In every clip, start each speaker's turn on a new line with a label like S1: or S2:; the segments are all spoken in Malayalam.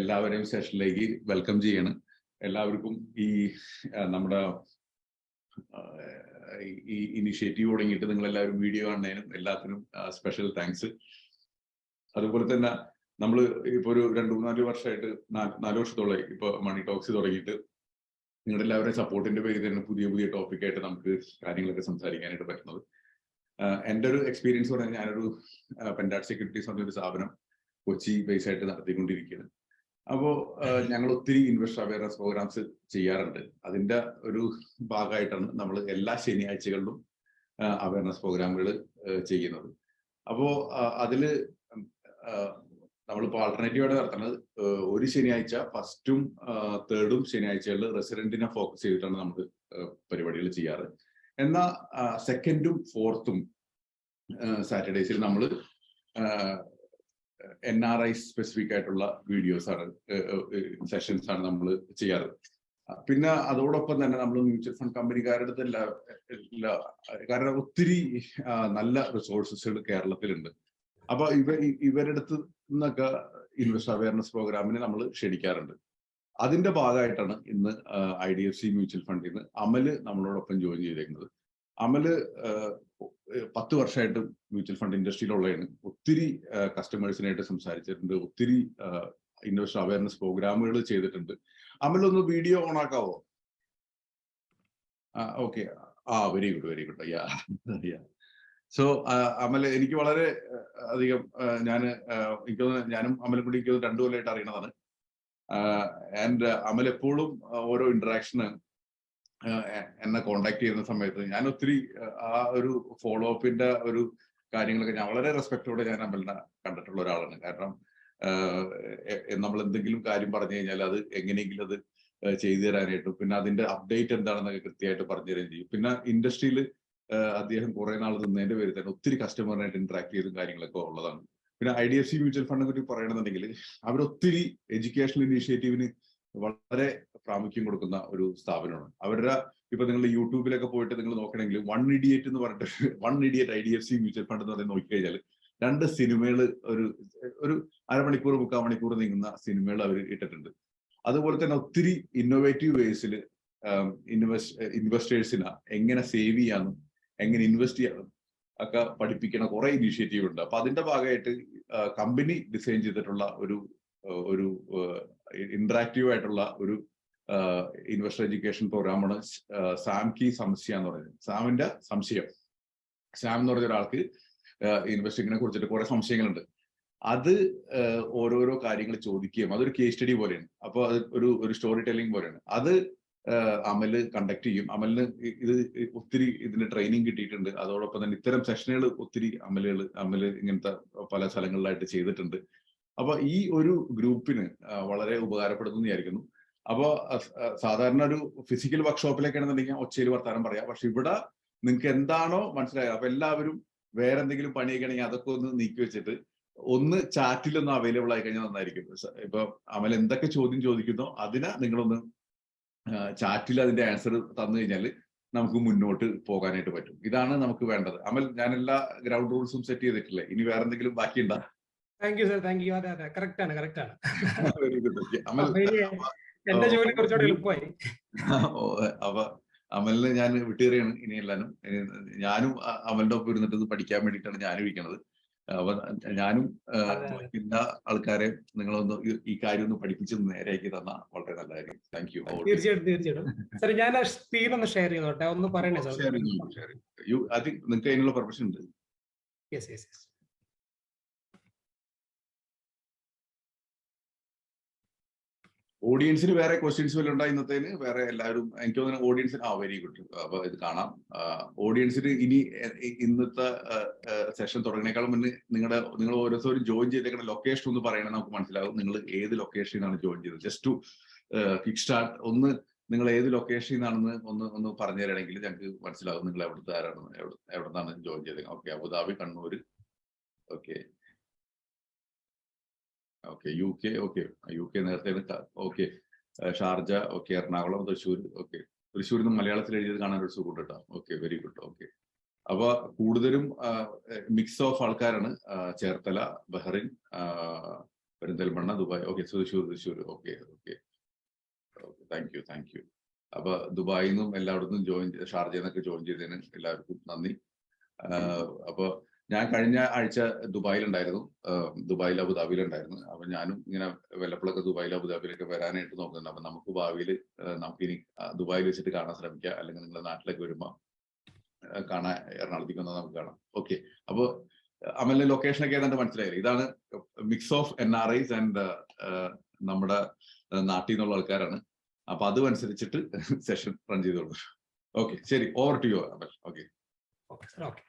S1: എല്ലാവരെയും സെഷനിലേക്ക് വെൽക്കം ചെയ്യാണ്. എല്ലാവർക്കും ഈ നമ്മുടെ ഈ ഇനിഷ്യേറ്റീവ് തുടങ്ങിയിട്ട് നിങ്ങൾ എല്ലാവരും വീഡിയോ കാണുന്നതിനും എല്ലാത്തിനും സ്പെഷ്യൽ താങ്ക്സ് അതുപോലെ തന്നെ നമ്മൾ ഇപ്പോൾ ഒരു രണ്ടു മൂന്നാൽ വർഷമായിട്ട് നാല് വർഷത്തോളം ഇപ്പൊ മണി ടോക്സ് തുടങ്ങിയിട്ട്. നിങ്ങളുടെ എല്ലാവരുടെയും സപ്പോർട്ടിന്റെ പേരിൽ തന്നെ പുതിയ പുതിയ ടോപ്പിക്കായിട്ട് നമുക്ക് കാര്യങ്ങളൊക്കെ സംസാരിക്കാനായിട്ട് പറ്റുന്നത്. എന്റെ ഒരു എക്സ്പീരിയൻസ് പറഞ്ഞാൽ ഞാനൊരു പെൻഡാറ്റ് സെക്യൂരിറ്റീസ് പറഞ്ഞൊരു സ്ഥാപനം കൊച്ചി ബേസ് ആയിട്ട് നടത്തിക്കൊണ്ടിരിക്കുകയാണ്. അപ്പോൾ ഞങ്ങൾ ഒത്തിരി ഇൻവെസ്റ്റർ അവയർനെസ് പ്രോഗ്രാംസ് ചെയ്യാറുണ്ട്. അതിന്റെ ഒരു ഭാഗമായിട്ടാണ് നമ്മൾ എല്ലാ ശനിയാഴ്ചകളിലും അവയർനെസ് പ്രോഗ്രാമുകൾ ചെയ്യുന്നത്. അപ്പോ അതിൽ നമ്മളിപ്പോൾ ആൾട്ടർനേറ്റീവായിട്ട് നടത്തുന്നത് ഒരു ശനിയാഴ്ച ഫസ്റ്റും തേർഡും ശനിയാഴ്ചകളിൽ റെസിഡന്റിനെ ഫോക്കസ് ചെയ്തിട്ടാണ് നമ്മൾ പരിപാടികൾ ചെയ്യാറ്. എന്നാൽ സെക്കൻഡും ഫോർത്തും സാറ്റർഡേസിൽ നമ്മൾ എൻ ആർ ഐ സ്പെസിഫിക് ആയിട്ടുള്ള വീഡിയോസ് ആണ് സെഷൻസ് ആണ് നമ്മൾ ചെയ്യാറ്. പിന്നെ അതോടൊപ്പം തന്നെ നമ്മൾ മ്യൂച്വൽ ഫണ്ട് കമ്പനിക്കാരുടെ എല്ലാ കാരണം ഒത്തിരി നല്ല റിസോഴ്സസുകൾ കേരളത്തിലുണ്ട്. അപ്പൊ ഇവ ഇ- ഇവരുടെ അടുത്ത് നിന്നൊക്കെ ഇൻവെസ്റ്റ് അവയർനെസ് പ്രോഗ്രാമിനെ നമ്മൾ ക്ഷണിക്കാറുണ്ട്. അതിന്റെ ഭാഗമായിട്ടാണ് ഇന്ന് I D F C mutual ഫണ്ടിൽ നിന്ന് അമൽ നമ്മളോടൊപ്പം ജോയിൻ ചെയ്തേക്കുന്നത്. അമൽ പത്ത് വർഷമായിട്ട് മ്യൂച്വൽ ഫണ്ട് ഇൻഡസ്ട്രിയിലുള്ളതാണ് ഒത്തിരി കസ്റ്റമേഴ്സിനായിട്ട് സംസാരിച്ചിട്ടുണ്ട്. ഒത്തിരി ഇൻവെസ്റ്റർ അവയർനെസ് പ്രോഗ്രാമുകൾ ചെയ്തിട്ടുണ്ട്. അമലൊന്ന് വീഡിയോ ഓൺ ആക്കാവോ ഓക്കെ. ആ very good very good. Yeah yeah. So Amal എനിക്ക് വളരെ അധികം ഞാൻ എനിക്ക് ഞാനും അമലും കൂടി എനിക്ക് രണ്ടു കൊല്ലമായിട്ട് അറിയണതാണ്. ആൻഡ് അമൽ എപ്പോഴും ഓരോ ഇന്ററാക്ഷന് എന്നെ കോണ്ടാക്ട് ചെയ്യുന്ന സമയത്ത് ഞാൻ ഒത്തിരി ആ, ഒരു ഫോളോ അപ്പിന്റെ ഒരു കാര്യങ്ങളൊക്കെ ഞാൻ വളരെ റെസ്പെക്റ്റോടെ ഞാൻ അമലിനെ കണ്ടിട്ടുള്ള ഒരാളാണ്. കാരണം നമ്മൾ എന്തെങ്കിലും കാര്യം പറഞ്ഞു കഴിഞ്ഞാൽ അത് എങ്ങനെയെങ്കിലും അത് ചെയ്തു തരാനായിട്ടും പിന്നെ അതിന്റെ അപ്ഡേറ്റ് എന്താണെന്നൊക്കെ കൃത്യമായിട്ട് പറഞ്ഞു തരുകയും ചെയ്യും. പിന്നെ ഇൻഡസ്ട്രിയിൽ അദ്ദേഹം കുറെ നാൾ നിന്നതിന്റെ പേരിൽ തന്നെ ഒത്തിരി കസ്റ്റമറിനായിട്ട് ഇന്ററാക്ട് ചെയ്തും കാര്യങ്ങളൊക്കെ ഉള്ളതാണ്. പിന്നെ I D F C mutual ഫണ്ടിനെ പറ്റി പറയണമെന്നുണ്ടെങ്കിൽ അവരൊത്തിരി എഡ്യൂക്കേഷണൽ ഇനീഷ്യേറ്റീവിന് വളരെ പ്രാമുഖ്യം കൊടുക്കുന്ന ഒരു സ്ഥാപനമാണ്. അവരുടെ ഇപ്പൊ നിങ്ങൾ യൂട്യൂബിലൊക്കെ പോയിട്ട് നിങ്ങൾ നോക്കണമെങ്കിൽ വൺ ഇഡിയറ്റ് എന്ന് പറഞ്ഞിട്ട് one idiot I D F C mutual fund എന്ന് പറഞ്ഞ് നോക്കിക്കഴിഞ്ഞാൽ രണ്ട് സിനിമകൾ ഒരു ഒരു അരമണിക്കൂർ മുക്കാൽ മണിക്കൂർ നീങ്ങുന്ന സിനിമകൾ അവർ ഇട്ടിട്ടുണ്ട്. അതുപോലെ തന്നെ ഒത്തിരി ഇന്നോവേറ്റീവ് വേസിൽ ഇൻവെസ്റ്റ് ഇൻവെസ്റ്റേഴ്സിനെ എങ്ങനെ സേവ് ചെയ്യാനും എങ്ങനെ ഇൻവെസ്റ്റ് ചെയ്യാനും ഒക്കെ പഠിപ്പിക്കണ കുറെ ഇനീഷ്യേറ്റീവ് ഉണ്ട്. അപ്പൊ അതിന്റെ ഭാഗമായിട്ട് കമ്പനി ഡിസൈൻ ചെയ്തിട്ടുള്ള ഒരു ഒരു ഇന്ററാക്റ്റീവ് ആയിട്ടുള്ള ഒരു ഇൻവെസ്റ്റർ എഡ്യൂക്കേഷൻ പ്രോഗ്രാമാണ് സാം കി സംശയ എന്ന് പറയുന്നത്. സാമിന്റെ സംശയം. സാം എന്ന് പറഞ്ഞ ഒരാൾക്ക് ഇൻവെസ്റ്റിങ്ങിനെ കുറിച്ചിട്ട് കുറെ സംശയങ്ങളുണ്ട്. അത് ഓരോരോ കാര്യങ്ങൾ ചോദിക്കുകയും അതൊരു കേസ് സ്റ്റഡി പോലെയാണ്. അപ്പോൾ അത് ഒരു ഒരു സ്റ്റോറി ടെല്ലിംഗ് പോലെയാണ്. അത് അമൽ കണ്ടക്ട് ചെയ്യും. അമലിന് ഇത് ഒത്തിരി ഇതിന് ട്രെയിനിങ് കിട്ടിയിട്ടുണ്ട്. അതോടൊപ്പം തന്നെ ഇത്തരം സെഷനുകൾ ഒത്തിരി അമലുകൾ അമൽ ഇങ്ങനത്തെ പല സ്ഥലങ്ങളിലായിട്ട് ചെയ്തിട്ടുണ്ട്. അപ്പൊ ഈ ഒരു ഗ്രൂപ്പിന് വളരെ ഉപകാരപ്പെടുന്നു വിചാരിക്കുന്നു. അപ്പൊ അഹ് അഹ് സാധാരണ ഒരു ഫിസിക്കൽ വർക്ക്ഷോപ്പിലേക്കാണെന്നുണ്ടെങ്കിൽ ഒച്ചയിൽ വർത്താനം പറയാം. പക്ഷെ ഇവിടെ നിങ്ങൾക്ക് എന്താണോ മനസ്സിലായത്? അപ്പൊ എല്ലാവരും വേറെ എന്തെങ്കിലും പണിയൊക്കെ ആണെങ്കിൽ അതൊക്കെ ഒന്ന് നീക്കി വെച്ചിട്ട് ഒന്ന് ചാറ്റിൽ ഒന്ന് അവൈലബിൾ ആയി കഴിഞ്ഞാൽ നന്നായിരിക്കും. ഇപ്പൊ അമൽ എന്തൊക്കെ ചോദ്യം ചോദിക്കുന്നോ അതിനെ നിങ്ങളൊന്ന് ചാറ്റിൽ അതിന്റെ ആൻസർ തന്നു കഴിഞ്ഞാൽ നമുക്ക് മുന്നോട്ട് പോകാനായിട്ട് പറ്റും. ഇതാണ് നമുക്ക് വേണ്ടത്. അമൽ ഞാൻ എല്ലാ ഗ്രൗണ്ട് റൂൾസും സെറ്റ് ചെയ്തിട്ടില്ലേ? ഇനി വേറെ എന്തെങ്കിലും ബാക്കിയുണ്ടോ?
S2: Thank you sir thank you അതെ അതെ. കറക്റ്റ് ആണ് കറക്റ്റ് ആണ്.
S1: വെരി ഗുഡ് അമൽ
S2: എന്റെ ജോലി കുറച്ചുകൂടെ എളുപ്പമായി.
S1: അവ അപ്പൊ അമലിന് ഞാൻ വിട്ടേറിയാണ് ഇനി എല്ലാനും ഞാനും അമലിന്റെ ഒപ്പം ഇരുന്നിട്ട് ഇത് പഠിക്കാൻ വേണ്ടിയിട്ടാണ് ഞാനും ഇരിക്കുന്നത് അപ്പൊ ഞാനും എല്ലാ
S2: അതെ, അതെ.
S1: ആൾക്കാരെ നിങ്ങളൊന്ന് ഈ- കാര്യം ഒന്ന് പഠിപ്പിച്ച് നേരെയാക്കി തന്ന വളരെ നല്ല കാര്യം. താങ്ക് യു
S2: തീർച്ചയായിട്ടും തീർച്ചയായിട്ടും. സർ ഞാൻ സ്ക്രീൻ ഒന്ന് ഷെയർ ചെയ്തോട്ടെ? ഒന്ന് പറയണേ സാർ
S1: യു തിങ്ക് നിങ്ങൾക്ക് അതിനുള്ള പെർമിഷൻ ഉണ്ട്?
S2: യെസ് യെസ് യെസ്
S1: ഓഡിയൻസിന് വേറെ ക്വസ്റ്റ്യൻസ് വല്ല ഉണ്ടായി ഇന്നത്തേന്? വേറെ എല്ലാവരും എനിക്ക് തോന്നുന്നു ഓഡിയൻസിന് ആ വെരി ഗുഡ് അപ്പൊ ഇത് കാണാം. ഓഡിയൻസിന് ഇനി ഇന്നത്തെ സെഷൻ തുടങ്ങുന്നേക്കാളും മുന്നേ നിങ്ങളുടെ നിങ്ങൾ ഓരോരുത്തരും ജോയിൻ ചെയ്തേക്കുന്ന ലൊക്കേഷൻ ഒന്ന് പറയണേ നമുക്ക് മനസ്സിലാവും. നിങ്ങൾ ഏത് ലൊക്കേഷനിൽ നിന്നാണ് ജോയിൻ ചെയ്തത്? ജസ്റ്റ് ടു കിക്ക് സ്റ്റാർട്ട് ഒന്ന് നിങ്ങൾ ഏത് ലൊക്കേഷനിൽ നിന്നാണെന്ന് ഒന്ന് ഒന്ന് പറഞ്ഞു തരണമെങ്കിൽ ഞങ്ങൾക്ക് മനസ്സിലാവും നിങ്ങൾ എവിടുത്തെ ആരാണ് എവിടെ എവിടെ നിന്നാണ് ജോയിൻ ചെയ്തത് okay Abu Dhabi Kannur okay okay U K okay. U K നേരത്തെ okay. Sharjah okay Ernakulam Thrissur okay. തൃശ്ശൂരിൽ നിന്ന് മലയാളത്തിൽ എഴുതിയത് കാണാൻ ഒരു സുഖം കേട്ടോ ഓക്കെ വെരി ഗുഡ് ഓക്കെ. അപ്പൊ കൂടുതലും മിക്സ് ഓഫ് ആൾക്കാരാണ്. Cherthala Bahrain Perinthalmanna Dubai. Okay Thrissur Thrissur. Okay okay. Thank you thank you അപ്പൊ ദുബായിൽ നിന്നും എല്ലായിടത്തും ജോയിൻ ഷാർജയിൽ നിന്നൊക്കെ ജോയിൻ ചെയ്തതിന് എല്ലാവർക്കും നന്ദി. അപ്പൊ ഞാൻ കഴിഞ്ഞ ആഴ്ച ദുബായിലുണ്ടായിരുന്നു. ദുബായിൽ അബുദാബിയിലുണ്ടായിരുന്നു. അപ്പൊ ഞാനും ഇങ്ങനെ വല്ലപ്പോഴൊക്കെ ദുബായിൽ അബുദാബിയിലൊക്കെ വരാനായിട്ട് നോക്കുന്നുണ്ട്. അപ്പൊ നമുക്ക് ഭാവിയിൽ നമുക്ക് ഇനി ദുബായിൽ വെച്ചിട്ട് കാണാൻ ശ്രമിക്കുക അല്ലെങ്കിൽ നിങ്ങളുടെ നാട്ടിലേക്ക് വരുമ്പോൾ കാണാൻ എറണാകുളത്തേക്ക് വന്നാൽ നമുക്ക് കാണാം. ഓക്കെ. അപ്പൊ അമലിന്റെ ലൊക്കേഷൻ ഒക്കെ ഏതാണ്ട് മനസ്സിലായില്ലേ? ഇതാണ് mix of N R Is and നമ്മുടെ നാട്ടിൽ നിന്നുള്ള ആൾക്കാരാണ്. അപ്പൊ അതും സെഷൻ റൺ ചെയ്തോളൂ. ഓക്കെ. ശരി. Over to you
S2: Amal. Okay. Okay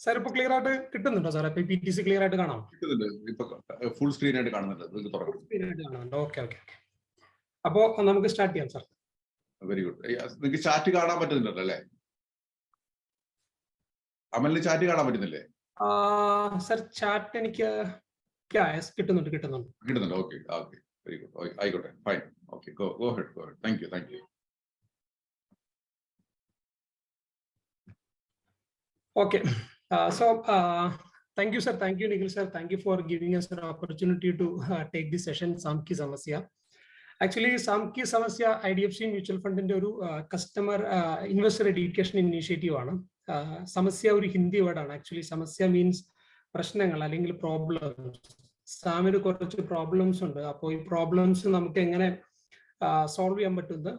S2: sir ഇപ്പൊ ക്ലിയർ ആയിട്ട് കിട്ടുന്നുണ്ടോ sir P T C clear ആയിട്ട് കാണാം
S1: കിട്ടുന്നുണ്ട്. ഇപ്പൊ ഫുൾ സ്ക്രീൻ ആയിട്ട് കാണുന്നുണ്ട്.
S2: ഓക്കെ ഓക്കെ അപ്പോ നമുക്ക് സ്റ്റാർട്ട് ചെയ്യാം സാർ
S1: വെരി ഗുഡ് നിങ്ങൾക്ക് ചാറ്റ് കാണാൻ പറ്റുന്നുണ്ടല്ലോ അല്ലേ? അമലിന് ചാറ്റ് കാണാൻ പറ്റുന്നില്ലേ?
S2: സാർ ചാറ്റ് എനിക്ക് കിട്ടുന്നുണ്ട് കിട്ടുന്നുണ്ട്.
S1: കിട്ടുന്നുണ്ട്. ഓക്കെ ഓക്കെ വെരി ഗുഡ് ആയിക്കോട്ടെ. Fine okay go go ahead go ahead thank you thank
S2: you uh, so thank you, sir. Thank you, Nikhil, sir. Thank you for giving us an opportunity to uh, take this session, Samki Samasya. Actually, Samki Samasya IDFC Mutual Fund ന്റെ ഒരു കസ്റ്റമർ ഇൻവെസ്റ്റർ എഡ്യൂക്കേഷൻ ഇനീഷ്യേറ്റീവ് ആണ്. സമസ്യ ഒരു ഹിന്ദി വേർഡാണ് ആക്ച്വലി സമസ്യ മീൻസ് പ്രശ്നങ്ങൾ അല്ലെങ്കിൽ പ്രോബ്ലംസ് സാമിന് കുറച്ച് പ്രോബ്ലംസ് ഉണ്ട്. അപ്പോൾ ഈ പ്രോബ്ലംസ് നമുക്ക് എങ്ങനെ സോൾവ് ചെയ്യാൻ പറ്റുന്നത്?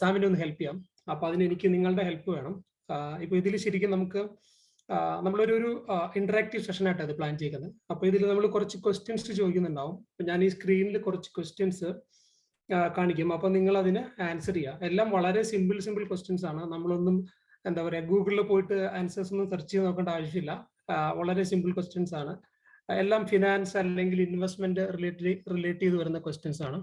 S2: സാമിനെ ഒന്ന് ഹെൽപ്പ് ചെയ്യാം. അപ്പൊ അതിന് എനിക്ക് നിങ്ങളുടെ ഹെൽപ്പ് വേണം. ഇപ്പൊ ഇതിൽ ശരിക്കും നമുക്ക് നമ്മളൊരു ഒരു ഇന്ററാക്റ്റീവ് സെഷൻ ആയിട്ട് അത് പ്ലാൻ ചെയ്യുന്നത് അപ്പൊ ഇതിൽ നമ്മൾ കുറച്ച് ക്വസ്റ്റ്യൻസ് ചോദിക്കുന്നുണ്ടാവും. അപ്പൊ ഞാൻ ഈ സ്ക്രീനിൽ കുറച്ച് ക്വസ്റ്റ്യൻസ് കാണിക്കും. അപ്പൊ നിങ്ങൾ അതിന് ആൻസർ ചെയ്യുക എല്ലാം വളരെ സിമ്പിൾ സിമ്പിൾ ക്വസ്റ്റ്യൻസ് ആണ്. നമ്മളൊന്നും എന്താ പറയാ ഗൂഗിളിൽ പോയിട്ട് ആൻസേഴ്സ് ഒന്നും സെർച്ച് ചെയ്ത് നോക്കേണ്ട ആവശ്യമില്ല. വളരെ സിമ്പിൾ ക്വസ്റ്റ്യൻസ് ആണ്. എല്ലാം ഫിനാൻസ് അല്ലെങ്കിൽ ഇൻവെസ്റ്റ്മെന്റ് റിലേറ്റഡ് റിലേറ്റ് ചെയ്ത് വരുന്ന ക്വസ്റ്റ്യൻസ് ആണ്.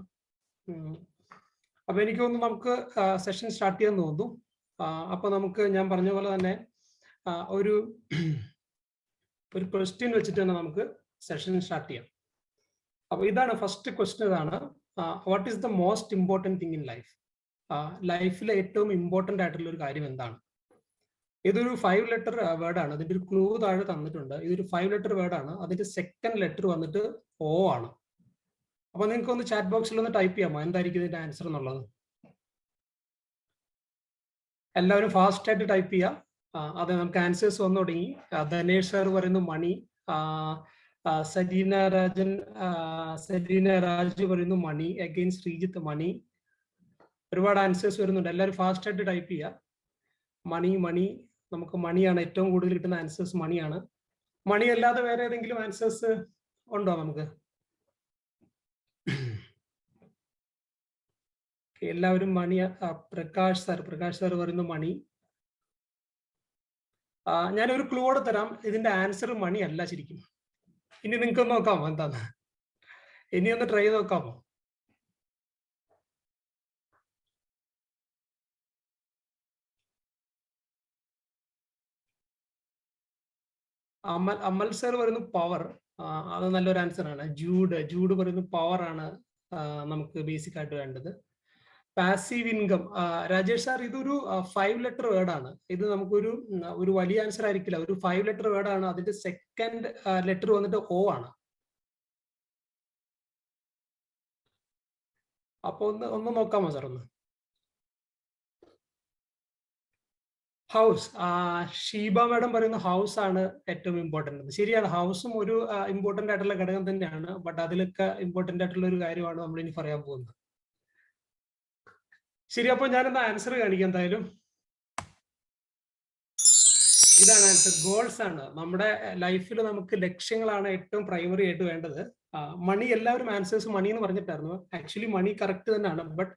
S2: അപ്പൊ എനിക്ക് തോന്നുന്നു നമുക്ക് സെഷൻ സ്റ്റാർട്ട് ചെയ്യാൻ തോന്നുന്നു. അപ്പൊ നമുക്ക് ഞാൻ പറഞ്ഞ പോലെ തന്നെ ഒരു ഒരു ക്വസ്റ്റ്യൻ വെച്ചിട്ട് തന്നെ നമുക്ക് സെഷൻ സ്റ്റാർട്ട് ചെയ്യാം. അപ്പോൾ ഇതാണ് ഫസ്റ്റ് ക്വസ്റ്റ്യൻ ഇതാണ്. What is the most important thing in life ലൈഫിലെ ഏറ്റവും ഇമ്പോർട്ടന്റ് ആയിട്ടുള്ള ഒരു കാര്യം എന്താണ്? ഇതൊരു ഫൈവ് ലെറ്റർ വേർഡാണ് ആണ്. അതിന്റെ ഒരു ക്ലൂ താഴെ തന്നിട്ടുണ്ട്. ഇതൊരു ഫൈവ് ലെറ്റർ വേർഡാണ് അതിന്റെ സെക്കൻഡ് ലെറ്റർ വന്നിട്ട് ഓ ആണ്. അപ്പൊ നിങ്ങൾക്ക് ഒന്ന് ചാറ്റ് ബോക്സിൽ ഒന്ന് ടൈപ്പ് ചെയ്യാമോ? എന്തായിരിക്കും ഇതിന്റെ ആൻസർ എന്നുള്ളത്? എല്ലാവരും ഫാസ്റ്റ് ആയിട്ട് ടൈപ്പ് ചെയ്യാം. അതെ നമുക്ക് ആൻസേഴ്സ് വന്നു തുടങ്ങി. ധനേഷ് സാർ പറയുന്നു മണി. സരീന രാജൻ സരീന രാജ് പറയുന്നു മണി. അഗൈൻ ശ്രീജിത്ത് മണി. ഒരുപാട് ആൻസേഴ്സ് വരുന്നുണ്ട്. എല്ലാവരും ഫാസ്റ്റ് ആയിട്ട് ടൈപ്പ് ചെയ്യുക മണി മണി. നമുക്ക് മണിയാണ് ഏറ്റവും കൂടുതൽ കിട്ടുന്ന ആൻസേഴ്സ് മണിയാണ്. മണി അല്ലാതെ വേറെ ഏതെങ്കിലും ആൻസേഴ്സ് ഉണ്ടോ നമുക്ക്? എല്ലാവരും money Prakash sir Prakash sir പറയുന്നു മണി. ഞാനൊരു ക്ലൂടെ തരാം. ഇതിന്റെ ആൻസർ മണി അല്ല ശരിക്കും. ഇനി നിങ്ങൾക്ക് നോക്കാമോ എന്താന്ന്. ഇനി ഒന്ന് ട്രൈ ചെയ്ത് നോക്കാമോ? അമൽ അമൽ സർ പറയുന്നു പവർ അത് നല്ലൊരു ആൻസർ ആണ്. ജൂഡ് ജൂഡ് പറയുന്നു പവർ ആണ് നമുക്ക് ബേസിക് ആയിട്ട് വേണ്ടത്. പാസീവ് ഇൻകം രാജേഷ് സാർ ഇതൊരു ഫൈവ് ലെറ്റർ വേർഡ് ആണ്. ഇത് നമുക്കൊരു ഒരു വലിയ ആൻസർ ആയിരിക്കില്ല. ഒരു ഫൈവ് ലെറ്റർ വേർഡ് ആണ്. അതിന്റെ സെക്കൻഡ് ലെറ്റർ വന്നിട്ട് ഓ ആണ്. അപ്പൊ ഒന്ന് ഒന്ന് നോക്കാമോ സാർ ഒന്ന്? ഹൗസ് ഷീബ മാഡം പറയുന്ന ഹൗസ് ആണ് ഏറ്റവും ഇമ്പോർട്ടന്റ് ശരിയാണ് ഹൗസും ഒരു ഇമ്പോർട്ടന്റ് ആയിട്ടുള്ള ഘടകം തന്നെയാണ്. ബട്ട് അതിലൊക്കെ ഇമ്പോർട്ടന്റ് ആയിട്ടുള്ള ഒരു കാര്യമാണ് നമ്മൾ ഇനി പറയാൻ പോകുന്നത്. ശരി അപ്പൊ ഞാനെന്നാ ആൻസർ കാണിക്കാം എന്തായാലും. ഇതാണ് ആൻസർ ഗോൾസ് ആണ്. നമ്മുടെ ലൈഫിൽ നമുക്ക് ലക്ഷ്യങ്ങളാണ് ഏറ്റവും പ്രൈമറി ആയിട്ട് വേണ്ടത്. മണി എല്ലാവരും ആൻസേഴ്സ് മണി എന്ന് പറഞ്ഞിട്ടായിരുന്നു. ആക്ച്വലി മണി കറക്റ്റ് തന്നെയാണ്. But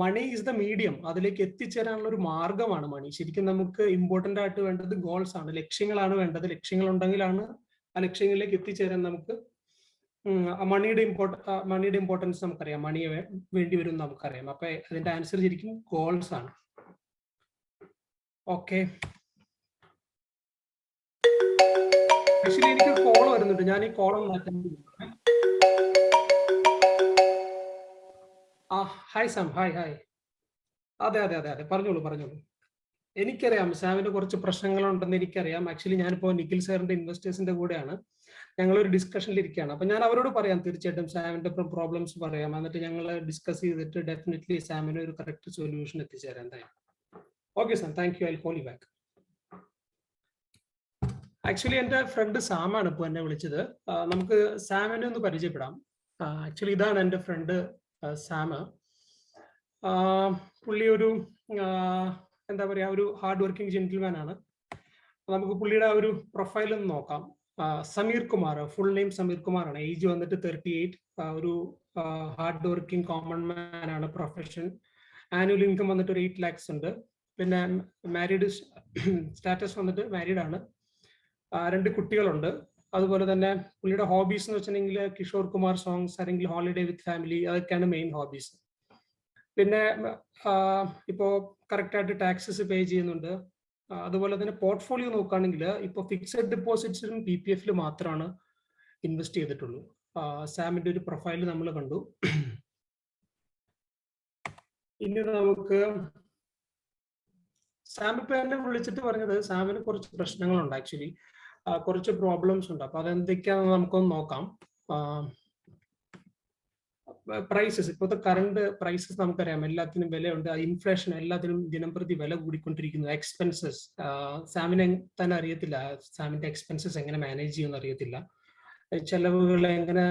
S2: money is the medium അതിലേക്ക് എത്തിച്ചേരാനുള്ള ഒരു മാർഗമാണ് മണി ശരിക്കും നമുക്ക് ഇമ്പോർട്ടന്റ് ആയിട്ട് വേണ്ടത് ഗോൾസ് ആണ്. ലക്ഷ്യങ്ങളാണ് വേണ്ടത്. ലക്ഷ്യങ്ങൾ ഉണ്ടെങ്കിലാണ് ആ ലക്ഷ്യങ്ങളിലേക്ക് എത്തിച്ചേരാൻ നമുക്ക് മണിയുടെ ഇമ്പോർട്ട മണിയുടെ ഇമ്പോർട്ടൻസ് നമുക്കറിയാം. മണി വേണ്ടി വരും നമുക്കറിയാം. അപ്പൊ അതിന്റെ ആൻസർ ശരിക്കും ഗോൾസ് ആണ്. ഓക്കെ എനിക്ക് കോൾ വരുന്നുണ്ട്. ഞാൻ ഈ കോൾ ഒന്ന് ആ ഹായ് സാം ഹായ് ഹായ് അതെ അതെ അതെ അതെ. പറഞ്ഞോളൂ പറഞ്ഞോളൂ. എനിക്കറിയാം സാമിന് കുറച്ച് പ്രശ്നങ്ങളുണ്ടെന്ന് എനിക്കറിയാം. ആക്ച്വലി ഞാനിപ്പോൾ നിഖിൽ സാറിന്റെ ഇൻവെസ്റ്റേഴ്സിന്റെ കൂടെയാണ്. ഞങ്ങൾ ഒരു ഡിസ്കഷനിൽ ഇരിക്കുകയാണ് അപ്പൊ ഞാൻ അവരോട് പറയാം തീർച്ചയായിട്ടും സാമിന്റെ പ്രോബ്ലംസ് പറയാം. എന്നിട്ട് ഞങ്ങൾ ഡിസ്കസ് ചെയ്തിട്ട് ഡെഫിനറ്റ്ലി സാമിന് ഒരു കറക്റ്റ് സൊല്യൂഷൻ എത്തിച്ചേരാം എന്തായാലും. Okay sir thank you I call you back actually എന്റെ ഫ്രണ്ട് സാമാണ് ഇപ്പോൾ എന്നെ വിളിച്ചത്. നമുക്ക് സാമിനെ ഒന്ന് പരിചയപ്പെടാം. ആക്ച്വലി ഇതാണ് എന്റെ ഫ്രണ്ട് സാമ് പുള്ളി ഒരു എന്താ പറയുക ഒരു ഹാർഡ് വർക്കിംഗ് ജെന്റിൽമാൻ ആണ് നമുക്ക് പുള്ളിയുടെ ഒരു പ്രൊഫൈൽ ഒന്ന് നോക്കാം. സമീർ കുമാർ ഫുൾ നെയിം സമീർ കുമാർ ആണ്. ഏജ് വന്നിട്ട് തേർട്ടി എയ്റ്റ് ഒരു ഹാർഡ് വർക്കിംഗ് കോമൺ മാൻ ആണ് പ്രൊഫഷൻ ആനുവൽ ഇൻകം വന്നിട്ട് ഒരു എയ്റ്റ് ലാക്സ് ഉണ്ട്. പിന്നെ മാരീഡ് സ്റ്റാറ്റസ് വന്നിട്ട് മാരീഡ് ആണ്. രണ്ട് കുട്ടികളുണ്ട്. അതുപോലെ തന്നെ പുള്ളിയുടെ ഹോബീസ് എന്ന് വെച്ചിട്ടുണ്ടെങ്കിൽ കിഷോർ കുമാർ സോങ്സ് അല്ലെങ്കിൽ ഹോളിഡേ വിത്ത് ഫാമിലി അതൊക്കെയാണ് മെയിൻ ഹോബീസ് പിന്നെ ഇപ്പോൾ കറക്റ്റായിട്ട് ടാക്സസ് പേ ചെയ്യുന്നുണ്ട്. അതുപോലെ തന്നെ പോർട്ട്ഫോളിയോ നോക്കുകയാണെങ്കിൽ ഇപ്പോൾ ഫിക്സഡ് ഡെപ്പോസിറ്റ്സിലും പി പി എഫിൽ മാത്രമാണ് ഇൻവെസ്റ്റ് ചെയ്തിട്ടുള്ളൂ. സാമിന്റെ ഒരു പ്രൊഫൈൽ നമ്മൾ കണ്ടു. ഇനി നമുക്ക് സാം ഇപ്പൊ എന്നെ വിളിച്ചിട്ട് പറഞ്ഞത് സാമിന് കുറച്ച് പ്രശ്നങ്ങളുണ്ട് ആക്ച്വലി കുറച്ച് പ്രോബ്ലംസ് ഉണ്ട്. അപ്പൊ അതെന്തൊക്കെയാണെന്ന് നമുക്കൊന്ന് നോക്കാം. പ്രൈസസ് ഇപ്പോഴത്തെ കറണ്ട് പ്രൈസസ് നമുക്കറിയാം. എല്ലാത്തിനും വിലയുണ്ട്. ഇൻഫ്ലേഷൻ എല്ലാത്തിനും ദിനം പ്രതി വില കൂടിക്കൊണ്ടിരിക്കുന്നു. എക്സ്പെൻസസ് സാമിനെ തന്നെ അറിയത്തില്ല. സാമിന്റെ എക്സ്പെൻസസ് എങ്ങനെ മാനേജ് ചെയ്യുമെന്ന് അറിയത്തില്ല. ചെലവുകൾ എങ്ങനെ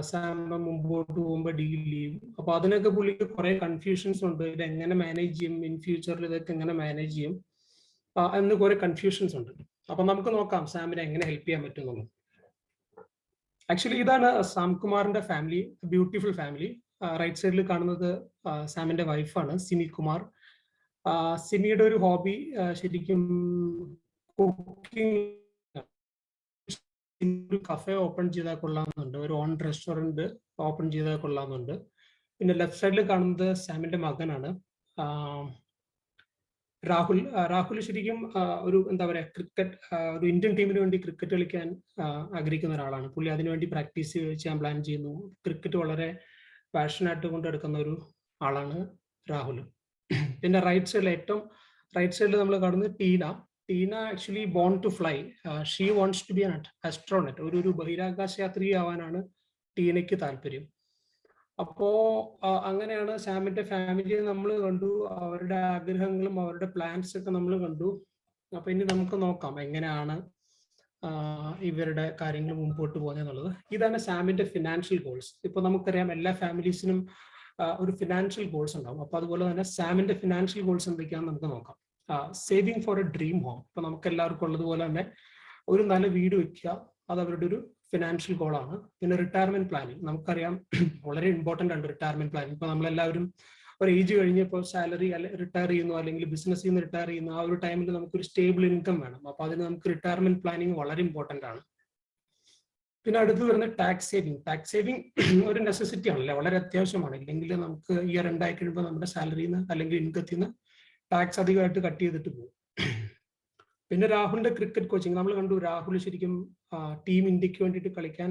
S2: സാം മുമ്പോട്ട് പോകുമ്പോൾ ഡീൽ ചെയ്യും. അപ്പൊ അതിനൊക്കെ പുള്ളിക്ക് കുറെ കൺഫ്യൂഷൻസ് ഉണ്ട്. ഇത് എങ്ങനെ മാനേജ് ചെയ്യും ഇൻ ഫ്യൂച്ചറിൽ ഇതൊക്കെ എങ്ങനെ മാനേജ് ചെയ്യും? എന്ന് കുറെ കൺഫ്യൂഷൻസ് ഉണ്ട്. അപ്പൊ നമുക്ക് നോക്കാം സാമിനെ എങ്ങനെ ഹെൽപ്പ് ചെയ്യാൻ പറ്റും ആക്ച്വലി ഇതാണ് സാംകുമാറിന്റെ ഫാമിലി ബ്യൂട്ടിഫുൾ ഫാമിലി റൈറ്റ് സൈഡിൽ കാണുന്നത് സാമിന്റെ വൈഫാണ് സിമി കുമാർ സിമിയുടെ ഒരു ഹോബി ശരിക്കും കുക്കിംഗ് ഒരു കഫേ ഓപ്പൺ ചെയ്താൽ കൊള്ളാമെന്നുണ്ട്. ഒരു ഓൺ റെസ്റ്റോറന്റ് ഓപ്പൺ ചെയ്താൽ കൊള്ളാമെന്നുണ്ട്. പിന്നെ ലെഫ്റ്റ് സൈഡിൽ കാണുന്നത് സാമിന്റെ മകനാണ്. രാഹുൽ രാഹുൽ ശരിക്കും ഒരു എന്താ പറയുക ക്രിക്കറ്റ് ഒരു ഇന്ത്യൻ ടീമിന് വേണ്ടി ക്രിക്കറ്റ് കളിക്കാൻ ആഗ്രഹിക്കുന്ന ഒരാളാണ്. പുള്ളി അതിനുവേണ്ടി പ്രാക്ടീസ് ചെയ്യാൻ പ്ലാൻ ചെയ്യുന്നു. ക്രിക്കറ്റ് വളരെ പാഷനായിട്ട് കൊണ്ടെടുക്കുന്ന ഒരു ആളാണ് രാഹുൽ. പിന്നെ റൈറ്റ് സൈഡിൽ ഏറ്റവും റൈറ്റ് സൈഡിൽ നമ്മൾ കാണുന്നത് Tina. Tina actually born to fly she wants to be an astronaut ഒരു ഒരു ബഹിരാകാശ യാത്രി ആവാനാണ് ടീനയ്ക്ക് താല്പര്യം. അപ്പോ അങ്ങനെയാണ് സാമിന്റെ ഫാമിലിയെ നമ്മൾ കണ്ടു. അവരുടെ ആഗ്രഹങ്ങളും അവരുടെ പ്ലാൻസ് ഒക്കെ നമ്മൾ കണ്ടു. അപ്പൊ ഇനി നമുക്ക് നോക്കാം എങ്ങനെയാണ് ഇവരുടെ കാര്യങ്ങൾ മുമ്പോട്ട് പോകുന്നത് ഇതാണ് സാമിന്റെ ഫിനാൻഷ്യൽ ഗോൾസ് ഇപ്പൊ നമുക്കറിയാം എല്ലാ ഫാമിലീസിനും ഒരു ഫിനാൻഷ്യൽ ഗോൾസ് ഉണ്ടാവും. അപ്പൊ അതുപോലെ തന്നെ സാമിന്റെ ഫിനാൻഷ്യൽ ഗോൾസ് എന്തൊക്കെയാണെന്ന് നമുക്ക് നോക്കാം. Saving for a dream home ഇപ്പൊ നമുക്ക് എല്ലാവർക്കും ഉള്ളതുപോലെ തന്നെ ഒരു നല്ല വീട് വെക്കുക. അത് അവരുടെ ഒരു ഫിനാൻഷ്യൽ ഗോളാണ് പിന്നെ റിട്ടയർമെന്റ് പ്ലാനിങ് നമുക്കറിയാം വളരെ ഇമ്പോർട്ടന്റ് ആണ് റിട്ടയർമെന്റ് പ്ലാനിങ് ഇപ്പൊ നമ്മളെല്ലാവരും ഒരു ഏജ് കഴിഞ്ഞപ്പോൾ സാലറി അല്ലെ റിട്ടയർ ചെയ്യുന്നു അല്ലെങ്കിൽ ബിസിനസ്സിൽ നിന്ന് റിട്ടയർ ചെയ്യുന്നു ആ ഒരു ടൈമിൽ നമുക്കൊരു സ്റ്റേബിൾ ഇൻകം വേണം. അപ്പൊ അതിന് നമുക്ക് റിട്ടയർമെന്റ് പ്ലാനിങ് വളരെ ഇമ്പോർട്ടന്റ് ആണ്. പിന്നെ അടുത്ത് വരുന്ന ടാക്സ് സേവിങ് ടാക്സ് സേവിങ് ഒരു നെസസിറ്റി ആണല്ലേ വളരെ അത്യാവശ്യമാണ്. ഇല്ലെങ്കിൽ നമുക്ക് ഇയർ ഉണ്ടായി കഴിയുമ്പോൾ നമ്മുടെ സാലറിയിൽ നിന്ന് അല്ലെങ്കിൽ ഇൻകത്തിൽ നിന്ന് ടാക്സ് അധികമായിട്ട് കട്ട് ചെയ്തിട്ട് പോകും. പിന്നെ രാഹുലിന്റെ ക്രിക്കറ്റ് കോച്ചിങ്. നമ്മൾ കണ്ടു രാഹുൽ ശരിക്കും ടീം ഇന്ത്യയ്ക്ക് വേണ്ടിയിട്ട് കളിക്കാൻ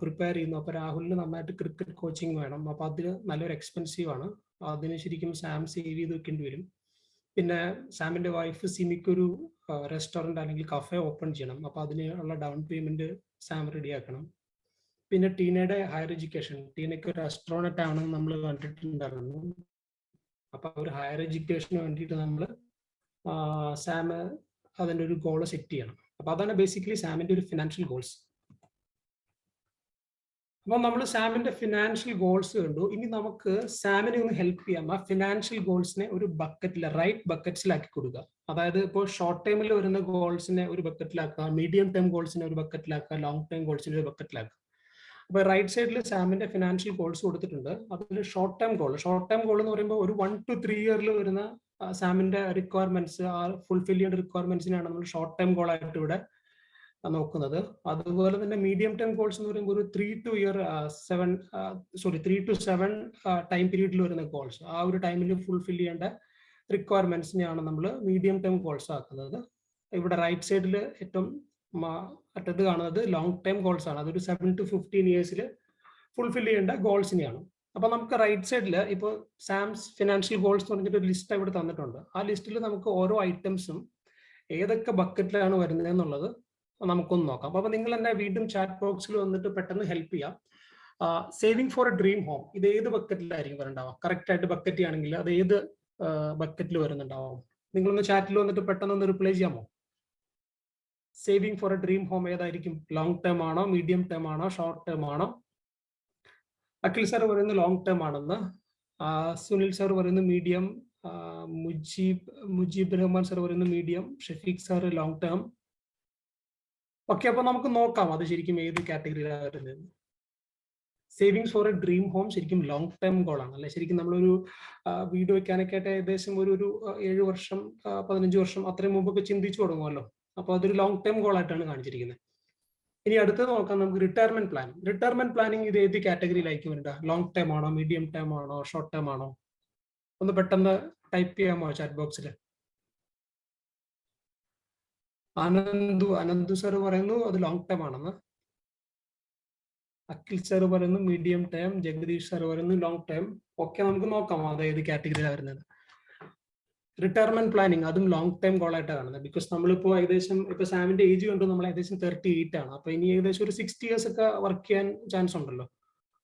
S2: പ്രിപ്പയർ ചെയ്യുന്നു. അപ്പൊ രാഹുലിന് നന്നായിട്ട് ക്രിക്കറ്റ് കോച്ചിങ് വേണം. അപ്പൊ അതിന് നല്ലൊരു എക്സ്പെൻസീവ് ആണ്. അതിന് ശരിക്കും സാം സേവ് ചെയ്ത് വെക്കേണ്ടി വരും. പിന്നെ സാമിന്റെ വൈഫ് സിമിക്കൊരു റെസ്റ്റോറന്റ് അല്ലെങ്കിൽ കഫേ ഓപ്പൺ ചെയ്യണം. അപ്പൊ അതിനുള്ള ഡൗൺ പേയ്മെന്റ് സാം റെഡിയാക്കണം പിന്നെ ടീനയുടെ ഹയർ എഡ്യൂക്കേഷൻ ടീനയ്ക്ക് ഒരു അസ്ട്രോണറ്റ് ആണെന്ന് നമ്മൾ കണ്ടിട്ടുണ്ടായിരുന്നു. അപ്പൊ ഒരു ഹയർ എഡ്യൂക്കേഷന് വേണ്ടിയിട്ട് നമ്മൾ സാം അതിന്റെ ഒരു ഗോൾ സെറ്റ് ചെയ്യണം. അപ്പൊ അതാണ് ബേസിക്കലി സാമിന്റെ ഒരു ഫിനാൻഷ്യൽ ഗോൾസ് അപ്പൊ നമ്മൾ സാമിന്റെ ഫിനാൻഷ്യൽ ഗോൾസ് കണ്ടു. ഇനി നമുക്ക് സാമിനെ ഒന്ന് ഹെൽപ്പ് ചെയ്യാം. ആ ഫിനാൻഷ്യൽ ഗോൾസിനെ ഒരു ബക്കറ്റിൽ റൈറ്റ് ബക്കറ്റ്സിലാക്കി കൊടുക്കുക അതായത് ഇപ്പോൾ ഷോർട്ട് ടൈമിൽ വരുന്ന ഗോൾസിനെ ഒരു ബക്കറ്റിലാക്കുക മീഡിയം ടേം ഗോൾസിനെ ഒരു ബക്കറ്റിലാക്കുക ലോങ് ടേം ഗോൾസിനെ ഒരു ബക്കറ്റിലാക്കുക അപ്പൊ റൈറ്റ് സൈഡിൽ സാമിന്റെ ഫിനാൻഷ്യൽ ഗോൾസ് കൊടുത്തിട്ടുണ്ട്. അതിൽ short time goal short time goal എന്ന് പറയുമ്പോൾ ഒരു വൺ ടു ത്രീ ഇയറിൽ വരുന്ന സാമിന്റെ റിക്വയർമെന്റ്സ് ആ ഫുൾഫിൽ ചെയ്യേണ്ട റിക്വയർമെന്റ്സിനെയാണ് നമ്മൾ ഷോർട്ട് ടൈം ഗോൾ ആയിട്ട് ഇവിടെ നോക്കുന്നത്. അതുപോലെ തന്നെ മീഡിയം ടൈം ഗോൾസ് എന്ന് പറയുമ്പോൾ ഒരു three to year seven sorry three to seven time പീരീഡിൽ വരുന്ന ഗോൾസ് ആ ഒരു ടൈമിൽ ഫുൾഫിൽ ചെയ്യേണ്ട റിക്വയർമെന്റ്സിനെയാണ് നമ്മൾ മീഡിയം ടൈം ഗോൾസ് ആക്കുന്നത്. ഇവിടെ റൈറ്റ് സൈഡിൽ ഏറ്റവും അറ്റത്ത് കാണുന്നത് ലോങ് ടൈം ഗോൾസ് ആണ്. അതൊരു സെവൻ ടു ഫിഫ്റ്റീൻ ഇയേഴ്സിൽ ഫുൾഫിൽ ചെയ്യേണ്ട ഗോൾസിനെയാണ് അപ്പൊ നമുക്ക് റൈറ്റ് സൈഡിൽ ഇപ്പോൾ സാംസ് ഫിനാൻഷ്യൽ ഗോൾസ് എന്ന് പറഞ്ഞിട്ട് ഒരു ലിസ്റ്റ് ഇവിടെ തന്നിട്ടുണ്ട്. ആ ലിസ്റ്റിൽ നമുക്ക് ഓരോ ഐറ്റംസും ഏതൊക്കെ ബക്കറ്റിലാണ് വരുന്നത് എന്നുള്ളത് നമുക്കൊന്ന് നോക്കാം. അപ്പൊ നിങ്ങൾ എന്നെ വീണ്ടും ചാറ്റ് ബോക്സിൽ വന്നിട്ട് പെട്ടെന്ന് ഹെൽപ്പ് ചെയ്യാം. Saving for a dream home ഇത് ഏത് ബക്കറ്റിലായിരിക്കും വരണ്ടാവാം കറക്റ്റ് ആയിട്ട് ബക്കറ്റ് ആണെങ്കിൽ അത് ഏത് ബക്കറ്റിൽ വരുന്നുണ്ടാവാം? നിങ്ങളൊന്ന് ചാറ്റിൽ വന്നിട്ട് പെട്ടെന്ന് ഒന്ന് റിപ്ലൈ ചെയ്യാമോ? Saving for a dream home ഏതായിരിക്കും? ലോങ് ടേം ആണോ? മീഡിയം ടേം ആണോ? ഷോർട്ട് ടേം ആണോ? അഖിൽ സാർ പറയുന്നത് ലോങ് ടേം ആണെന്ന്. സുനിൽ സാർ പറയുന്നത് മീഡിയം മുജീബ് മുജീബ് റഹ്മാൻ സാർ പറയുന്നത് medium Shafeeq sir long term okay അപ്പൊ നമുക്ക് നോക്കാം അത് ശരിക്കും ഏത് കാറ്റഗറിയിലാണ് savings for a dream home ശരിക്കും ലോങ് ടേം ഗോളാണ് അല്ലെ? ശരിക്കും നമ്മളൊരു വീട് വെക്കാനൊക്കെ ആയിട്ട് ഏകദേശം ഒരു ഒരു ഏഴ് വർഷം പതിനഞ്ച് വർഷം അത്രയും മുമ്പൊക്കെ ചിന്തിച്ചു തുടങ്ങുമല്ലോ. അപ്പൊ അതൊരു ലോങ് ടേം ഗോളായിട്ടാണ് കാണിച്ചിരിക്കുന്നത്. ഇനി അടുത്തത് നോക്കാം നമുക്ക് റിട്ടയർമെന്റ് പ്ലാൻ റിട്ടയർമെന്റ് പ്ലാനിങ് ഇത് ഏത് കാറ്റഗറിയിലായിരിക്കും വരേണ്ട ലോങ് ടേം ആണോ മീഡിയം ടേം ആണോ ഷോർട്ട് ടേം ആണോ? ഒന്ന് പെട്ടെന്ന് ടൈപ്പ് ചെയ്യാമോ ചാറ്റ് ബോക്സിൽ അനന്തു അനന്തു സാർ പറയുന്നു അത് ലോങ് ടേം ആണെന്ന്. അഖിൽ സാർ പറയുന്നു മീഡിയം ടേം ജഗദീഷ് സാർ പറയുന്നു ലോങ് ടേം ഒക്കെ നമുക്ക് നോക്കാം അതായത് കാറ്റഗറിയിലാണ് വരുന്നത്. റിട്ടയർമെന്റ് പ്ലാനിങ് അതും ലോങ് ടൈം ഗോൾ ആയിട്ടാണ് കാണുന്നത്. ബിക്കോസ് നമ്മളിപ്പോ ഏകദേശം ഇപ്പൊ സാമിന്റെ ഏജ് കണ്ടു നമ്മൾ ഏകദേശം തേർട്ടി എയ്റ്റ് ആണ്. അപ്പൊ ഇനി ഏകദേശം ഒരു സിക്സ്റ്റി ഇയേഴ്സ് ഒക്കെ വർക്ക് ചെയ്യാൻ ചാൻസ് ഉണ്ടല്ലോ.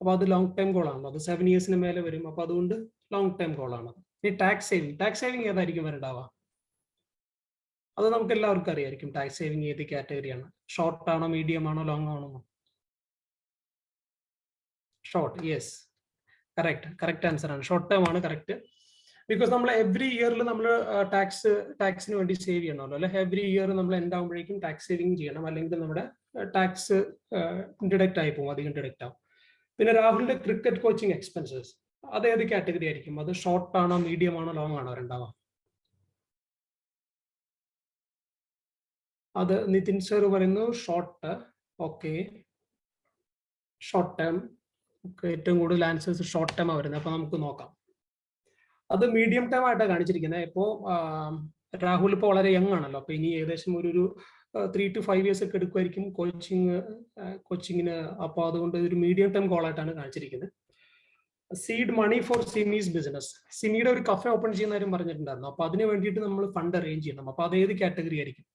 S2: അപ്പൊ അത് ലോങ് ടൈം ആണ് അത് സെവൻ ഇയേഴ്സിന് മേലെ വരും. അപ്പൊ അതുകൊണ്ട് ലോങ് ടൈം ഗോൾ ആണ്. ഇനി ടാക്സ് സേവിങ് ടാക്സ് സേവിങ് ഏതായിരിക്കും വരണ്ടാവുക? അത് നമുക്ക് എല്ലാവർക്കും അറിയായിരിക്കും. ടാക്സ് സേവിങ് ഏത് കാറ്റഗറിയാണ് ഷോർട്ട് ആണോ മീഡിയം ആണോ ലോങ് ആണോ? Short yes correct correct answer ആണ്. ഷോർട്ട് ടേം ആണ് കറക്റ്റ് ബിക്കോസ് നമ്മൾ എവറി ഇയറിൽ നമ്മൾ ടാക്സ് ടാക്സിന് വേണ്ടി സേവ് ചെയ്യണമല്ലോ. അല്ലെ? എവറി ഇയർ നമ്മൾ എന്താകുമ്പോഴേക്കും ടാക്സ് സേവിങ് ചെയ്യണം. അല്ലെങ്കിൽ നമ്മുടെ ടാക്സ് ഡിഡക്റ്റ് ആയി പോകും. അധികം ഡിഡക്റ്റ് ആവും. പിന്നെ രാഹുലിന്റെ ക്രിക്കറ്റ് കോച്ചിങ് എക്സ്പെൻസസ് അത് ഏത് കാറ്റഗറി ആയിരിക്കും? അത് ഷോർട്ട് ആണോ മീഡിയം ആണോ ലോങ് ആണോ രണ്ടാവാം? അത് നിതിൻ സർ പറയുന്നു ഷോർട്ട് ഓക്കെ ഷോർട്ട് ടേം ഏറ്റവും കൂടുതൽ ആൻസേഴ്സ് ഷോർട്ട് ടേം വരുന്നത്. അപ്പൊ നമുക്ക് നോക്കാം. അത് മീഡിയം ടൈം ആയിട്ടാണ് കാണിച്ചിരിക്കുന്നത് ഇപ്പോൾ രാഹുൽ ഇപ്പോൾ വളരെ യങ് ആണല്ലോ. അപ്പൊ ഇനി ഏകദേശം ഒരു ഒരു ത്രീ ടു ഫൈവ് ഇയേഴ്സ് ഒക്കെ എടുക്കുമായിരിക്കും കോച്ചിങ് കോച്ചിങ്ങിന് അപ്പോൾ അതുകൊണ്ട് ഒരു മീഡിയം ടൈം കോളായിട്ടാണ് കാണിച്ചിരിക്കുന്നത് സീഡ് മണി ഫോർ സിമീസ് ബിസിനസ് സിമിയുടെ ഒരു കഫേ ഓപ്പൺ ചെയ്യുന്ന കാര്യം പറഞ്ഞിട്ടുണ്ടായിരുന്നു. അപ്പൊ അതിന് വേണ്ടിയിട്ട് നമ്മൾ ഫണ്ട് അറേഞ്ച് ചെയ്യണം. അപ്പൊ അത് ഏത് കാറ്റഗറി ആയിരിക്കും?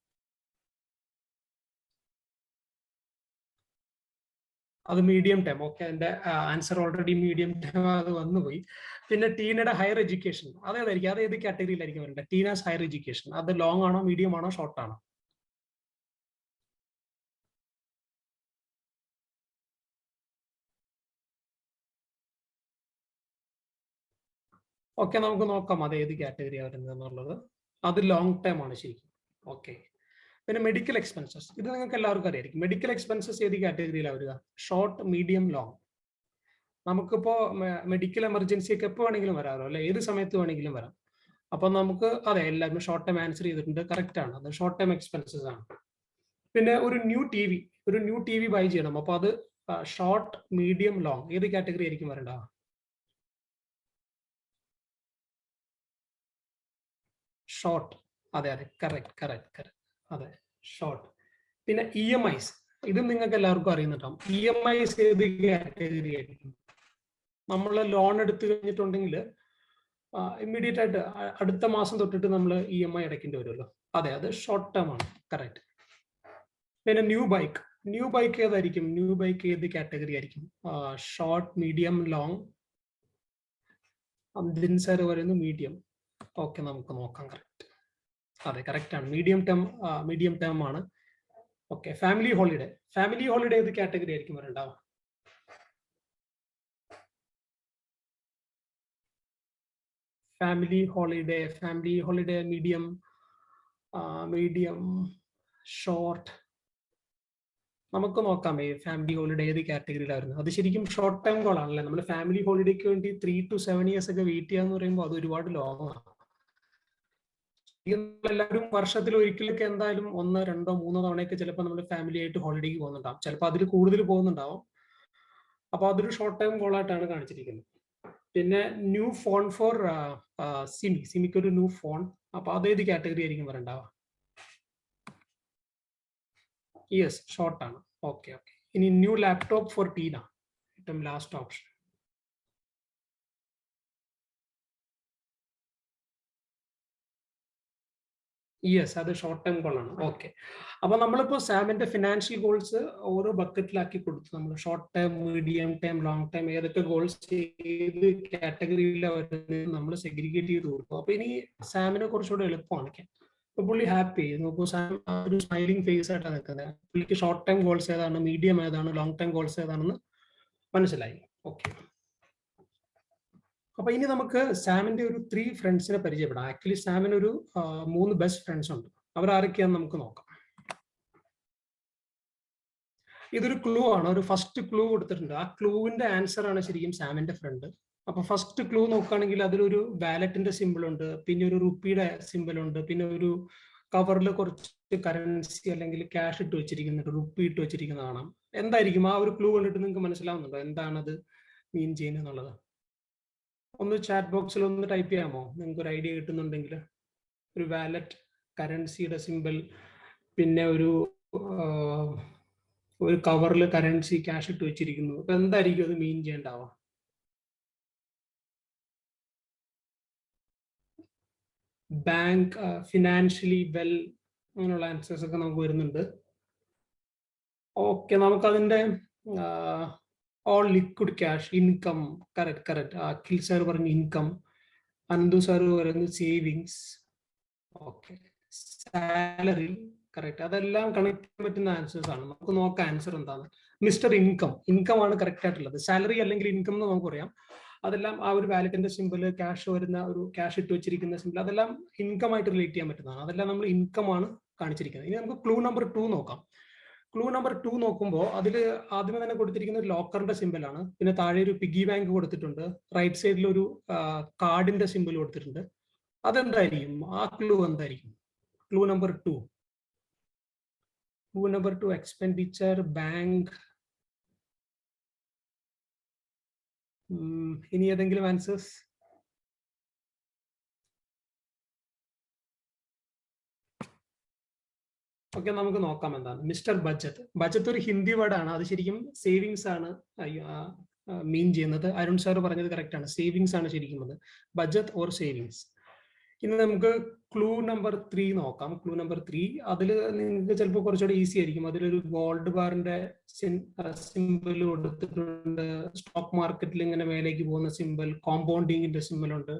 S2: അത് മീഡിയം ടൈം ഓക്കെ എന്റെ ആൻസർ ഓൾറെഡി മീഡിയം ടൈം അത് വന്നുപോയി. പിന്നെ ടീനയുടെ ഹയർ എഡ്യൂക്കേഷൻ അതേതായിരിക്കും അത് ഏത് കാറ്റഗറിയിലായിരിക്കും വരേണ്ടത്? ടീനാസ് ഹയർ എഡ്യൂക്കേഷൻ അത് ലോങ് ആണോ മീഡിയം ആണോ ഷോർട്ട് ആണോ? ഓക്കെ നമുക്ക് നോക്കാം അത് ഏത് കാറ്റഗറിയാണ് വരുന്നത് എന്നുള്ളത് അത് ലോങ് ടേം ആണ് ശരിക്കും. ഓക്കെ പിന്നെ മെഡിക്കൽ എക്സ്പെൻസസ് ഇത് നിങ്ങൾക്ക് എല്ലാവർക്കും അറിയായിരിക്കും. മെഡിക്കൽ എക്സ്പെൻസസ് ഏത് കാറ്റഗറിയിലാണ് വരിക? ഷോർട്ട് മീഡിയം ലോങ് നമുക്കിപ്പോ മെഡിക്കൽ എമർജൻസി ഒക്കെ എപ്പോൾ വേണമെങ്കിലും വരാറോ? അല്ലെ? ഏത് സമയത്ത് വേണമെങ്കിലും വരാം. അപ്പൊ നമുക്ക് അതെ എല്ലാവരും ഷോർട്ട് ടൈം ആൻസർ ചെയ്തിട്ടുണ്ട്. കറക്റ്റ് ആണ്. അത് ഷോർട്ട് ടൈം എക്സ്പെൻസസ് ആണ്. പിന്നെ ഒരു ന്യൂ ടി വി ഒരു ന്യൂ ടി വി ബൈ ചെയ്യണം. അപ്പൊ അത് ഷോർട്ട് മീഡിയം ലോങ് ഏത് കാറ്റഗറി ആയിരിക്കും വരേണ്ട? ഷോർട്ട് അതെ അതെ. കറക്റ്റ് കറക്റ്റ് കറക്റ്റ് അതെ ഷോർട്ട് പിന്നെ ഇ എം ഐസ് ഇത് നിങ്ങൾക്ക് എല്ലാവർക്കും അറിയുന്നുണ്ടാവും ഇ എം ഐസ് ഏത് കാറ്റഗറി ആയിരിക്കും? നമ്മൾ ലോൺ എടുത്തു കഴിഞ്ഞിട്ടുണ്ടെങ്കിൽ ഇമ്മീഡിയറ്റ് ആയിട്ട് അടുത്ത മാസം തൊട്ടിട്ട് നമ്മൾ ഇ എം ഐ അടയ്ക്കേണ്ടി വരുമല്ലോ. അതെ അത് ഷോർട്ട് ടേം ആണ്. കറക്റ്റ് പിന്നെ ന്യൂ ബൈക്ക് ന്യൂ ബൈക്ക് ഏതായിരിക്കും? ന്യൂ ബൈക്ക് ഏത് കാറ്റഗറി ആയിരിക്കും? Short medium long Abdin sir പറയുന്നു മീഡിയം ഓക്കെ നമുക്ക് നോക്കാം. കറക്റ്റ് അതെ കറക്റ്റ് ആണ്. മീഡിയം ടേം മീഡിയം ടേം ആണ്. Okay family holiday family holiday ഏത് കാറ്റഗറി ആയിരിക്കും വരണ്ടാവുക family holiday family holiday medium medium short നമുക്ക് നോക്കാം ഈ ഫാമിലി ഹോളിഡേ ഏത് കാറ്റഗറിയിലായിരുന്നു അത് ശരിക്കും ഷോർട്ട് ടൈം ഗോൾ ആണല്ലേ? നമ്മൾ ഫാമിലി ഹോളിഡേക്ക് വേണ്ടി ത്രീ ടു സെവൻ ഇയേഴ്സ് ഒക്കെ വെയിറ്റ് ചെയ്യാന്ന് പറയുമ്പോൾ അത് ഒരുപാട് ലോങ്ങാണ് എല്ലാവരും വർഷത്തിൽ ഒരിക്കലൊക്കെ എന്തായാലും ഒന്ന് രണ്ടോ മൂന്നോ തവണയൊക്കെ ചിലപ്പോൾ നമ്മൾ ഫാമിലി ആയിട്ട് ഹോളിഡേക്ക് പോകുന്നുണ്ടാവും. ചിലപ്പോൾ അതിൽ കൂടുതൽ പോകുന്നുണ്ടാവും. അപ്പൊ അതൊരു ഷോർട്ട് ടൈം ഗോൾ ആയിട്ടാണ് കാണിച്ചിരിക്കുന്നത്. പിന്നെ ന്യൂ ഫോൺ ഫോർ സിമി സിമിക്ക് ഒരു ന്യൂ ഫോൺ അപ്പൊ അതേത് കാറ്റഗറി ആയിരിക്കും വരണ്ടാവുക യെസ് ഷോർട്ട് ആണ്. ഓക്കെ ഓക്കെ ഇനി ന്യൂ ലാപ്ടോപ്പ് ഫോർ ടീന ഏറ്റവും ലാസ്റ്റ് ഓപ്ഷൻ യെസ് അത് ഷോർട്ട് ടേം ഗോൾ ആണ്. ഓക്കെ അപ്പൊ നമ്മളിപ്പോ സാമിന്റെ ഫിനാൻഷ്യൽ ഗോൾസ് ഓരോ ബക്കറ്റിലാക്കി കൊടുത്തു. നമ്മൾ short term medium term long term ഏതൊക്കെ ഗോൾസ് ഏത് കാറ്റഗറിയിലാണ് നമ്മൾ സെഗ്രിഗേറ്റ് ചെയ്ത് കൊടുക്കും. അപ്പൊ ഇനി സാമിനെ കുറച്ചുകൂടെ എളുപ്പമാണ്. ഇപ്പൊ പുള്ളി ഹാപ്പി നോക്കൂ സാം ഒരു സ്മൈലിംഗ് ഫേസ് ആയിട്ടാണ് നിൽക്കുന്നത്. പുള്ളിക്ക് ഷോർട്ട് ടൈം ഗോൾസ് ഏതാണ് മീഡിയം ഏതാണ് ലോങ് ടൈം ഗോൾസ് ഏതാണെന്ന് മനസ്സിലായി. ഓക്കെ അപ്പൊ ഇനി നമുക്ക് സാമിന്റെ ഒരു ത്രീ ഫ്രണ്ട്സിനെ പരിചയപ്പെടാം. ആക്ച്വലി സാമിന് ഒരു മൂന്ന് ബെസ്റ്റ് ഫ്രണ്ട്സ് ഉണ്ട്. അവർ ആരൊക്കെയാന്ന് നമുക്ക് നോക്കാം. ഇതൊരു ക്ലൂ ആണ്. ഒരു ഫസ്റ്റ് ക്ലൂ കൊടുത്തിട്ടുണ്ട്. ആ ക്ലൂവിന്റെ ആൻസർ ആണ് ശരിക്കും സാമിന്റെ ഫ്രണ്ട് അപ്പൊ ഫസ്റ്റ് ക്ലൂ നോക്കുകയാണെങ്കിൽ അതിലൊരു വാലറ്റിന്റെ സിമ്പിൾ ഉണ്ട്. പിന്നെ ഒരു റുപ്പിയുടെ സിമ്പിൾ ഉണ്ട്. പിന്നെ ഒരു കവറിൽ കുറച്ച് കറൻസി അല്ലെങ്കിൽ ക്യാഷ് ഇട്ട് വെച്ചിരിക്കുന്നുണ്ട് റുപ്പി ഇട്ട് വെച്ചിരിക്കുന്ന കാണാം. എന്തായിരിക്കും? ആ ഒരു ക്ലൂ കണ്ടിട്ട് നിങ്ങൾക്ക് മനസ്സിലാവുന്നുണ്ടോ? എന്താണത് മീൻ ചെയ്യുന്നത് എന്നുള്ളത്? ഒന്ന് ചാറ്റ് ബോക്സിൽ ഒന്ന് ടൈപ്പ് ചെയ്യാമോ? നിങ്ങൾക്ക് ഒരു ഐഡിയ കിട്ടുന്നുണ്ടെങ്കിൽ. ഒരു വാലറ്റ് കറൻസിയുടെ സിമ്പിൾ പിന്നെ ഒരു ഒരു കവറിൽ കറൻസി ക്യാഷ് ഇട്ട് വെച്ചിരിക്കുന്നു. അപ്പൊ എന്തായിരിക്കും അത് മീൻ ചെയ്യേണ്ടാവുക ബാങ്ക് ഫിനാൻഷ്യലി വെൽ അങ്ങനെയുള്ള ആൻസേഴ്സ് ഒക്കെ നമുക്ക് വരുന്നുണ്ട്. Okay all liquid cash income correct correct Akhil sir പറഞ്ഞു ഇൻകം അനന്തു സാർ പറയുന്നത് സേവിങ്സ് ഓക്കെ സാലറി കറക്റ്റ് അതെല്ലാം കണക്ട് ചെയ്യാൻ പറ്റുന്ന ആൻസേഴ്സ് ആണ്. നമുക്ക് നോക്കാം ആൻസർ എന്താണ് മിസ്റ്റർ ഇൻകം ഇൻകം ആണ് കറക്റ്റ് ആയിട്ടുള്ളത്. സാലറി അല്ലെങ്കിൽ ഇൻകം എന്ന് നമുക്ക് പറയാം. അതെല്ലാം ആ ഒരു വാലറ്റിന്റെ സിമ്പിൾ ക്യാഷ് വരുന്ന ഒരു ക്യാഷ് ഇട്ട് വെച്ചിരിക്കുന്ന സിമ്പിൾ അതെല്ലാം ഇൻകം ആയിട്ട് റിലേറ്റ് ചെയ്യാൻ പറ്റുന്നതാണ്. അതെല്ലാം നമ്മൾ ഇൻകം ആണ് കാണിച്ചിരിക്കുന്നത്. ഇനി നമുക്ക് ക്ലൂ നമ്പർ ടു നോക്കാം. ക്ലൂ നമ്പർ ടു നോക്കുമ്പോൾ അതിൽ ആദ്യമേ തന്നെ കൊടുത്തിരിക്കുന്ന ഒരു ലോക്കറിന്റെ സിമ്പിൾ ആണ്. പിന്നെ താഴെ ഒരു പിഗി ബാങ്ക് കൊടുത്തിട്ടുണ്ട്. റൈറ്റ് സൈഡിൽ ഒരു കാർഡിന്റെ സിമ്പിൾ കൊടുത്തിട്ടുണ്ട്. അതെന്തായിരിക്കും? ആ ക്ലൂ എന്തായിരിക്കും? Clue number two clue number two expenditure bank ഇനി ഏതെങ്കിലും ആൻസേഴ്സ് ഓക്കെ നമുക്ക് നോക്കാം എന്താണ്. Mister budget. ബജറ്റ് ഒരു ഹിന്ദി വേർഡാണ്. അത് ശരിക്കും സേവിങ്സ് ആണ് മീൻ ചെയ്യുന്നത്. അരുൺ സാർ പറഞ്ഞത് കറക്റ്റ് ആണ്. സേവിങ്സ് ആണ് ശരിക്കും അത് ബജറ്റ് ഓർ സേവിങ്സ്? ഇനി നമുക്ക് ക്ലൂ നമ്പർ ത്രീ നോക്കാം. ക്ലൂ നമ്പർ ത്രീ അതിൽ നിങ്ങൾക്ക് ചിലപ്പോൾ കുറച്ചുകൂടെ ഈസി ആയിരിക്കും. അതിലൊരു ഗോൾഡ് ബാറിന്റെ സിമ്പിൾ കൊടുത്തിട്ടുണ്ട്. സ്റ്റോക്ക് മാർക്കറ്റിൽ ഇങ്ങനെ മേലേക്ക് പോകുന്ന സിമ്പിൾ കോമ്പൗണ്ടിങ്ങിന്റെ സിമ്പിൾ ഉണ്ട്.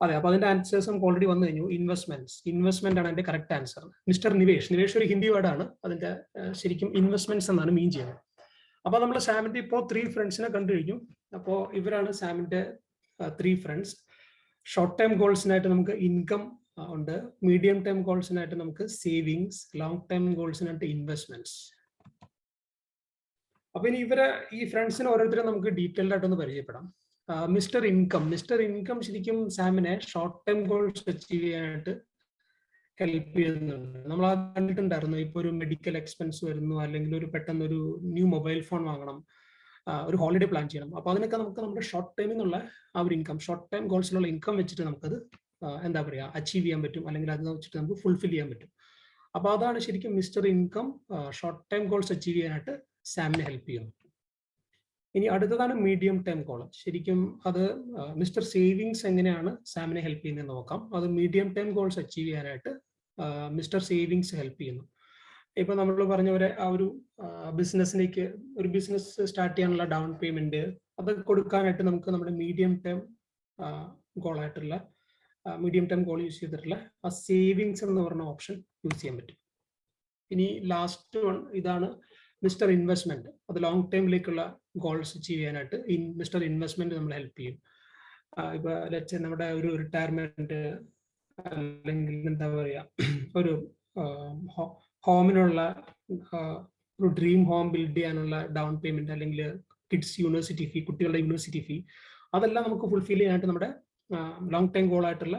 S2: അതെ അപ്പൊ അതിന്റെ ആൻസേഴ്സ് നമുക്ക് ഓൾറെഡി വന്നു കഴിഞ്ഞു. ഇൻവെസ്റ്റ്മെന്റ്സ് ഇൻവെസ്റ്റ്മെന്റ് ആണ് എന്റെ correct answer mister Nivesh. Nivesh ഒരു ഹിന്ദി വേർഡാണ് അതിന്റെ ശരിക്കും ഇൻവെസ്റ്റ്മെന്റ്സ് എന്നാണ് മീൻ ചെയ്യുന്നത്. അപ്പൊ നമ്മൾ സാമിന്റെ ഇപ്പോൾ ത്രീ ഫ്രണ്ട്സിനെ കണ്ടു കഴിഞ്ഞു. അപ്പോൾ ഇവരാണ് സാമിന്റെ ത്രീ ഫ്രണ്ട്സ് ഷോർട്ട് ടൈം ഗോൾസിനായിട്ട് നമുക്ക് ഇൻകം ഉണ്ട്. മീഡിയം ടൈം ഗോൾസിനായിട്ട് നമുക്ക് സേവിങ്സ് ലോങ് ടൈം ഗോൾസിനായിട്ട് ഇൻവെസ്റ്റ്മെന്റ്സ് അപ്പൊ ഇനി ഇവരെ ഈ ഫ്രണ്ട്സിനെ ഓരോരുത്തരെ നമുക്ക് ഡീറ്റെയിൽഡ് ആയിട്ടൊന്ന് പരിചയപ്പെടാം. Mister income. മിസ്റ്റർ ഇൻകം ശരിക്കും സാമിനെ ഷോർട്ട് ടൈം ഗോൾസ് അച്ചീവ് ചെയ്യാനായിട്ട് ഹെൽപ്പ് ചെയ്യുന്നുണ്ട്. നമ്മൾ ആ കണ്ടിട്ടുണ്ടായിരുന്നു ഇപ്പൊ ഒരു മെഡിക്കൽ എക്സ്പെൻസ് വരുന്നു അല്ലെങ്കിൽ ഒരു പെട്ടെന്ന് ഒരു ന്യൂ മൊബൈൽ ഫോൺ വാങ്ങണം ഒരു ഹോളിഡേ പ്ലാൻ ചെയ്യണം. അപ്പോൾ അതിനൊക്കെ നമുക്ക് നമ്മുടെ ഷോർട്ട് ടൈമിൽ നിന്നുള്ള ആ ഒരു ഇൻകം ഷോർട്ട് ടൈം ഗോൾസിലുള്ള ഇൻകം വെച്ചിട്ട് നമുക്കത് എന്താ പറയുക അച്ചീവ് ചെയ്യാൻ പറ്റും അല്ലെങ്കിൽ അത് വെച്ചിട്ട് നമുക്ക് ഫുൾഫിൽ ചെയ്യാൻ പറ്റും. അപ്പോൾ അതാണ് ശരിക്കും mister income short time goals achieve ചെയ്യാനായിട്ട് സാമിനെ ഹെൽപ്പ് ചെയ്യുന്നു ഇനി അടുത്തതാണ് മീഡിയം ടേം കോളം ശരിക്കും അത് മിസ്റ്റർ സേവിങ്സ് എങ്ങനെയാണ് സാമിനെ ഹെൽപ്പ് ചെയ്യുന്നത് നോക്കാം. അത് മീഡിയം ടേം ഗോൾസ് അച്ചീവ് ചെയ്യാനായിട്ട് മിസ്റ്റർ സേവിങ്സ് ഹെൽപ്പ് ചെയ്യുന്നു. ഇപ്പൊ നമ്മൾ പറഞ്ഞ പോലെ ആ ഒരു ബിസിനസ്സിലേക്ക് ഒരു ബിസിനസ് സ്റ്റാർട്ട് ചെയ്യാനുള്ള ഡൗൺ പേയ്മെന്റ് അത് കൊടുക്കാനായിട്ട് നമുക്ക് നമ്മുടെ മീഡിയം ടേം ഗോൾ ആയിട്ടുള്ള മീഡിയം ടേം ഗോൾ യൂസ് ചെയ്തിട്ടുള്ള ആ സേവിങ്സ് എന്ന് പറഞ്ഞ ഓപ്ഷൻ യൂസ് ചെയ്യാൻ പറ്റും. ഇനി ലാസ്റ്റ് വൺ ഇതാണ് മിസ്റ്റർ ഇൻവെസ്റ്റ്മെന്റ് അത് ലോങ് ടൈമിലേക്കുള്ള ഗോൾസ് അച്ചീവ് ചെയ്യാനായിട്ട് മിസ്റ്റർ ഇൻവെസ്റ്റ്മെന്റ് നമ്മൾ ഹെൽപ്പ് ചെയ്യും. ഇപ്പൊ ലെറ്റ്സ് നമ്മുടെ ഒരു റിട്ടയർമെന്റ് അല്ലെങ്കിൽ എന്താ പറയാ ഒരു ഹോമിനുള്ള ഒരു ഡ്രീം ഹോം ബിൽഡ് ചെയ്യാനുള്ള ഡൗൺ പേയ്മെന്റ് അല്ലെങ്കിൽ കിഡ്സ് യൂണിവേഴ്സിറ്റി ഫീ കുട്ടികളുടെ യൂണിവേഴ്സിറ്റി ഫീ അതെല്ലാം നമുക്ക് ഫുൾഫിൽ ചെയ്യാനായിട്ട് നമ്മുടെ ലോങ് ടൈം ഗോൾ ആയിട്ടുള്ള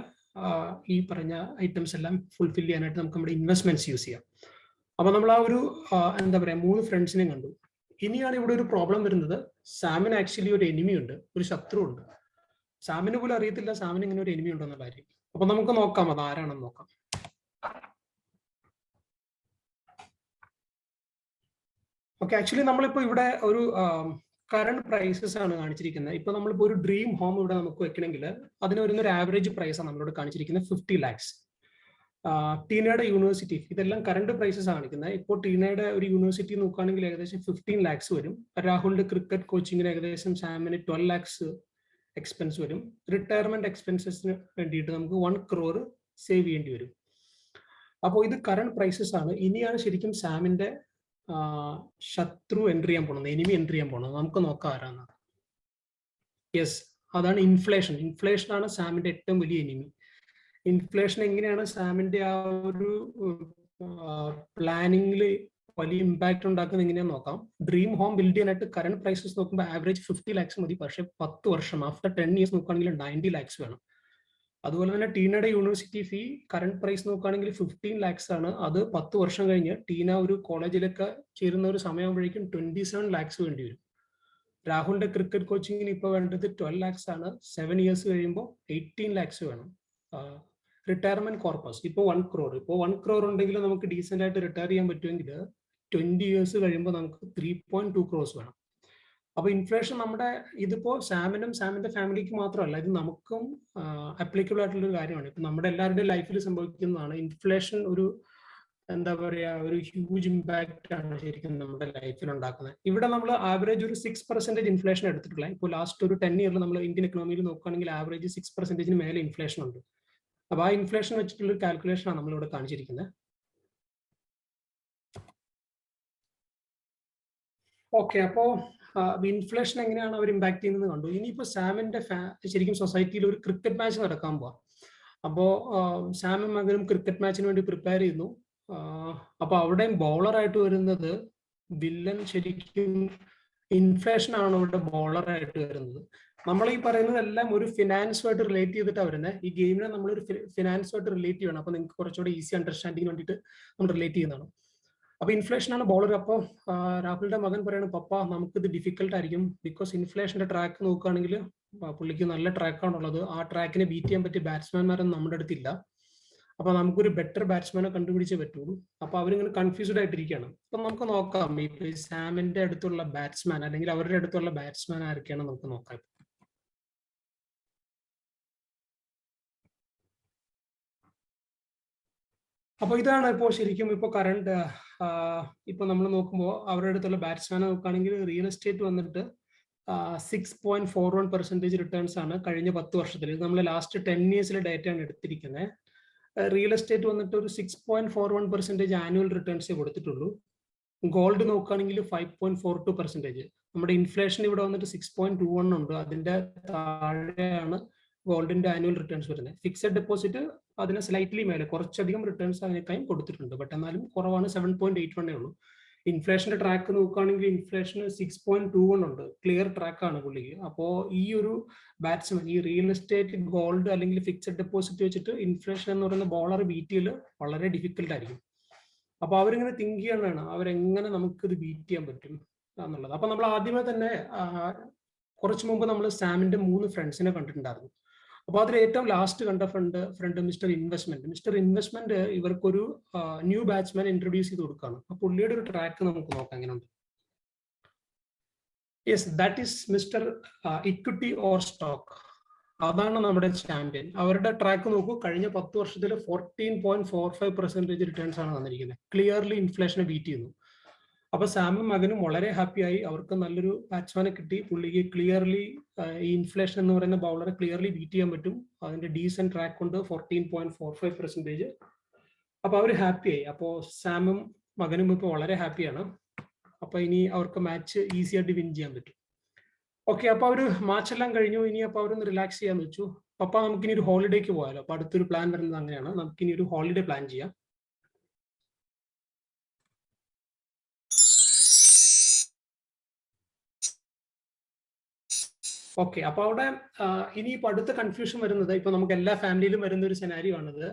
S2: ഈ പറഞ്ഞ ഐറ്റംസ് എല്ലാം ഫുൾഫിൽ ചെയ്യാനായിട്ട് നമുക്ക് നമ്മുടെ ഇൻവെസ്റ്റ്മെന്റ്സ് യൂസ് ചെയ്യാം. അപ്പൊ നമ്മൾ ആ ഒരു എന്താ പറയാ മൂന്ന് ഫ്രണ്ട്സിനെ കണ്ടു. ഇനിയാണ് ഇവിടെ ഒരു പ്രോബ്ലം വരുന്നത്. സാമിന് ആക്ച്വലി ഒരു എനിമി ഉണ്ട്. ഒരു ശത്രു ഉണ്ട്. സാമിന് പോലും അറിയത്തില്ല. സാമിന് ഇങ്ങനെ ഒരു എനിമി ഉണ്ടെന്നുള്ള കാര്യം. അപ്പൊ നമുക്ക് നോക്കാം അത് ആരാണെന്ന് നോക്കാം. ഓക്കെ ആക്ച്വലി നമ്മളിപ്പോ ഇവിടെ ഒരു കറണ്ട് പ്രൈസസ് ആണ് കാണിച്ചിരിക്കുന്നത്. ഇപ്പൊ നമ്മളിപ്പോ ഒരു ഡ്രീം ഹോം ഇവിടെ നമുക്ക് വെക്കണമെങ്കിൽ അതിന് വരുന്ന ഒരു ആവറേജ് പ്രൈസ് ആണ് നമ്മളോട് കാണിച്ചിരിക്കുന്നത് ഫിഫ്റ്റി ലാക്സ് ടീനയുടെ യൂണിവേഴ്സിറ്റി ഇതെല്ലാം കറണ്ട് പ്രൈസസ് കാണിക്കുന്നത്. ഇപ്പോൾ ടീനയുടെ ഒരു യൂണിവേഴ്സിറ്റി നോക്കുകയാണെങ്കിൽ ഏകദേശം ഫിഫ്റ്റീൻ ലാക്സ് വരും. രാഹുലിന്റെ ക്രിക്കറ്റ് കോച്ചിങ്ങിന് ഏകദേശം സാമിന് ട്വൽവ് ലാക്സ് എക്സ്പെൻസ് വരും. റിട്ടയർമെന്റ് എക്സ്പെൻസസിന് വേണ്ടിയിട്ട് നമുക്ക് വൺ ക്രോർ സേവ് ചെയ്യേണ്ടി വരും. അപ്പോൾ ഇത് കറണ്ട് പ്രൈസസ് ആണ്. ഇനിയാണ് ശരിക്കും സാമിന്റെ ശത്രു എൻട്രി ചെയ്യാൻ പോണത് എനിമി എൻട്രി ചെയ്യാൻ പോണത് നമുക്ക് നോക്കാം ആരാന്നാണ് യെസ് അതാണ് ഇൻഫ്ലേഷൻ ഇൻഫ്ലേഷൻ ആണ് സാമിന്റെ ഏറ്റവും വലിയ എനിമി ഇൻഫ്ലേഷൻ എങ്ങനെയാണ് സാമിന്റെ ആ ഒരു പ്ലാനിങ്ങിൽ വലിയ ഇമ്പാക്ട് ഉണ്ടാക്കുന്നത് എങ്ങനെയാന്ന് നോക്കാം. ഡ്രീം ഹോം ബിൽഡ് ചെയ്യാനായിട്ട് കറണ്ട് പ്രൈസസ് നോക്കുമ്പോൾ ആവറേജ് ഫിഫ്റ്റി ലാക്സ് മതി. പക്ഷേ പത്ത് വർഷം ആഫ്റ്റർ ടെൻ ഇയേഴ്സ് നോക്കുകയാണെങ്കിൽ നയന്റി ലാക്സ് വേണം. അതുപോലെ തന്നെ ടീനയുടെ യൂണിവേഴ്സിറ്റി ഫീ കറണ്ട് പ്രൈസ് നോക്കുകയാണെങ്കിൽ ഫിഫ്റ്റീൻ ലാക്സ് ആണ്. അത് പത്ത് വർഷം കഴിഞ്ഞ് ടീന ഒരു കോളേജിലൊക്കെ ചേരുന്ന ഒരു സമയമാകുമ്പോഴേക്കും ട്വന്റി സെവൻ ലാക്സ് വേണ്ടി വരും. രാഹുലിന്റെ ക്രിക്കറ്റ് കോച്ചിങ്ങിന് ഇപ്പോൾ വേണ്ടത് ട്വൽവ് ലാക്സ് ആണ്. സെവൻ ഇയേഴ്സ് കഴിയുമ്പോൾ എയ്റ്റീൻ ലാക്സ് വേണം. റിട്ടയർമെന്റ് കോർപ്പസ് ഇപ്പോൾ വൺ ക്രോർ ഇപ്പോൾ വൺ ക്രോർ ഉണ്ടെങ്കിൽ നമുക്ക് ഡീസെന്റ് ആയിട്ട് റിട്ടയർ ചെയ്യാൻ പറ്റുമെങ്കിൽ ട്വന്റി ഇയേഴ്സ് കഴിയുമ്പോൾ നമുക്ക് ത്രീ പോയിന്റ് ടു ക്രോസ് വേണം. അപ്പൊ ഇൻഫ്ലേഷൻ നമ്മുടെ ഇതിപ്പോ സാമിനും സാമിന്റെ ഫാമിലിക്ക് മാത്രമല്ല ഇത് നമുക്കും അപ്ലിക്കബിൾ ആയിട്ടുള്ള ഒരു കാര്യമാണ്. ഇപ്പൊ നമ്മുടെ എല്ലാവരുടെയും ലൈഫിൽ സംഭവിക്കുന്നതാണ് ഇൻഫ്ലേഷൻ ഒരു എന്താ പറയാ ഒരു ഹ്യൂജ് ഇമ്പാക്റ്റ് ആണ് ശരിക്കും നമ്മുടെ ലൈഫിൽ ഉണ്ടാക്കുന്നത്. ഇവിടെ നമ്മൾ ആവറേജ് ഒരു സിക്സ് പെർസെന്റേജ് ഇൻഫ്ലേഷൻ എടുത്തിട്ടുള്ള ഇപ്പോൾ ലാസ്റ്റ് ഒരു ടെൻ ഇയറിൽ നമ്മൾ ഇന്ത്യൻ എക്കണോമിയിൽ നോക്കുകയാണെങ്കിൽ ആവറേജ് സിക്സ് പെർസെന്റേജിന് മേലെ ഇൻഫ്ലേഷൻ ഉണ്ട്. അപ്പൊ ആ ഇൻഫ്ലേഷൻ വെച്ചിട്ടുള്ള കാൽക്കുലേഷൻ ആണ് നമ്മളിവിടെ കാണിച്ചിരിക്കുന്നത്. ഓക്കെ അപ്പോ ഇൻഫ്ലേഷൻ എങ്ങനെയാണ് അവർ ഇമ്പാക്ട് ചെയ്യുന്നത് കണ്ടു. ഇനിയിപ്പോ സാമിന്റെ ശരിക്കും സൊസൈറ്റിയിൽ ഒരു ക്രിക്കറ്റ് മാച്ച് നടക്കാൻ പോവാ. അപ്പോ സാമും മകനും ക്രിക്കറ്റ് മാച്ചിന് വേണ്ടി പ്രിപ്പയർ ചെയ്യുന്നു. അപ്പൊ അവിടെയും ബോളറായിട്ട് വരുന്നത് വില്ലൻ ശരിക്കും ഇൻഫ്ലേഷൻ ആണ് ഇവിടെ ബോളറായിട്ട് വരുന്നത്. നമ്മൾ ഈ പറയുന്നതെല്ലാം ഒരു ഫിനാൻസുമായിട്ട് റിലേറ്റ് ചെയ്തിട്ടാണ് വരുന്നത് ഈ ഗെയിമിനെ നമ്മൾ ഒരു ഫിനാൻസുമായിട്ട് റിലേറ്റ് ചെയ്യണം. അപ്പൊ നിങ്ങൾക്ക് കുറച്ചുകൂടി ഈസി അണ്ടർസ്റ്റാൻഡിങ് വേണ്ടിയിട്ട് നമ്മൾ റിലേറ്റ് ചെയ്യുന്നതാണ്. അപ്പൊ ഇൻഫ്ലേഷൻ ആണ് ബോളർ അപ്പോൾ രാഹുലിന്റെ മകൻ പറയുന്നത് പപ്പ ഇത് ഡിഫിക്കൽട്ട് ആയിരിക്കും. ബിക്കോസ് ഇൻഫ്ലേഷന്റെ ട്രാക്ക് നോക്കുകയാണെങ്കിൽ പുള്ളിക്ക് നല്ല ട്രാക്കാണുള്ളത് ആ ട്രാക്കിനെ ബീറ്റ് ചെയ്യാൻ പറ്റിയ ബാറ്റ്സ്മാൻമാരൊന്നും നമ്മുടെ അടുത്തില്ല. അപ്പൊ നമുക്കൊരു ബെറ്റർ ബാറ്റ്സ്മാനെ കണ്ടുപിടിച്ചേ പറ്റുള്ളൂ അപ്പൊ അവരിങ്ങനെ കൺഫ്യൂസ്ഡ് ആയിട്ടിരിക്കുകയാണ്. അപ്പൊ നമുക്ക് നോക്കാം ഇപ്പൊ സാമിന്റെ അടുത്തുള്ള ബാറ്റ്സ്മാൻ അല്ലെങ്കിൽ അവരുടെ അടുത്തുള്ള ബാറ്റ്സ്മാൻ ആരൊക്കെയാണ് നമുക്ക് നോക്കാം. അപ്പൊ ഇതാണ് ഇപ്പോൾ ശരിക്കും ഇപ്പോൾ കറണ്ട് ഇപ്പൊ നമ്മൾ നോക്കുമ്പോൾ അവരുടെ അടുത്തുള്ള ബാറ്റ്സ്മാനെ നോക്കുകയാണെങ്കിൽ റിയൽ എസ്റ്റേറ്റ് വന്നിട്ട് six point four one percentage returns ആണ് കഴിഞ്ഞ പത്ത് വർഷത്തിൽ നമ്മൾ ലാസ്റ്റ് ടെൻ ഇയേഴ്സിലെ ആണ് എടുത്തിരിക്കുന്നത് റിയൽ എസ്റ്റേറ്റ് വന്നിട്ട് ഒരു six point four one percentage annual returns കൊടുത്തിട്ടുള്ളൂ. ഗോൾഡ് നോക്കുകയാണെങ്കിൽ five point four two percentage നമ്മുടെ ഇൻഫ്ലേഷൻ ഇവിടെ വന്നിട്ട് സിക്സ് പോയിന്റ് ടു വൺ ഉണ്ട്. അതിന്റെ താഴെയാണ് ഗോൾഡിന്റെ ആനുവൽ റിട്ടേൺസ് വരുന്നത്. ഫിക്സഡ് ഡെപ്പോസിറ്റ് അതിന് സ്ലൈറ്റ്ലി മേലെ കുറച്ചധികം റിട്ടേൺസ് അതിനേക്കായും കൊടുത്തിട്ടുണ്ട്. ബട്ട് എന്നാലും കുറവാണ് സെവൻ പോയിന്റ് എയ്റ്റ് വണ്ണേ ഉള്ളൂ. ഇൻഫ്ലേഷന്റെ ട്രാക്ക് നോക്കുകയാണെങ്കിൽ inflation six point two one ഉണ്ട്. ക്ലിയർ ട്രാക്ക് ആണ് പുള്ളിക്ക്. അപ്പോൾ ഈ ഒരു ബാറ്റ്സ്മാൻ ഈ റിയൽ എസ്റ്റേറ്റ് ഗോൾഡ് അല്ലെങ്കിൽ ഫിക്സഡ് ഡെപ്പോസിറ്റ് വെച്ചിട്ട് ഇൻഫ്ലേഷൻ എന്ന് പറയുന്ന ബോളർ ബീറ്റ് ചെയ്യൽ വളരെ ഡിഫിക്കൽട്ട് ആയിരിക്കും. അപ്പൊ അവരിങ്ങനെ തിങ്ക് ചെയ്യണതാണ് അവരെങ്ങനെ നമുക്ക് ഇത് ബീറ്റ് ചെയ്യാൻ പറ്റും എന്നുള്ളത്. അപ്പൊ നമ്മൾ ആദ്യമേ തന്നെ കുറച്ച് മുമ്പ് നമ്മൾ സാമിന്റെ മൂന്ന് ഫ്രണ്ട്സിനെ കണ്ടിട്ടുണ്ടായിരുന്നു. അപ്പൊ അതിൽ ഏറ്റവും ലാസ്റ്റ് കണ്ട friend friend mister investment mister investment ഇവർക്കൊരു ന്യൂ ബാറ്റ്സ്മാൻ ഇൻട്രൊഡ്യൂസ് ചെയ്ത് കൊടുക്കുകയാണ് അപ്പൊ പുള്ളിയുടെ ഒരു ട്രാക്ക് നമുക്ക് നോക്കാം എങ്ങനെയുണ്ട്? Yes that is mister equity or stock അതാണ് നമ്മുടെ ചാമ്പ്യൻ അവരുടെ ട്രാക്ക് നോക്കൂ കഴിഞ്ഞ പത്ത് വർഷത്തിൽ fourteen point four five percentage returns ആണ് തന്നിരിക്കുന്നത് ക്ലിയർലി ഇൻഫ്ലേഷനെ ബീറ്റ് ചെയ്യുന്നു. അപ്പൊ സാമും മകനും വളരെ ഹാപ്പിയായി അവർക്ക് നല്ലൊരു ബാറ്റ്സ്മാനെ കിട്ടി. പുള്ളിക്ക് ക്ലിയർലി ഈ ഇൻഫ്ലേഷൻ എന്ന് പറയുന്ന ബൗളറെ ക്ലിയർലി ബീറ്റ് ചെയ്യാൻ പറ്റും. അതിന്റെ ഡീസെന്റ് ട്രാക്ക് ഉണ്ട്. Fourteen point four five percentage അപ്പൊ അവർ ഹാപ്പിയായി അപ്പോൾ സാമും മകനും ഇപ്പൊ വളരെ ഹാപ്പിയാണ് അപ്പൊ ഇനി അവർക്ക് മാച്ച് ഈസി ആയിട്ട് വിൻ ചെയ്യാൻ പറ്റും. ഓക്കെ അപ്പൊ അവർ മാച്ച് എല്ലാം കഴിഞ്ഞു. ഇനി അപ്പൊ അവരൊന്ന് റിലാക്സ് ചെയ്യാന്ന് വെച്ചു. പപ്പ നമുക്കിനി ഒരു ഹോളിഡേക്ക് പോയാലോ? അപ്പൊ അടുത്തൊരു പ്ലാൻ വരുന്നത് അങ്ങനെയാണ്. നമുക്കിനി ഒരു ഹോളിഡേ പ്ലാൻ ചെയ്യാം. ഓക്കെ അപ്പൊ അവിടെ ഇനി ഇപ്പൊ അടുത്ത കൺഫ്യൂഷൻ വരുന്നത് ഇപ്പൊ നമുക്ക് എല്ലാ ഫാമിലിയിലും വരുന്ന ഒരു സെനാരിയോ ആണിത്.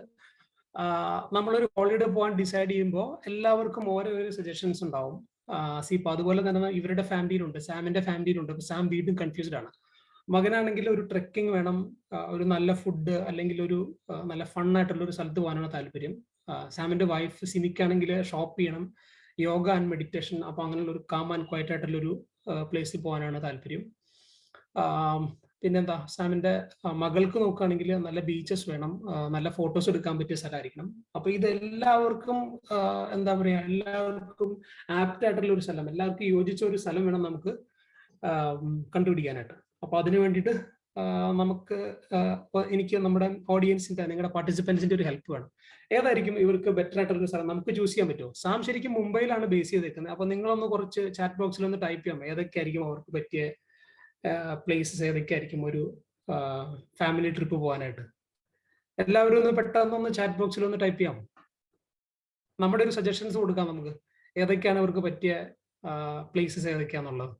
S2: നമ്മളൊരു ഹോളിഡേ പോകാൻ ഡിസൈഡ് ചെയ്യുമ്പോൾ എല്ലാവർക്കും ഓരോ സജഷൻസ് ഉണ്ടാവും. സി ഇപ്പൊ അതുപോലെ തന്നെ ഇവരുടെ ഫാമിലിയിലുണ്ട് സാമിന്റെ ഫാമിലിയിലുണ്ട് അപ്പൊ സാം വീണ്ടും കൺഫ്യൂസ്ഡ് ആണ്. മകനാണെങ്കിൽ ഒരു ട്രെക്കിംഗ് വേണം ഒരു നല്ല ഫുഡ് അല്ലെങ്കിൽ ഒരു നല്ല ഫണ്ണായിട്ടുള്ള ഒരു സ്ഥലത്ത് പോകാനാണ് താല്പര്യം. സാമിന്റെ വൈഫ് സിനിക്കാണെങ്കിൽ ഷോപ്പ് ചെയ്യണം യോഗ ആൻഡ് മെഡിറ്റേഷൻ അപ്പൊ അങ്ങനെയുള്ള ഒരു കാം ആൻഡ് ക്വയറ്റ് ആയിട്ടുള്ള ഒരു പ്ലേസിൽ പോകാനാണ് താല്പര്യം. പിന്നെന്താ സാമിന്റെ മകൾക്ക് നോക്കുകയാണെങ്കിൽ നല്ല ബീച്ചസ് വേണം നല്ല ഫോട്ടോസ് എടുക്കാൻ പറ്റിയ സ്ഥലമായിരിക്കണം. അപ്പൊ ഇതെല്ലാവർക്കും എന്താ പറയാ എല്ലാവർക്കും ആപ്റ്റ് ആയിട്ടുള്ള ഒരു സ്ഥലം എല്ലാവർക്കും യോജിച്ച ഒരു സ്ഥലം വേണം നമുക്ക് കണ്ടുപിടിക്കാനായിട്ട്. അപ്പൊ അതിനു വേണ്ടിയിട്ട് നമുക്ക് എനിക്ക് നമ്മുടെ ഓഡിയൻസിന്റെ നിങ്ങളുടെ പാർട്ടിസിപ്പൻസിന്റെ ഒരു ഹെൽപ്പ് വേണം. ഏതായിരിക്കും ഇവർക്ക് ബെറ്റർ ആയിട്ടുള്ള സ്ഥലം? നമുക്ക് ചൂസ് ചെയ്യാൻ പറ്റുമോ? സാം ശരിക്കും മുംബൈയിലാണ് ബേസ് ചെയ്തേക്കുന്നത്. അപ്പൊ നിങ്ങളൊന്ന് കുറച്ച് ചാറ്റ് ബോക്സിൽ ഒന്ന് ടൈപ്പ് ചെയ്യാം ഏതൊക്കെയായിരിക്കും അവർക്ക് പറ്റിയ പ്ലേസസ് ഏതൊക്കെ ആയിരിക്കും ഒരു ഫാമിലി ട്രിപ്പ് പോകാനായിട്ട് എല്ലാവരും ഒന്ന് പെട്ടെന്നൊന്ന് ചാറ്റ് ബോക്സിൽ ഒന്ന് ടൈപ്പ് ചെയ്യാം നമ്മുടെ ഒരു സജഷൻസ് കൊടുക്കാം നമുക്ക്. ഏതൊക്കെയാണ് അവർക്ക് പറ്റിയ പ്ലേസസ് ഏതൊക്കെയാന്നുള്ളത്?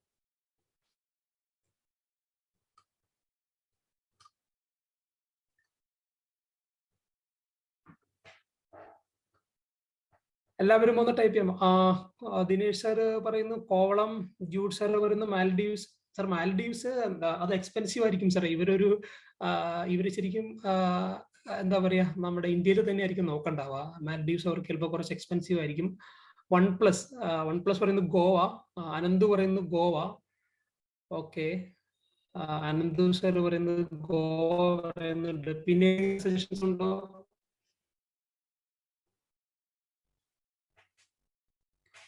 S2: എല്ലാവരും ഒന്ന് ടൈപ്പ് ചെയ്യാം ദിനേഷ് സാർ പറയുന്നു കോവളം ജൂഡ് സാർ പറയുന്നു മാൽഡീവ്സ് സാർ മാലഡീവ്സ് എന്താ അത് എക്സ്പെൻസീവ് ആയിരിക്കും സാർ ഇവരൊരു ഇവർ ശരിക്കും എന്താ പറയാ നമ്മുടെ ഇന്ത്യയിൽ തന്നെ ആയിരിക്കും നോക്കണ്ടാവുക. മാലഡീവ്സ് അവർക്ക് ചിലപ്പോൾ കുറച്ച് എക്സ്പെൻസീവ് ആയിരിക്കും. വൺ പ്ലസ് വൺ പ്ലസ് പറയുന്നത് ഗോവ അനന്ത് പറയുന്നത് ഗോവ. ഓക്കെ. അനന്ത് സാർ പറയുന്നത് ഗോവ പറയുന്നുണ്ട്. പിന്നെ സജഷൻസ് ഉണ്ടോ?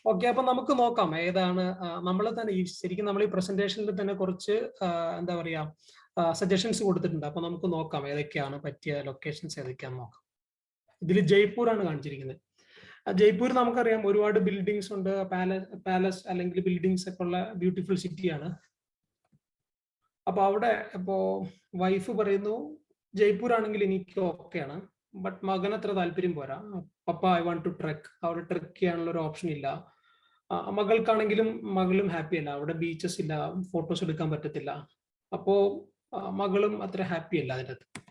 S2: ഓക്കെ അപ്പൊ നമുക്ക് നോക്കാം. ഏതാണ് നമ്മൾ തന്നെ ഈ ശരിക്കും നമ്മൾ ഈ പ്രസന്റേഷനിൽ തന്നെ കുറച്ച് എന്താ പറയാ സജഷൻസ് കൊടുത്തിട്ടുണ്ട്. അപ്പൊ നമുക്ക് നോക്കാം ഏതൊക്കെയാണ് പറ്റിയ ലൊക്കേഷൻസ് ഏതൊക്കെയാണെന്ന് നോക്കാം. ഇതിൽ ജയ്പൂർ ആണ് കാണിച്ചിരിക്കുന്നത് ജയ്പൂർ നമുക്കറിയാം ഒരുപാട് ബിൽഡിങ്സ് ഉണ്ട്. പാലസ് പാലസ് അല്ലെങ്കിൽ ബിൽഡിങ്സ് ഒക്കെ ഉള്ള ബ്യൂട്ടിഫുൾ സിറ്റിയാണ് അപ്പൊ അവിടെ ഇപ്പോ വൈഫ് പറയുന്നു ജയ്പൂർ ആണെങ്കിൽ എനിക്ക് ഓക്കെയാണ് ബട്ട് മകൻ അത്ര താല്പര്യം പോരാ. പപ്പ ഐ വാണ്ട് ടു ട്രെക്ക് അവിടെ ട്രെക്ക് ചെയ്യാനുള്ള ഒരു ഓപ്ഷൻ ഇല്ല. മകൾക്കാണെങ്കിലും മകളും ഹാപ്പി അല്ല. അവിടെ ബീച്ചസ് ഇല്ല ഫോട്ടോസ് എടുക്കാൻ പറ്റത്തില്ല. അപ്പോ മകളും അത്ര ഹാപ്പി അല്ല അതിന്റെ അകത്ത്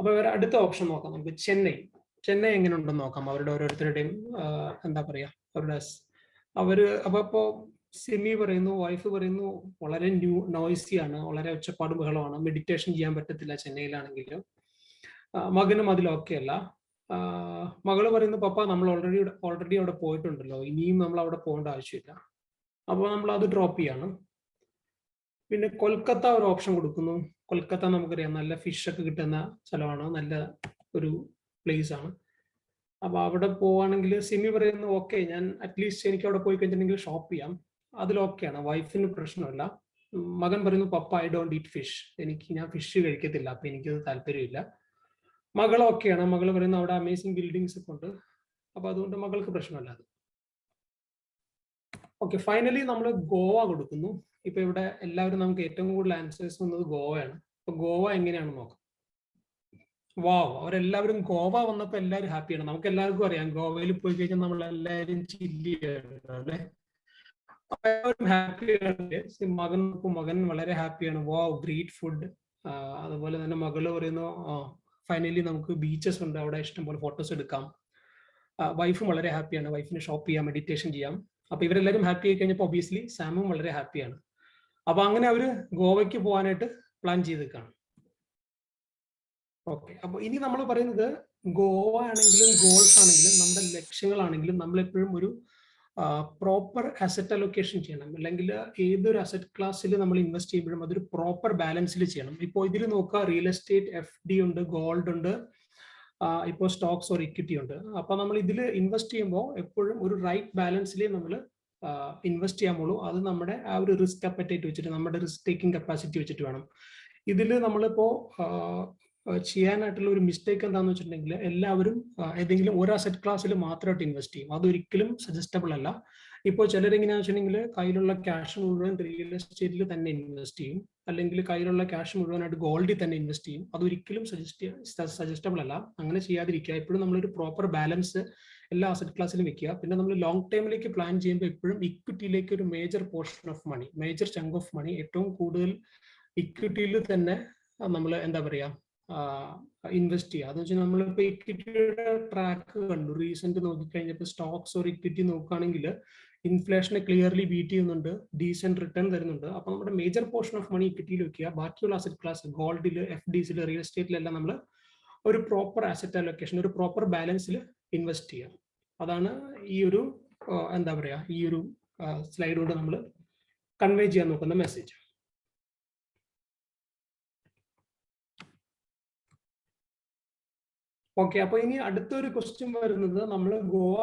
S2: അപ്പൊ ഇവർ അടുത്ത ഓപ്ഷൻ നോക്കാം നമുക്ക്. ചെന്നൈ. ചെന്നൈ എങ്ങനെ ഉണ്ടെന്ന് നോക്കാം. അവരുടെ ഓരോരുത്തരുടെയും എന്താ പറയാ അവരുടെ അവർ അപ്പൊ അപ്പോ സെമി പറയുന്നു വൈഫ് പറയുന്നു വളരെ ന്യൂ നോയ്സി ആണ്. വളരെ ഒച്ചപ്പാട് ബഹളമാണ് മെഡിറ്റേഷൻ ചെയ്യാൻ പറ്റത്തില്ല ചെന്നൈയിലാണെങ്കിലും. മകനും അതിൽ ഓക്കെ അല്ല. മകൾ പറയുന്നു പപ്പ നമ്മൾ ഓൾറെഡി ഓൾറെഡി അവിടെ പോയിട്ടുണ്ടല്ലോ. ഇനിയും നമ്മൾ അവിടെ പോകേണ്ട ആവശ്യമില്ല. അപ്പോൾ നമ്മൾ അത് ഡ്രോപ്പ് ചെയ്യാണ്. പിന്നെ കൊൽക്കത്ത ഒരു ഓപ്ഷൻ കൊടുക്കുന്നു. കൊൽക്കത്ത നമുക്കറിയാം നല്ല ഫിഷ് ഒക്കെ കിട്ടുന്ന സ്ഥലമാണ്. നല്ല ഒരു പ്ലേസ് ആണ്. അപ്പോൾ അവിടെ പോവാണെങ്കിൽ സിമി പറയുന്നു ഓക്കെ ഞാൻ അറ്റ്ലീസ്റ്റ് എനിക്ക് അവിടെ പോയി കഴിഞ്ഞിട്ടുണ്ടെങ്കിൽ ഷോപ്പ് ചെയ്യാം. അതിൽ ഓക്കെയാണ് വൈഫിന് പ്രശ്നമില്ല. മകൻ പറയുന്നു പപ്പ ഐ ഡോണ്ട് ഈറ്റ് ഫിഷ് എനിക്ക് ഞാൻ ഫിഷ് കഴിക്കത്തില്ല. അപ്പൊ എനിക്കത് താല്പര്യമില്ല. മകൾ ഓക്കെയാണ് മകൾ പറയുന്നത് അവിടെ അമേസിംഗ് ബിൽഡിങ്സ് ഒക്കെ ഉണ്ട്. അപ്പൊ അതുകൊണ്ട് മകൾക്ക് പ്രശ്നമല്ല അത്. ഓക്കെ ഫൈനലി നമ്മൾ ഗോവ കൊടുക്കുന്നു. ഇപ്പൊ ഇവിടെ എല്ലാവരും നമുക്ക് ഏറ്റവും കൂടുതൽ ആൻസേഴ്സ് വന്നത് ഗോവയാണ്. അപ്പൊ ഗോവ എങ്ങനെയാണ് നോക്കാം. വാവ് അവരെല്ലാവരും ഗോവ വന്നപ്പോ എല്ലാവരും ഹാപ്പിയാണ് നമുക്ക് എല്ലാവർക്കും അറിയാം ഗോവയിൽ പോയി കഴിഞ്ഞാൽ നമ്മൾ എല്ലാവരും ചില്ലിയാണ് എല്ലാവരും ഹാപ്പിയാണ് മകൻ മകൻ വളരെ ഹാപ്പിയാണ് വാവ് ഗ്രേറ്റ് ഫുഡ് അതുപോലെ തന്നെ മകൾ പറയുന്നു ഫൈനലി നമുക്ക് ബീച്ചസ് ഉണ്ട്. അവിടെ ഇഷ്ടംപോലെ ഫോട്ടോസ് എടുക്കാം. വൈഫും വളരെ ഹാപ്പിയാണ് വൈഫിന് ഷോപ്പ് ചെയ്യാം മെഡിറ്റേഷൻ ചെയ്യാം. അപ്പൊ ഇവരെല്ലാവരും ഹാപ്പി ആയി കഴിഞ്ഞപ്പോൾ ഒബിയസ്ലി സാമും വളരെ ഹാപ്പിയാണ് അപ്പൊ അങ്ങനെ അവർ ഗോവയ്ക്ക് പോകാനായിട്ട് പ്ലാൻ ചെയ്ത് കാണും ഓക്കെ അപ്പൊ ഇനി നമ്മൾ പറയുന്നത് ഗോവ ആണെങ്കിലും ഗോൾസ് ആണെങ്കിലും നമ്മുടെ ലക്ഷ്യങ്ങളാണെങ്കിലും നമ്മൾ എപ്പോഴും ഒരു പ്രോപ്പർ അസറ്റ് അലൊക്കേഷൻ ചെയ്യണം. അല്ലെങ്കിൽ ഏതൊരു അസറ്റ് ക്ലാസ്സിൽ നമ്മൾ ഇൻവെസ്റ്റ് ചെയ്യുമ്പോഴും അതൊരു പ്രോപ്പർ ബാലൻസിൽ ചെയ്യണം. ഇപ്പോൾ ഇതിൽ നോക്കുക റിയൽ എസ്റ്റേറ്റ് എഫ് ഡി ഉണ്ട് ഗോൾഡ് ഉണ്ട് ഇപ്പോൾ സ്റ്റോക്സ് ഓർ ഇക്വിറ്റി ഉണ്ട്. അപ്പോൾ നമ്മൾ ഇതിൽ ഇൻവെസ്റ്റ് ചെയ്യുമ്പോൾ എപ്പോഴും ഒരു റൈറ്റ് ബാലൻസിലേ നമ്മൾ ഇൻവെസ്റ്റ് ചെയ്യാൻ പോളൂ അത് നമ്മുടെ ആ ഒരു റിസ്ക് അപ്പറ്റേറ്റ് വെച്ചിട്ട് നമ്മുടെ റിസ്ക് ടേക്കിംഗ് കപ്പാസിറ്റി വെച്ചിട്ട് വേണം. ഇതിൽ നമ്മളിപ്പോ ചെയ്യാനായിട്ടുള്ള ഒരു മിസ്റ്റേക്ക് എന്താണെന്ന് വെച്ചിട്ടുണ്ടെങ്കിൽ എല്ലാവരും ഏതെങ്കിലും ഒരു അസറ്റ് ക്ലാസ്സിൽ മാത്രമായിട്ട് ഇൻവെസ്റ്റ് ചെയ്യും. അതൊരിക്കലും സജസ്റ്റബിൾ അല്ല. ഇപ്പോൾ ചിലരെങ്ങനെയാണെന്ന് വെച്ചിട്ടുണ്ടെങ്കിൽ കയ്യിലുള്ള ക്യാഷ് മുഴുവൻ റിയൽ എസ്റ്റേറ്റിൽ തന്നെ ഇൻവെസ്റ്റ് ചെയ്യും. അല്ലെങ്കിൽ കയ്യിലുള്ള ക്യാഷ് മുഴുവനായിട്ട് ഗോൾഡിൽ തന്നെ ഇൻവെസ്റ്റ് ചെയ്യും. അതൊരിക്കലും സജസ്റ്റ് സജസ്റ്റബിൾ അല്ല. അങ്ങനെ ചെയ്യാതിരിക്കുക. എപ്പോഴും നമ്മളൊരു പ്രോപ്പർ ബാലൻസ് എല്ലാ അസറ്റ് ക്ലാസ്സിലും വെക്കുക. പിന്നെ നമ്മൾ ലോങ് ടൈമിലേക്ക് പ്ലാൻ ചെയ്യുമ്പോൾ എപ്പോഴും ഇക്വിറ്റിയിലേക്ക് ഒരു major portion of money major chunk of money ഏറ്റവും കൂടുതൽ ഇക്വിറ്റിയിൽ തന്നെ നമ്മൾ എന്താ പറയാ ഇൻവെസ്റ്റ് ചെയ്യുക. അതെന്ന് വെച്ചാൽ നമ്മളിപ്പോ ഇക്വിറ്റിയുടെ ട്രാക്ക് കണ്ടു. റീസെന്റ് നോക്കിക്കഴിഞ്ഞപ്പോൾ സ്റ്റോക്സ് ഒരു ഇക്വിറ്റി നോക്കുകയാണെങ്കിൽ ഇൻഫ്ലേഷനെ ക്ലിയർലി ബീറ്റ് ചെയ്യുന്നുണ്ട്. ഡീസെന്റ് റിട്ടേൺ തരുന്നുണ്ട്. അപ്പൊ നമ്മുടെ മേജർ പോർഷൻ ഓഫ് മണി ഇക്വിറ്റിയിൽ വെക്കുക. ബാക്കിയുള്ള അസറ്റ് ക്ലാസ് ഗോൾഡിൽ എഫ് ഡിസിൽ റിയൽ എസ്റ്റേറ്റിലെല്ലാം നമ്മൾ ഒരു പ്രോപ്പർ അസറ്റ് അലൊക്കേഷൻ ഒരു പ്രോപ്പർ ബാലൻസിൽ ഇൻവെസ്റ്റ് ചെയ്യുക. അതാണ് ഈ ഒരു എന്താ പറയുക ഈ ഒരു സ്ലൈഡ് കൊണ്ട് നമ്മൾ കൺവേ ചെയ്യാൻ നോക്കുന്ന മെസ്സേജ് ഓക്കെ അപ്പൊ ഇനി അടുത്തൊരു ക്വസ്റ്റ്യൻ വരുന്നത് നമ്മൾ ഗോവ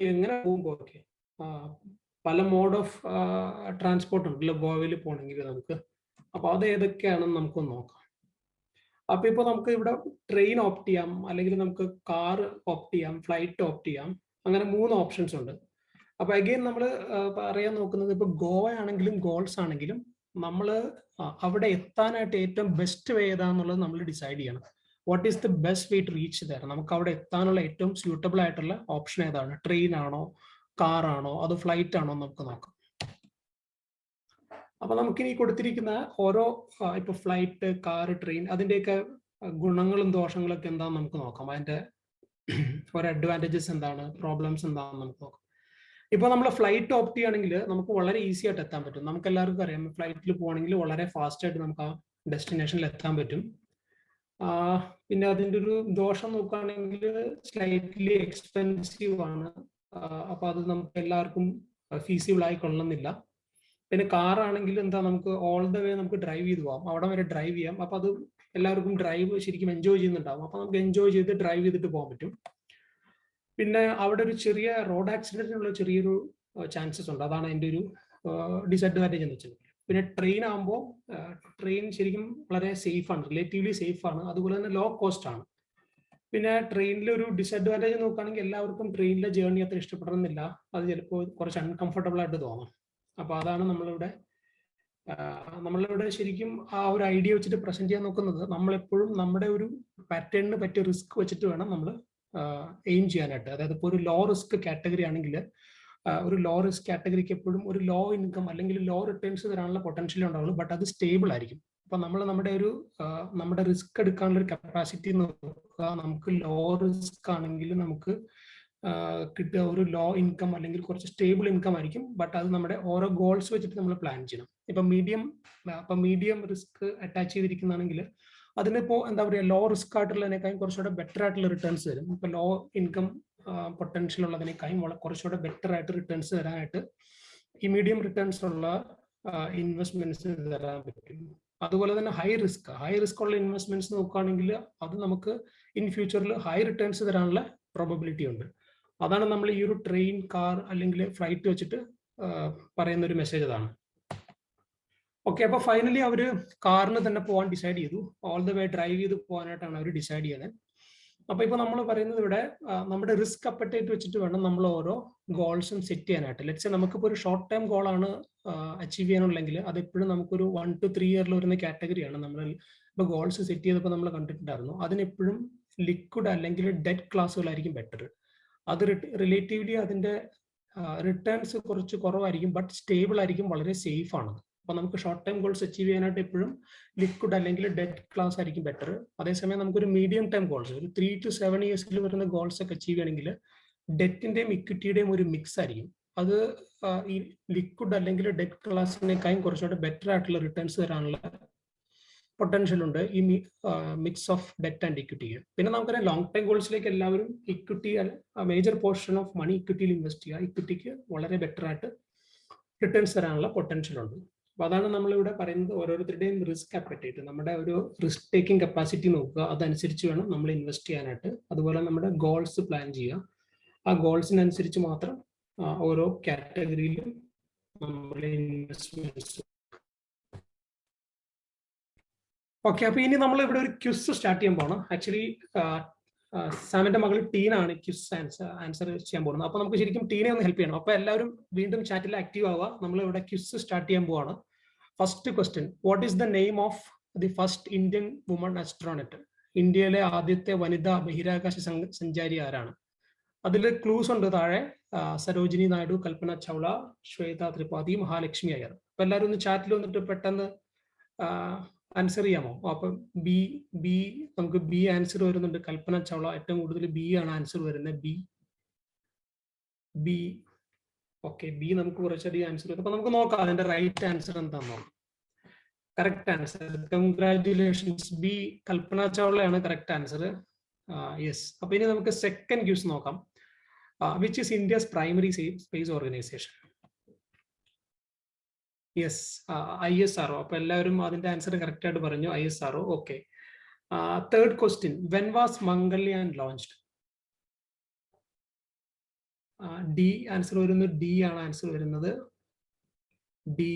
S2: എങ്ങനെ പോകുമ്പോ ഓക്കെ പല മോഡ് ഓഫ് ട്രാൻസ്പോർട്ട് ഉണ്ടല്ലോ ഗോവയിൽ പോകണമെങ്കിൽ നമുക്ക്. അപ്പൊ അത് ഏതൊക്കെയാണെന്ന് നമുക്ക് നോക്കാം. അപ്പൊ ഇപ്പൊ നമുക്ക് ഇവിടെ ട്രെയിൻ ഓപ്റ്റ് ചെയ്യാം അല്ലെങ്കിൽ നമുക്ക് കാർ ഓപ്റ്റ് ചെയ്യാം ഫ്ലൈറ്റ് ഓപ്റ്റ് ചെയ്യാം അങ്ങനെ മൂന്ന് ഓപ്ഷൻസ് ഉണ്ട്. അപ്പൊ അഗെയിൻ നമ്മൾ പറയാൻ നോക്കുന്നത് ഇപ്പൊ ഗോവ ആണെങ്കിലും ഗോൾസ് ആണെങ്കിലും നമ്മൾ അവിടെ എത്താനായിട്ട് ഏറ്റവും ബെസ്റ്റ് വേ ഏതാന്നുള്ളത് നമ്മൾ ഡിസൈഡ് ചെയ്യണം. What is the best way to reach തരാം നമുക്ക് അവിടെ എത്താനുള്ള ഏറ്റവും സ്യൂട്ടബിൾ ആയിട്ടുള്ള ഓപ്ഷൻ ഏതാണ്? ട്രെയിൻ ആണോ? കാർ ആണോ? അതോ ഫ്ലൈറ്റ് ആണോ നമുക്ക് നോക്കാം. അപ്പൊ നമുക്കിനി കൊടുത്തിരിക്കുന്ന ഓരോ ഇപ്പൊ ഫ്ലൈറ്റ് കാർ ട്രെയിൻ അതിന്റെയൊക്കെ ഗുണങ്ങളും ദോഷങ്ങളൊക്കെ എന്താണെന്ന് നമുക്ക് നോക്കാം. അതിന്റെ ഓരോ അഡ്വാന്റേജസ് എന്താണ്? പ്രോബ്ലംസ് എന്താണെന്ന് നമുക്ക് നോക്കാം. ഇപ്പൊ നമ്മൾ ഫ്ലൈറ്റ് ഓപ്റ്റ് ചെയ്യുകയാണെങ്കിൽ നമുക്ക് വളരെ ഈസി ആയിട്ട് എത്താൻ പറ്റും. നമുക്ക് എല്ലാവർക്കും അറിയാം ഫ്ലൈറ്റിൽ പോകണമെങ്കിൽ വളരെ ഫാസ്റ്റ് ആയിട്ട് നമുക്ക് ആ ഡെസ്റ്റിനേഷനിൽ എത്താൻ പറ്റും. പിന്നെ അതിന്റെ ഒരു ദോഷം നോക്കുകയാണെങ്കിൽ സ്ലൈറ്റ്ലി എക്സ്പെൻസീവ് ആണ്. അപ്പൊ അത് നമുക്ക് എല്ലാവർക്കും ഫീസിബിൾ ആയി കൊള്ളുന്നില്ല പിന്നെ കാർ ആണെങ്കിൽ എന്താ നമുക്ക് ഓൾ ദ വേ നമുക്ക് ഡ്രൈവ് ചെയ്ത് പോകാം അവിടെ വരെ ഡ്രൈവ് ചെയ്യാം. അപ്പൊ അത് എല്ലാവർക്കും ഡ്രൈവ് ശരിക്കും എൻജോയ് ചെയ്യുന്നുണ്ടാവും. അപ്പൊ നമുക്ക് എൻജോയ് ചെയ്ത് ഡ്രൈവ് ചെയ്തിട്ട് പോകാൻ പറ്റും. പിന്നെ അവിടെ ഒരു ചെറിയ റോഡ് ആക്സിഡന്റിനുള്ള ചെറിയൊരു ചാൻസസ് ഉണ്ട്. അതാണ് എന്റെ ഒരു ഡിസഡ്വാന്റേജ് എന്ന് വെച്ചിട്ടുണ്ടെങ്കിൽ പിന്നെ ട്രെയിൻ ആകുമ്പോൾ ട്രെയിൻ ശരിക്കും വളരെ സേഫ് ആണ്. റിലേറ്റീവ്ലി സേഫ് ആണ്. അതുപോലെ തന്നെ ലോ കോസ്റ്റ് ആണ്. പിന്നെ ട്രെയിനിലെ ഒരു ഡിസഡ്വാന്റേജ് നോക്കുകയാണെങ്കിൽ എല്ലാവർക്കും ട്രെയിനിലെ ജേർണി അത്ര ഇഷ്ടപ്പെടണമെന്നില്ല. അത് ചിലപ്പോൾ കുറച്ച് അൺകംഫർട്ടബിൾ ആയിട്ട് തോന്നാം. അപ്പോൾ അതാണ് നമ്മളിവിടെ നമ്മളിവിടെ ശരിക്കും ആ ഒരു ഐഡിയ വെച്ചിട്ട് പ്രസന്റ് ചെയ്യാൻ നോക്കുന്നത്. നമ്മളെപ്പോഴും നമ്മുടെ ഒരു പാറ്റേണിന് പറ്റിയ റിസ്ക് വെച്ചിട്ട് വേണം നമ്മൾ എയിം ചെയ്യാനായിട്ട്. അതായത് ഇപ്പോൾ ഒരു ലോ റിസ്ക് കാറ്റഗറി ആണെങ്കിൽ ഒരു ലോ റിസ്ക് കാറ്റഗറിക്ക് എപ്പോഴും ഒരു ലോ ഇൻകം അല്ലെങ്കിൽ ലോ റിട്ടേൺസ് തരാനുള്ള പൊട്ടൻഷ്യൽ ഉണ്ടാവുള്ളൂ. ബട്ട് അത് സ്റ്റേബിൾ ആയിരിക്കും. അപ്പൊ നമ്മൾ നമ്മുടെ ഒരു നമ്മുടെ റിസ്ക് എടുക്കാനുള്ള ഒരു കപ്പാസിറ്റി നോക്കുക. നമുക്ക് ലോ റിസ്ക് ആണെങ്കിൽ നമുക്ക് കിട്ടുക ഒരു ലോ ഇൻകം അല്ലെങ്കിൽ കുറച്ച് സ്റ്റേബിൾ ഇൻകം ആയിരിക്കും. ബട്ട് അത് നമ്മുടെ ഓരോ ഗോൾസ് വെച്ചിട്ട് നമ്മൾ പ്ലാൻ ചെയ്യണം. ഇപ്പൊ മീഡിയം ഇപ്പൊ മീഡിയം റിസ്ക് അറ്റാച്ച് ചെയ്തിരിക്കുന്നതാണെങ്കിൽ അതിനിപ്പോ എന്താ പറയുക ലോ റിസ്ക് ആയിട്ടുള്ളതിനേക്കാളും കുറച്ചുകൂടെ ബെറ്റർ ആയിട്ടുള്ള റിട്ടേൺസ് വരും. ഇപ്പൊ ലോ ഇൻകം പൊട്ടൻഷ്യൽ ഉള്ളതിനേക്കാളും കുറച്ചുകൂടെ ബെറ്റർ ആയിട്ട് റിട്ടേൺസ് തരാനായിട്ട് ഈ മീഡിയം റിട്ടേൺസ് ഉള്ള ഇൻവെസ്റ്റ്മെന്റ്സ് തരാൻ പറ്റും. അതുപോലെ തന്നെ ഹൈ റിസ്ക് ഹൈ റിസ്ക് ഉള്ള ഇൻവെസ്റ്റ്മെന്റ്സ് നോക്കുകയാണെങ്കിൽ അത് നമുക്ക് ഇൻ ഫ്യൂച്ചറിൽ ഹൈ റിട്ടേൺസ് തരാനുള്ള പ്രോബബിലിറ്റി ഉണ്ട്. അതാണ് നമ്മൾ ഈ ഒരു ട്രെയിൻ കാർ അല്ലെങ്കിൽ ഫ്ലൈറ്റ് വെച്ചിട്ട് പറയുന്ന ഒരു മെസ്സേജ് അതാണ് ഓക്കെ അപ്പൊ ഫൈനലി അവർ കാറിന് തന്നെ പോകാൻ ഡിസൈഡ് ചെയ്തു. ഓൾ ദ വേ ഡ്രൈവ് ചെയ്ത് പോകാനായിട്ടാണ് അവർ ഡിസൈഡ് ചെയ്യുന്നത് അപ്പൊ ഇപ്പൊ നമ്മൾ പറയുന്നത് ഇവിടെ നമ്മുടെ റിസ്ക് അപ്പറ്റേറ്റ് വെച്ചിട്ട് വേണം നമ്മൾ ഓരോ ഗോൾസും സെറ്റ് ചെയ്യാനായിട്ട്. ലെറ്റ്സ് നമുക്കിപ്പോൾ ഒരു ഷോർട്ട് ടൈം ഗോളാണ് അച്ചീവ് ചെയ്യാനുള്ളെങ്കിൽ അത് എപ്പോഴും നമുക്കൊരു വൺ ടു ത്രീ ഇയറിൽ വരുന്ന കാറ്റഗറിയാണ് നമ്മൾ ഇപ്പൊ ഗോൾസ് സെറ്റ് ചെയ്തപ്പോൾ നമ്മൾ കണ്ടിട്ടുണ്ടായിരുന്നു. അതിനെപ്പോഴും ലിക്വിഡ് അല്ലെങ്കിൽ ഡെറ്റ് ക്ലാസ്സുകളായിരിക്കും ബെറ്റർ അത് റിലേറ്റീവ്ലി അതിന്റെ റിട്ടേൺസ് കുറച്ച് കുറവായിരിക്കും ബട്ട് സ്റ്റേബിൾ ആയിരിക്കും വളരെ സേഫ് ആണ് അപ്പൊ നമുക്ക് ഷോർട്ട് ടൈം ഗോൾസ് അച്ചീവ് ചെയ്യാനായിട്ട് എപ്പോഴും ലിക്വിഡ് അല്ലെങ്കിൽ ഡെറ്റ് ക്ലാസ് ആയിരിക്കും ബെറ്റർ അതേസമയം നമുക്കൊരു മീഡിയം ടൈം ഗോൾസ് ഒരു ത്രീ ടു സെവൻ ഇയേഴ്സിൽ വരുന്ന ഗോൾസ് ഒക്കെ അച്ചീവ് ചെയ്യണമെങ്കിൽ ഡെറ്റിന്റെയും ഇക്വിറ്റിയുടെയും ഒരു മിക്സ് ആയിരിക്കും. അത് ഈ ലിക്വിഡ് അല്ലെങ്കിൽ ഡെറ്റ് ക്ലാസിനേക്കാളും കുറച്ചുകൂടെ ബെറ്റർ ആയിട്ടുള്ള റിട്ടേൺസ് തരാനുള്ള പൊട്ടൻഷ്യൽ ഉണ്ട് ഈ mix of debt and equity പിന്നെ നമുക്കറിയാം ലോങ് ടൈം ഗോൾസിലേക്ക് എല്ലാവരും equity major portion of money ഇക്വിറ്റിയിൽ invest ചെയ്യുക. ഇക്വിറ്റിക്ക് വളരെ ബെറ്റർ ആയിട്ട് റിട്ടേൺസ് തരാനുള്ള പൊട്ടൻഷ്യൽ ഉണ്ട്. അപ്പൊ അതാണ് നമ്മളിവിടെ പറയുന്നത് ഓരോരുത്തരുടെയും റിസ്ക് അപ്പറ്റേറ്റ് നമ്മുടെ ഒരു റിസ്ക് ടേക്കിംഗ് കപ്പാസിറ്റി നോക്കുക. അതനുസരിച്ച് വേണം നമ്മൾ ഇൻവെസ്റ്റ് ചെയ്യാനായിട്ട്. അതുപോലെ നമ്മുടെ ഗോൾസ് പ്ലാൻ ചെയ്യുക. ആ ഗോൾസിനനുസരിച്ച് മാത്രം ഓരോ കാറ്റഗറിയിലും നമ്മുടെ ഇൻവെസ്റ്റ്മെന്റ്സ് ഓക്കെ അപ്പൊ ഇനി നമ്മൾ ഇവിടെ ഒരു ക്യുസ് സ്റ്റാർട്ട് ചെയ്യാൻ പോകണം ആക്ച്വലി സാമിന്റെ മകൾ ടീനാണ് ക്യുസ് ആൻസർ ആൻസർ ചെയ്യാൻ പോകുന്നത്. അപ്പൊ നമുക്ക് ശരിക്കും ടീനെ ഒന്ന് ഹെൽപ്പ് ചെയ്യണം. അപ്പൊ എല്ലാവരും വീണ്ടും ചാറ്റിൽ ആക്റ്റീവ് ആവുക. നമ്മൾ ഇവിടെ ക്യുസ് സ്റ്റാർട്ട് ചെയ്യാൻ പോവാണ്. First question what is the name of the first Indian woman astronaut ഇന്ത്യയിലെ ആദ്യത്തെ വനിതാ ബഹിരാകാശ സഞ്ചാരി ആരാണ്? അതിൽ ക്ലൂസ് ഉണ്ട് താഴെ. സരോജിനി നായിഡു കൽപ്പന ചൗള ശ്വേത ത്രിപാഠി മഹാലക്ഷ്മി അയ്യർ. അപ്പൊ എല്ലാവരും ഒന്ന് ചാറ്റിൽ വന്നിട്ട് പെട്ടെന്ന് ആൻസർ ചെയ്യാമോ? അപ്പൊ ബി ബി നമുക്ക് ബി ആൻസർ വരുന്നുണ്ട്. കൽപ്പന ചൗള ഏറ്റവും കൂടുതൽ ബി ആണ് ആൻസർ വരുന്നത്. ബി ബി ഓക്കെ ബി നമുക്ക് കുറച്ചധികം ആൻസർ അപ്പൊ നമുക്ക് നോക്കാം അതിന്റെ റൈറ്റ് ആൻസർ എന്താണെന്നോ correct answer congratulations B Kalpana ചൗളയാണ് correct answer yes അപ്പൊ ഇനി നമുക്ക് സെക്കൻഡ് ക്യൂസ് നോക്കാം. Which is India's primary space organisation yes I S R അപ്പൊ എല്ലാവരും അതിന്റെ ആൻസർ കറക്റ്റ് ആയിട്ട് പറഞ്ഞു. I S R okay third question when was Mangalyaan launched D answer വരുന്നത് ഡി ആണ് ആൻസർ വരുന്നത്. ഡി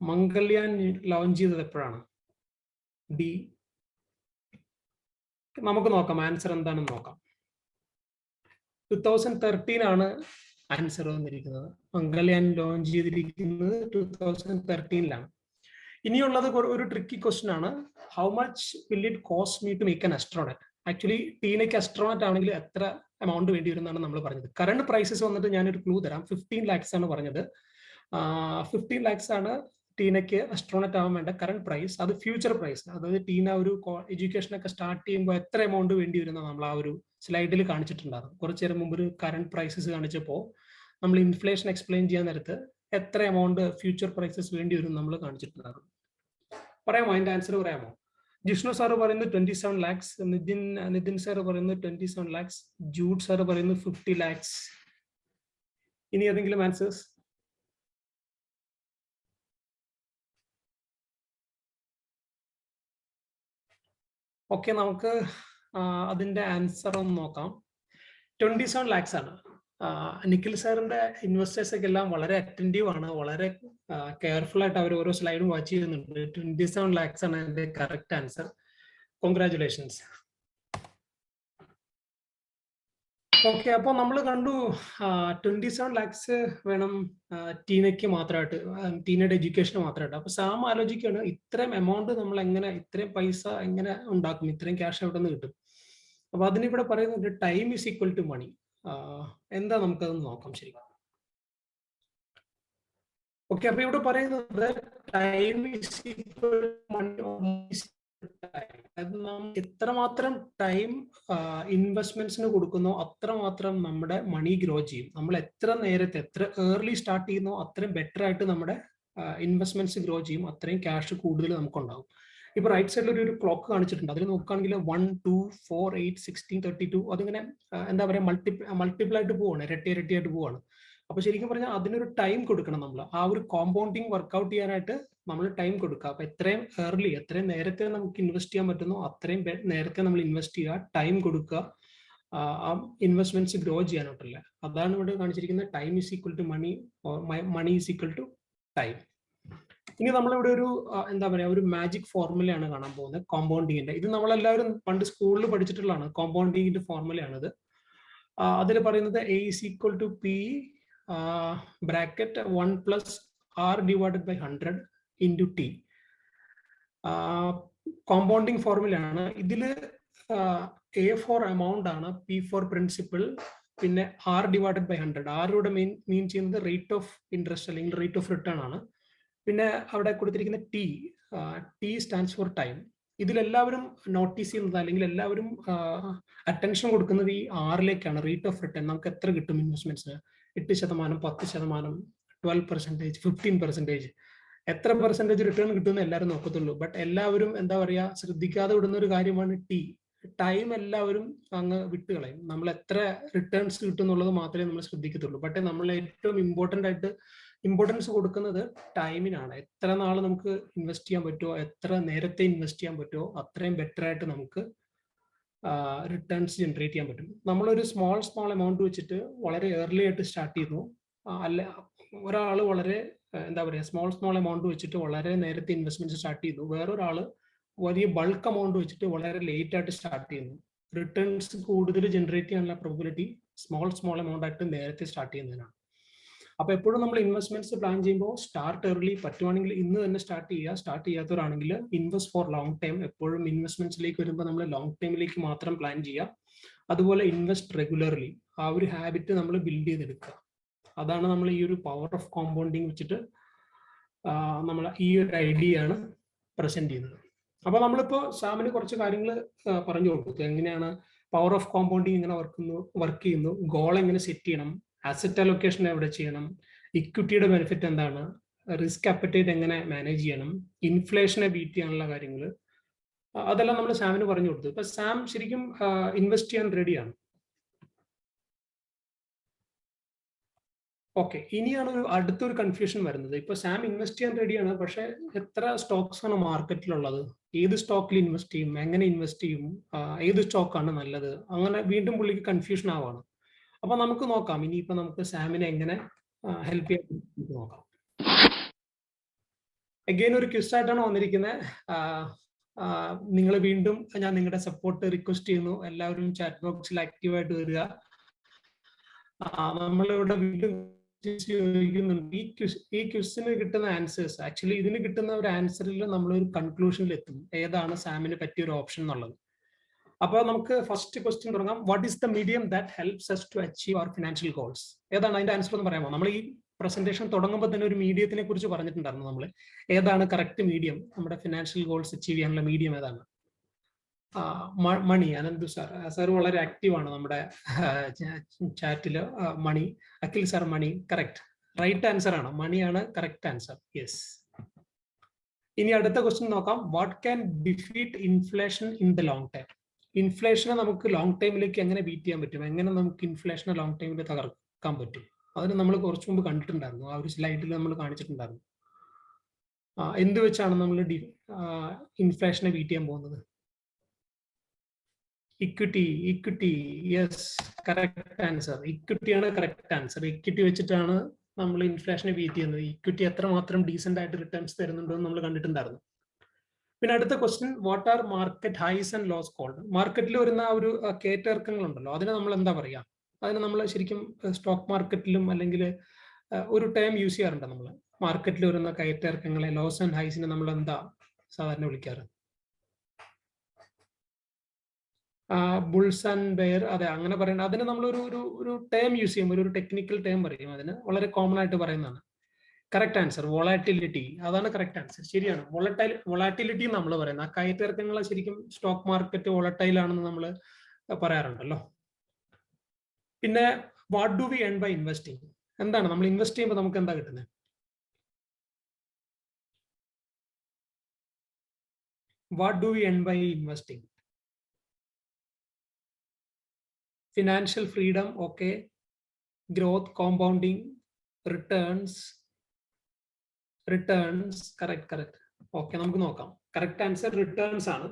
S2: മംഗൾയാൻ ലോഞ്ച് ചെയ്തത് എപ്പോഴാണ്? ഡി നമുക്ക് നോക്കാം ആൻസർ എന്താണെന്ന് നോക്കാം. ടു തൗസൻഡ് തേർട്ടീൻ ആണ് ആൻസർ വന്നിരിക്കുന്നത്. മംഗൾയാൻ ലോഞ്ച് ചെയ്തിരിക്കുന്നത് ടു തൗസൻഡ് തേർട്ടീനിലാണ് ഇനിയുള്ളത് ഒരു ട്രിക്കി ക്വസ്റ്റ്യൻ ആണ്. How much will it cost me to make an astronaut actually ടീനയ്ക്ക് astronaut ആണെങ്കിൽ എത്ര എമൗണ്ട് വേണ്ടി വരുന്നതാണ് നമ്മൾ പറഞ്ഞത്. കറണ്ട് പ്രൈസസ് വന്നിട്ട് ഞാനൊരു ക്ലൂ തരാം. ഫിഫ്റ്റീൻ ലാക്സ് ആണ് പറഞ്ഞത്. ഫിഫ്റ്റീൻ ലാക്സ് ആണ് ടീനയ്ക്ക് അസ്ട്രോണറ്റ് ആവാൻ വേണ്ട കറണ്ട് പ്രൈസ് അത് ഫ്യൂച്ചർ പ്രൈസ് അതായത് ടീന ഒരു എഡ്യൂക്കേഷൻ ഒക്കെ സ്റ്റാർട്ട് ചെയ്യുമ്പോൾ എത്ര എമൗണ്ട് വേണ്ടി വരുന്ന നമ്മൾ ആ ഒരു സ്ലൈഡിൽ കാണിച്ചിട്ടുണ്ടായിരുന്നു കുറച്ചു നേരം മുമ്പ് ഒരു കറണ്ട് പ്രൈസസ് കാണിച്ചപ്പോൾ നമ്മൾ ഇൻഫ്ലേഷൻ എക്സ്പ്ലെയിൻ ചെയ്യാൻ നേരത്ത് എത്ര എമൗണ്ട് ഫ്യൂച്ചർ പ്രൈസസ് വേണ്ടി വരും നമ്മൾ കാണിച്ചിട്ടുണ്ടായിരുന്നു. പറയാമോ? അതിന്റെ ആൻസർ പറയാമോ? ജിഷ്ണു സാറ് പറയുന്നത് twenty seven lakhs Nithin Nithin sir പറയുന്നത് twenty seven lakhs Jude sir പറയുന്നത് ഫിഫ്റ്റി ലാക്സ് ഇനി ഏതെങ്കിലും ആൻസേഴ്സ് ഓക്കെ നമുക്ക് അതിന്റെ ആൻസർ ഒന്ന് നോക്കാം. ട്വന്റി സെവൻ ലാക്സ് ആണ്. നിഖിൽ സാറിന്റെ ഇൻവെസ്റ്റേഴ്സ് ഒക്കെ എല്ലാം വളരെ അറ്റന്റീവ് ആണ്. വളരെ കെയർഫുൾ ആയിട്ട് അവർ ഓരോ സ്ലൈഡും വാച്ച് ചെയ്യുന്നുണ്ട്. ട്വന്റി സെവൻ ലാക്സ് ആണ് അതിന്റെ കറക്റ്റ് ആൻസർ കോൺഗ്രാചുലേഷൻസ് ഓക്കെ അപ്പൊ നമ്മൾ കണ്ടു ട്വന്റി സെവൻ ലാക്സ് വേണം ടീനയ്ക്ക് മാത്രമായിട്ട് ടീനയുടെ എഡ്യൂക്കേഷന് മാത്രമായിട്ട്. അപ്പൊ സാം ആലോചിക്കുകയാണ് ഇത്രയും എമൗണ്ട് നമ്മൾ എങ്ങനെ ഇത്രയും പൈസ എങ്ങനെ ഉണ്ടാക്കും? ഇത്രയും ക്യാഷ് എവിടെ നിന്ന് കിട്ടും? അപ്പൊ അതിനിവിടെ പറയുന്നത് time is equal to money എന്താ നമുക്കത് നോക്കാം ശരി ഓക്കെ അപ്പൊ ഇവിടെ പറയുന്നത് ടൈം എത്രമാത്രം ടൈം ഇൻവെസ്റ്റ്മെന്റ്സിന് കൊടുക്കുന്നോ അത്രമാത്രം നമ്മുടെ മണി ഗ്രോ ചെയ്യും. നമ്മൾ എത്ര നേരത്തെ എത്ര ഏർലി സ്റ്റാർട്ട് ചെയ്യുന്നോ അത്രയും ബെറ്റർ ആയിട്ട് നമ്മുടെ ഇൻവെസ്റ്റ്മെന്റ്സ് ഗ്രോ ചെയ്യും. അത്രയും ക്യാഷ് കൂടുതൽ നമുക്കുണ്ടാവും. ഇപ്പൊ റൈറ്റ് സൈഡിൽ ഒരു ക്ലോക്ക് കാണിച്ചിട്ടുണ്ട്. അതിൽ നോക്കുകയാണെങ്കിൽ one two four eight sixteen thirty two അതിങ്ങനെ എന്താ പറയുക മൾട്ടി മൾട്ടിപ്പിൾ ആയിട്ട് പോവാണ്. ഇരട്ടി ഇരട്ടിയായിട്ട് പോവാണ്. അപ്പൊ ശരിക്കും പറഞ്ഞാൽ അതിനൊരു ടൈം കൊടുക്കണം നമ്മൾ ആ ഒരു കോമ്പൗണ്ടിങ് വർക്ക്ഔട്ട് ചെയ്യാനായിട്ട് നമ്മൾ ടൈം കൊടുക്കുക. അപ്പൊ എത്രയും ഏർലി എത്രയും നേരത്തെ നമുക്ക് ഇൻവെസ്റ്റ് ചെയ്യാൻ പറ്റുന്നോ അത്രയും നേരത്തെ നമ്മൾ ഇൻവെസ്റ്റ് ചെയ്യുക ടൈം കൊടുക്കുക ആ ഇൻവെസ്റ്റ്മെന്റ്സ് ഗ്രോ ചെയ്യാനായിട്ടല്ല. അതാണ് ഇവിടെ കാണിച്ചിരിക്കുന്നത്. Time is equal to money money is equal to time ഇനി നമ്മളിവിടെ ഒരു എന്താ പറയാ ഒരു മാജിക് ഫോർമുലയാണ് കാണാൻ പോകുന്നത്. കോമ്പൗണ്ടിങ്ങിന്റെ ഇത് നമ്മളെല്ലാവരും പണ്ട് സ്കൂളിൽ പഠിച്ചിട്ടുള്ളതാണ്. കോമ്പൗണ്ടിങ്ങിന്റെ ഫോർമുലയാണിത് അതിൽ പറയുന്നത് A is equal to P bracket one plus R divided by hundred into T compounding ഫോർമുലയാണ് ഇതിൽ എ ഫോർ എമൗണ്ട് ആണ് പി ഫോർ പ്രിൻസിപ്പിൾ പിന്നെ ആർ ഡിവൈഡഡ് ബൈ ഹൺഡ്രഡ് ആറിലൂടെ മെയിൻ മീൻ ചെയ്യുന്നത് റേറ്റ് ഓഫ് ഇൻട്രസ്റ്റ് അല്ലെങ്കിൽ റേറ്റ് ഓഫ് റിട്ടേൺ ആണ്. പിന്നെ അവിടെ കൊടുത്തിരിക്കുന്ന T T stands for time ഇതിലെല്ലാവരും notice ചെയ്യുന്നത് അല്ലെങ്കിൽ എല്ലാവരും അറ്റൻഷൻ കൊടുക്കുന്നത് ഈ ആറിലേക്കാണ് റേറ്റ് ഓഫ് റിട്ടേൺ നമുക്ക് എത്ര കിട്ടും ഇൻവെസ്റ്റ്മെന്റ്സ് എട്ട് ശതമാനം പത്ത് ശതമാനം ട്വൽവ് പെർസെന്റേജ് ഫിഫ്റ്റീൻ പെർസെന്റേജ് എത്ര പെർസെന്റേജ് റിട്ടേൺ കിട്ടുമെന്ന് എല്ലാവരും നോക്കത്തുള്ളൂ. ബട്ട് എല്ലാവരും എന്താ പറയുക ശ്രദ്ധിക്കാതെ വിടുന്ന ഒരു കാര്യമാണ് ടി ടൈം എല്ലാവരും അങ്ങ് വിട്ടുകളയും. നമ്മൾ എത്ര റിട്ടേൺസ് കിട്ടും എന്നുള്ളത് മാത്രമേ നമ്മൾ ശ്രദ്ധിക്കത്തുള്ളൂ. ബട്ട് നമ്മൾ ഏറ്റവും ഇമ്പോർട്ടന്റ് ആയിട്ട് ഇമ്പോർട്ടൻസ് കൊടുക്കുന്നത് ടൈമിനാണ് എത്ര നാൾ നമുക്ക് ഇൻവെസ്റ്റ് ചെയ്യാൻ പറ്റുമോ എത്ര നേരത്തെ ഇൻവെസ്റ്റ് ചെയ്യാൻ പറ്റുമോ അത്രയും ബെറ്റർ ആയിട്ട് നമുക്ക് റിട്ടേൺസ് ജനറേറ്റ് ചെയ്യാൻ പറ്റും. നമ്മളൊരു സ്മോൾ സ്മോൾ എമൗണ്ട് വെച്ചിട്ട് വളരെ ഏർലി ആയിട്ട് സ്റ്റാർട്ട് ചെയ്യുന്നു. അല്ല ഒരാൾ വളരെ എന്താ പറയുക സ്മോൾ സ്മോൾ എമൗണ്ട് വെച്ചിട്ട് വളരെ നേരത്തെ ഇൻവെസ്റ്റ്മെന്റ് സ്റ്റാർട്ട് ചെയ്യുന്നു. വേറൊരാൾ വലിയ ബൾക്ക് എമൗണ്ട് വെച്ചിട്ട് വളരെ ലേറ്റ് ആയിട്ട് സ്റ്റാർട്ട് ചെയ്യുന്നു. റിട്ടേൺസ് കൂടുതൽ ജനറേറ്റ് ചെയ്യാനുള്ള പ്രോബിലിറ്റി സ്മോൾ സ്മോൾ എമൗണ്ട് ആയിട്ട് നേരത്തെ സ്റ്റാർട്ട് ചെയ്യുന്നതിനാണ്. അപ്പൊ എപ്പോഴും നമ്മൾ ഇൻവെസ്റ്റ്മെന്റ്സ് പ്ലാൻ ചെയ്യുമ്പോൾ സ്റ്റാർട്ട് ഏർലി പറ്റുവാണെങ്കിൽ ഇന്ന് തന്നെ സ്റ്റാർട്ട് ചെയ്യുക സ്റ്റാർട്ട് ചെയ്യാത്തവരാണെങ്കിൽ ഇൻവെസ്റ്റ് ഫോർ ലോങ് ടൈം എപ്പോഴും ഇൻവെസ്റ്റ്മെന്റ്സിലേക്ക് വരുമ്പോൾ നമ്മൾ ലോങ് ടൈമിലേക്ക് മാത്രം പ്ലാൻ ചെയ്യുക. അതുപോലെ ഇൻവെസ്റ്റ് റെഗുലർലി ആ ഒരു ഹാബിറ്റ് നമ്മൾ ബിൽഡ് ചെയ്തെടുക്കുക. അതാണ് നമ്മൾ ഈ ഒരു പവർ ഓഫ് കോമ്പൗണ്ടിങ് വെച്ചിട്ട് നമ്മൾ ഈ ഒരു ഐഡിയ ആണ് പ്രസന്റ് ചെയ്യുന്നത്. അപ്പൊ നമ്മളിപ്പോ സാമിന് കുറച്ച് കാര്യങ്ങൾ പറഞ്ഞു കൊടുത്തു. എങ്ങനെയാണ് പവർ ഓഫ് കോമ്പൗണ്ടിങ് ഇങ്ങനെ വർക്ക് വർക്ക് ചെയ്യുന്നു? ഗോൾ എങ്ങനെ സെറ്റ് ചെയ്യണം? അസറ്റ് അലൊക്കേഷൻ എവിടെ ചെയ്യണം? ഇക്വിറ്റിയുടെ ബെനിഫിറ്റ് എന്താണ്? റിസ്ക് അപ്പറ്റേറ്റ് എങ്ങനെ മാനേജ് ചെയ്യണം? ഇൻഫ്ലേഷനെ ബീറ്റ് ചെയ്യാനുള്ള കാര്യങ്ങൾ. അതെല്ലാം നമ്മൾ സാമിന് പറഞ്ഞു കൊടുത്തു. ഇപ്പൊ സാം ശരിക്കും ഇൻവെസ്റ്റ് ചെയ്യാൻ റെഡിയാണ് ഓക്കെ ഇനിയാണ് ഒരു അടുത്തൊരു കൺഫ്യൂഷൻ വരുന്നത്. ഇപ്പൊ സാം ഇൻവെസ്റ്റ് ചെയ്യാൻ റെഡിയാണ് പക്ഷെ എത്ര സ്റ്റോക്സ് ആണ് മാർക്കറ്റിലുള്ളത് ഏത് സ്റ്റോക്കിൽ ഇൻവെസ്റ്റ് ചെയ്യും? എങ്ങനെ ഇൻവെസ്റ്റ് ചെയ്യും? ഏത് സ്റ്റോക്കാണ് നല്ലത്? അങ്ങനെ വീണ്ടും പുള്ളിക്ക് കൺഫ്യൂഷൻ ആവാണ്. അപ്പൊ നമുക്ക് നോക്കാം. ഇനിയിപ്പോ നമുക്ക് സാമിനെ എങ്ങനെ ഹെൽപ്പ് ചെയ്യാൻ നോക്കാം. അഗെയിൻ ഒരു ക്വിസ് ആയിട്ടാണ് വന്നിരിക്കുന്നത് നിങ്ങൾ വീണ്ടും ഞാൻ നിങ്ങളുടെ സപ്പോർട്ട് റിക്വസ്റ്റ് ചെയ്യുന്നു. എല്ലാവരും ചാറ്റ് ബോക്സിൽ ആക്റ്റീവായിട്ട് വരിക. നമ്മളിവിടെ വീണ്ടും ചോദിക്കുന്നുണ്ട്. ഈ ക്വിസ് ഈ ക്വിസിന് കിട്ടുന്ന ആൻസേഴ്സ് ആക്ച്വലി ഇതിന് കിട്ടുന്ന ഒരു ആൻസറിൽ നമ്മൾ ഒരു കൺക്ലൂഷനിൽ എത്തും. ഏതാണ് സാമിന് പറ്റിയ ഒരു ഓപ്ഷൻ എന്നുള്ളത്. അപ്പോൾ നമുക്ക് ഫസ്റ്റ് ക്വസ്റ്റ്യൻ തുടങ്ങാം. What is the medium that helps us to achieve our financial goals ഏതാണ് അതിന്റെ ആൻസർ എന്ന് പറയാമോ? നമ്മൾ ഈ പ്രസന്റേഷൻ തുടങ്ങുമ്പോൾ തന്നെ ഒരു മീഡിയത്തിനെ കുറിച്ച് പറഞ്ഞിട്ടുണ്ടായിരുന്നു നമ്മൾ ഏതാണ് കറക്റ്റ് മീഡിയം നമ്മുടെ ഫിനാൻഷ്യൽ ഗോൾസ് അച്ചീവ് ചെയ്യാനുള്ള മീഡിയം ഏതാണ്? മണി അനന്തു സാർ സാർ വളരെ ആക്റ്റീവ് ആണ് നമ്മുടെ ചാറ്റിൽ. Money Akhil sir money correct right answer ആണ്. മണിയാണ് കറക്റ്റ് ആൻസർ യെസ് ഇനി അടുത്ത ക്വസ്റ്റ്യൻ നോക്കാം. What can defeat inflation in the long time ഇൻഫ്ലേഷനെ നമുക്ക് ലോങ് ടൈമിലേക്ക് എങ്ങനെ ബീറ്റ് ചെയ്യാൻ പറ്റും? എങ്ങനെ നമുക്ക് ഇൻഫ്ലേഷനെ ലോങ് ടൈമിൽ തകർക്കാൻ പറ്റും? അതിന് നമ്മൾ കുറച്ചു മുമ്പ് കണ്ടിട്ടുണ്ടായിരുന്നു. ആ ഒരു സ്ലൈഡിൽ നമ്മൾ കാണിച്ചിട്ടുണ്ടായിരുന്നു. എന്ത് വെച്ചാണ് നമ്മൾ ഇൻഫ്ലേഷനെ ബീറ്റ് ചെയ്യാൻ പോകുന്നത്? Equity equity yes correct answer ഇക്വിറ്റിയാണ് correct answer equity വെച്ചിട്ടാണ് നമ്മൾ ഇൻഫ്ലേഷനെ ബീറ്റ് ചെയ്യുന്നത്. ഇക്വിറ്റി എത്രമാത്രം ഡീസെന്റ് ആയിട്ട് റിട്ടേൺസ് തരുന്നുണ്ടോ എന്ന് നമ്മൾ കണ്ടിട്ടുണ്ടായിരുന്നു. പിന്നെ അടുത്ത question what are market highs and lows called മാർക്കറ്റിൽ വരുന്ന ആ ഒരു കേറ്റർക്കങ്ങൾ ഉണ്ടല്ലോ അതിനെ നമ്മൾ എന്താ പറയുക അതിനെ നമ്മൾ ശരിക്കും സ്റ്റോക്ക് മാർക്കറ്റിലും അല്ലെങ്കിൽ ഒരു ടൈം യൂസ് ചെയ്യാറുണ്ട് നമ്മൾ? മാർക്കറ്റിൽ വരുന്ന കയറ്റിറക്കങ്ങളെ ലോസ് ആൻഡ് ഹൈസിനെ നമ്മൾ എന്താ സാധാരണ വിളിക്കാറ്? ബുൾസ് ആൻഡ് ബെയർ അതെ അങ്ങനെ പറയുന്നത് അതിന് നമ്മൾ ഒരു ഒരു ടേം യൂസ് ചെയ്യുമ്പോൾ ഒരു ടെക്നിക്കൽ ടേം പറയും അതിന് വളരെ കോമൺ ആയിട്ട് പറയുന്നതാണ്. കറക്റ്റ് ആൻസർ വോളാറ്റിലിറ്റി അതാണ് കറക്റ്റ് ആൻസർ ശരിയാണ്. വോളറ്റൈൽ വോളാറ്റിലിറ്റി നമ്മൾ പറയുന്നത്. ആ കയറ്റിറക്കങ്ങൾ ശരിക്കും സ്റ്റോക്ക് മാർക്കറ്റ് വോളറ്റൈൽ ആണെന്ന് നമ്മൾ പറയാറുണ്ടല്ലോ. പിന്നെ what do we earn by investing എന്താണ്? നമ്മൾ ഇൻവെസ്റ്റ് ചെയ്യുമ്പോൾ നമുക്ക് എന്താ കിട്ടുന്നത് what do we earn by investing financial freedom okay growth compounding returns returns correct correct okay നമുക്ക് നോക്കാം. കറക്റ്റ് ആൻസർ റിട്ടേൺസ് ആണ്.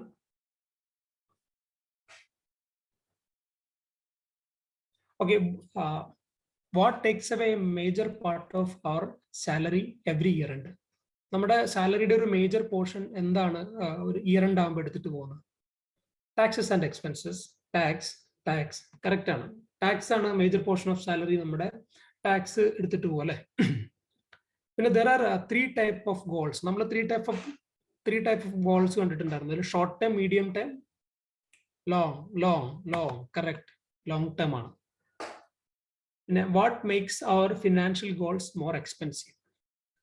S2: Okay what takes away major part of our salary every year ഉണ്ട് നമ്മുടെ സാലറിയുടെ ഒരു മേജർ പോർഷൻ എന്താണ് ഒരു ഇയർ എൻഡ് ആകുമ്പോൾ എടുത്തിട്ട് പോകുന്നത്? Taxes and expenses tax tax correct ആണ്. ടാക്സ് ആണ് മേജർ പോർഷൻ ഓഫ് സാലറി നമ്മുടെ ടാക്സ് എടുത്തിട്ട് അല്ലെ? പിന്നെ there are three type of goals നമ്മൾ three type of three type of goals കണ്ടിട്ടുണ്ടായിരുന്നു. Short time medium time long long long correct long time ആണ്. പിന്നെ what makes our financial goals more expensive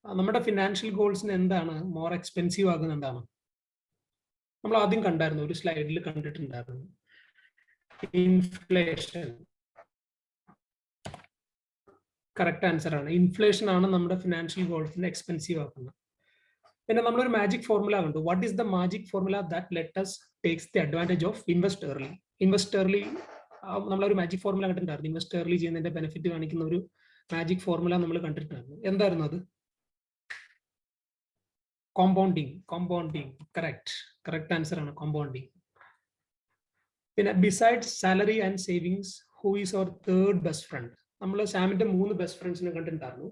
S2: നമ്മുടെ ഫിനാൻഷ്യൽ ഗോൾസിന് എന്താണ് മോർ എക്സ്പെൻസീവ് ആകുന്ന എന്താണ്? നമ്മൾ ആദ്യം കണ്ടായിരുന്നു ഒരു സ്ലൈഡിൽ കണ്ടിട്ടുണ്ടായിരുന്നു. ഇൻഫ്ലേഷൻ കറക്റ്റ് ആൻസർ ആണ്. ഇൻഫ്ലേഷൻ ആണ് നമ്മുടെ ഫിനാൻഷ്യൽ ഗോൾസിനെ എക്സ്പെൻസീവ് ആക്കുന്നത്. പിന്നെ നമ്മളൊരു മാജിക് ഫോർമുല ഉണ്ട് what is the magic formula that lets takes the advantage of invest early invest early നമ്മളൊരു മാജിക് ഫോർമുല കണ്ടിട്ടുണ്ടായിരുന്നു. ഇൻവെസ്റ്റ് ഏർലി ചെയ്യുന്നതിന്റെ ബെനിഫിറ്റ് കാണിക്കുന്ന ഒരു മാജിക് ഫോർമുല നമ്മൾ കണ്ടിട്ടുണ്ടായിരുന്നു. എന്തായിരുന്നു അത്? Compounding compounding correct correct answer ആണ് കോമ്പൗണ്ടിങ് പിന്നെ besides salary and savings who is our third best friend നമ്മൾ സാമിന്റെ മൂന്ന് ബെസ്റ്റ് ഫ്രണ്ട്സിനെ കണ്ടിട്ടുണ്ടായിരുന്നു.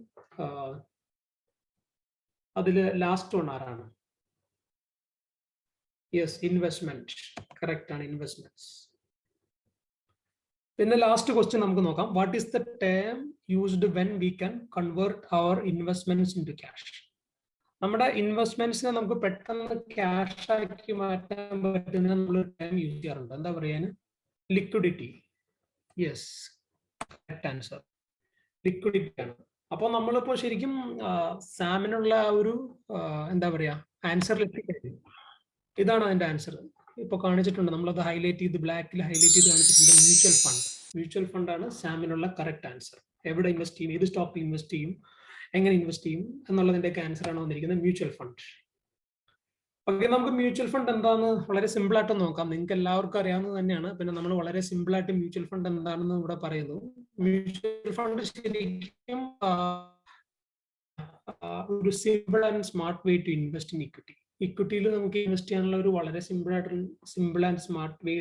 S2: അതിൽ ലാസ്റ്റ് വൺ ആരാണ്? യെസ് ഇൻവെസ്റ്റ്മെന്റ് കറക്റ്റ് ആണ് ഇൻവെസ്റ്റ്മെന്റ്സ് പിന്നെ ലാസ്റ്റ് ക്വസ്റ്റ്യൻ നമുക്ക് നോക്കാം. What is the term used when we can convert our investments into cash നമ്മുടെ ഇൻവെസ്റ്റ്മെന്റ്സിനെ നമുക്ക് പെട്ടെന്ന് ക്യാഷ് ആക്കി മാറ്റാൻ പറ്റുന്ന നമ്മൾ ടേം യൂസ് ചെയ്യാറുണ്ട്. എന്താ പറയാൻ liquidity yes correct answer liquidity ആണ് അപ്പോൾ നമ്മളിപ്പോ ശരിക്കും സാമിനുള്ള ഒരു എന്താ പറയാ ആൻസർ എത്തിക്കഴിഞ്ഞു ഇതാണ് അതിന്റെ ആൻസർ ഇപ്പൊ കാണിച്ചിട്ടുണ്ട് നമ്മളത് ഹൈലൈറ്റ് ചെയ്ത് ബ്ലാക്കിൽ ഹൈലൈറ്റ് ചെയ്ത് കാണിച്ചിട്ടുണ്ട് മ്യൂച്വൽ ഫണ്ട് മ്യൂച്വൽ ഫണ്ട് ആണ് സാമിനുള്ള കറക്റ്റ് ആൻസർ എവിടെ ഇൻവെസ്റ്റ് ചെയ്യും ഏത് സ്റ്റോക്കിൽ ഇൻവെസ്റ്റ് ചെയ്യും എങ്ങനെ ഇൻവെസ്റ്റ് ചെയ്യും എന്നുള്ളതിന്റെ ആൻസർ ആണ് വന്നിരിക്കുന്നത് മ്യൂച്വൽ ഫണ്ട് ഓക്കെ നമുക്ക് മ്യൂച്വൽ ഫണ്ട് എന്താണെന്ന് വളരെ സിമ്പിൾ ആയിട്ട് നോക്കാം. നിങ്ങൾക്ക് എല്ലാവർക്കും അറിയാവുന്നത് തന്നെയാണ്. പിന്നെ നമ്മൾ വളരെ സിമ്പിൾ ആയിട്ട് മ്യൂച്വൽ ഫണ്ട് എന്താണെന്ന് ഇവിടെ പറയുന്നു. മ്യൂച്വൽ ഫണ്ട് ശരിക്കും ഒരു simple and smart way to invest in equity ഇക്വിറ്റിയിൽ നമുക്ക് ഇൻവെസ്റ്റ് ചെയ്യാനുള്ള ഒരു വളരെ സിമ്പിൾ ആയിട്ടുള്ള simple and smart way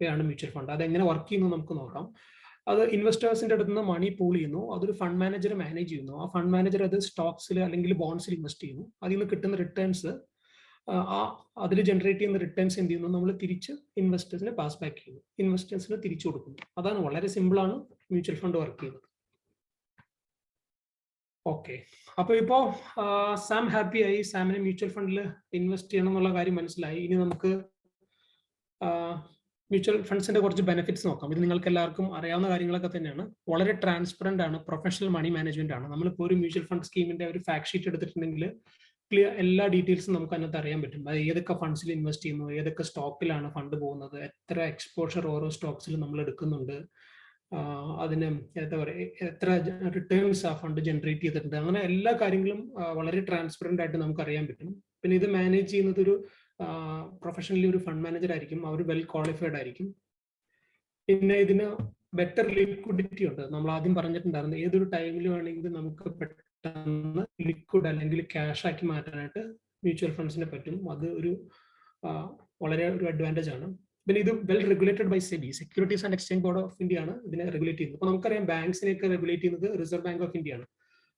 S2: way ആണ് മ്യൂച്വൽ ഫണ്ട് അത് എങ്ങനെ വർക്ക് ചെയ്യുന്നു നമുക്ക് നോക്കാം. അത് ഇൻവെസ്റ്റേഴ്സിന്റെ അടുത്ത് നിന്ന് മണി പൂൾ ചെയ്യുന്നു. അതൊരു ഫണ്ട് മാനേജർ മാനേജ് ചെയ്യുന്നു. ആ ഫണ്ട് മാനേജർ അത് സ്റ്റോക്സിൽ അല്ലെങ്കിൽ ബോൺസിൽ ഇൻവെസ്റ്റ് ചെയ്യുന്നു. അതിൽ നിന്ന് കിട്ടുന്ന റിട്ടേൺസ് അതിൽ ജനറേറ്റ് ചെയ്യുന്ന റിട്ടേൺസ് എന്ത് ചെയ്യുന്നു? നമ്മൾ തിരിച്ച് ഇൻവെസ്റ്റേഴ്സിനെ പാസ് ബാക്ക് ചെയ്യുന്നു. ഇൻവെസ്റ്റേഴ്സിന് തിരിച്ചു കൊടുക്കുന്നു. അതാണ് വളരെ സിമ്പിൾ ആണ് മ്യൂച്വൽ ഫണ്ട് വർക്ക് ചെയ്യുന്നത്. ഓക്കെ അപ്പൊ ഇപ്പോ സാം ഹാപ്പി ആയി. സാമിന് മ്യൂച്വൽ ഫണ്ടിൽ ഇൻവെസ്റ്റ് ചെയ്യണം എന്നുള്ള കാര്യം മനസ്സിലായി. ഇനി നമുക്ക് മ്യൂച്വൽ ഫണ്ട്സിന്റെ കുറച്ച് ബെനിഫിറ്റ്സ് നോക്കാം. ഇത് നിങ്ങൾക്ക് എല്ലാവർക്കും അറിയാവുന്ന കാര്യങ്ങളൊക്കെ തന്നെയാണ്. വളരെ ട്രാൻസ്പെറന്റ് ആണ്. പ്രൊഫഷണൽ മണി മാനേജ്മെന്റ് ആണ്. നമ്മളിപ്പോൾ ഒരു മ്യൂച്വൽ ഫണ്ട് സ്കീമിന്റെ ഒരു ഫാക്ട് ഷീറ്റ് എടുത്തിട്ടുണ്ടെങ്കിൽ ക്ലിയർ എല്ലാ ഡീറ്റെയിൽസും നമുക്ക് അതിനകത്ത് അറിയാൻ പറ്റും. അത് ഏതൊക്കെ ഫണ്ട്സിൽ ഇൻവെസ്റ്റ് ചെയ്യുന്നു ഏതൊക്കെ സ്റ്റോക്കിലാണ് ഫണ്ട് പോകുന്നത് എത്ര എക്സ്പോഷർ ഓരോ സ്റ്റോക്സിൽ നമ്മൾ എടുക്കുന്നുണ്ട്. അതിന് എന്താ പറയുക എത്ര റിട്ടേൺസ് ആ ഫണ്ട് ജനറേറ്റ് ചെയ്തിട്ടുണ്ട്. അങ്ങനെ എല്ലാ കാര്യങ്ങളും വളരെ ട്രാൻസ്പെറന്റ് ആയിട്ട് നമുക്ക് അറിയാൻ പറ്റും. പിന്നെ ഇത് മാനേജ് ചെയ്യുന്നത് ഒരു പ്രൊഫഷണലി ഒരു ഫണ്ട് മാനേജർ ആയിരിക്കും. അവർ വെൽ ക്വാളിഫൈഡ് ആയിരിക്കും. പിന്നെ ഇതിന് ബെറ്റർ ലിക്വിഡിറ്റി ഉണ്ട്. നമ്മൾ ആദ്യം പറഞ്ഞിട്ടുണ്ടായിരുന്നു ഏതൊരു ടൈമിൽ വേണമെങ്കിലും നമുക്ക് പെട്ടെന്ന് ലിക്വിഡ് അല്ലെങ്കിൽ ക്യാഷ് ആക്കി മാറ്റാനായിട്ട് മ്യൂച്വൽ ഫണ്ട്സിനെ പറ്റും. അത് ഒരു വളരെ ഒരു അഡ്വാന്റേജ് ആണ്. പിന്നെ ഇത് well regulated by SEBI Securities and Exchange Board of India ആണ് ഇതിനെ റെഗുലേറ്റ് ചെയ്യുന്നത്. അപ്പോൾ നമുക്കറിയാം ബാങ്ക്സിനെയൊക്കെ റെഗുലേറ്റ് ചെയ്യുന്നത് റിസർവ് ബാങ്ക് ഓഫ് ഇന്ത്യ ആണ്.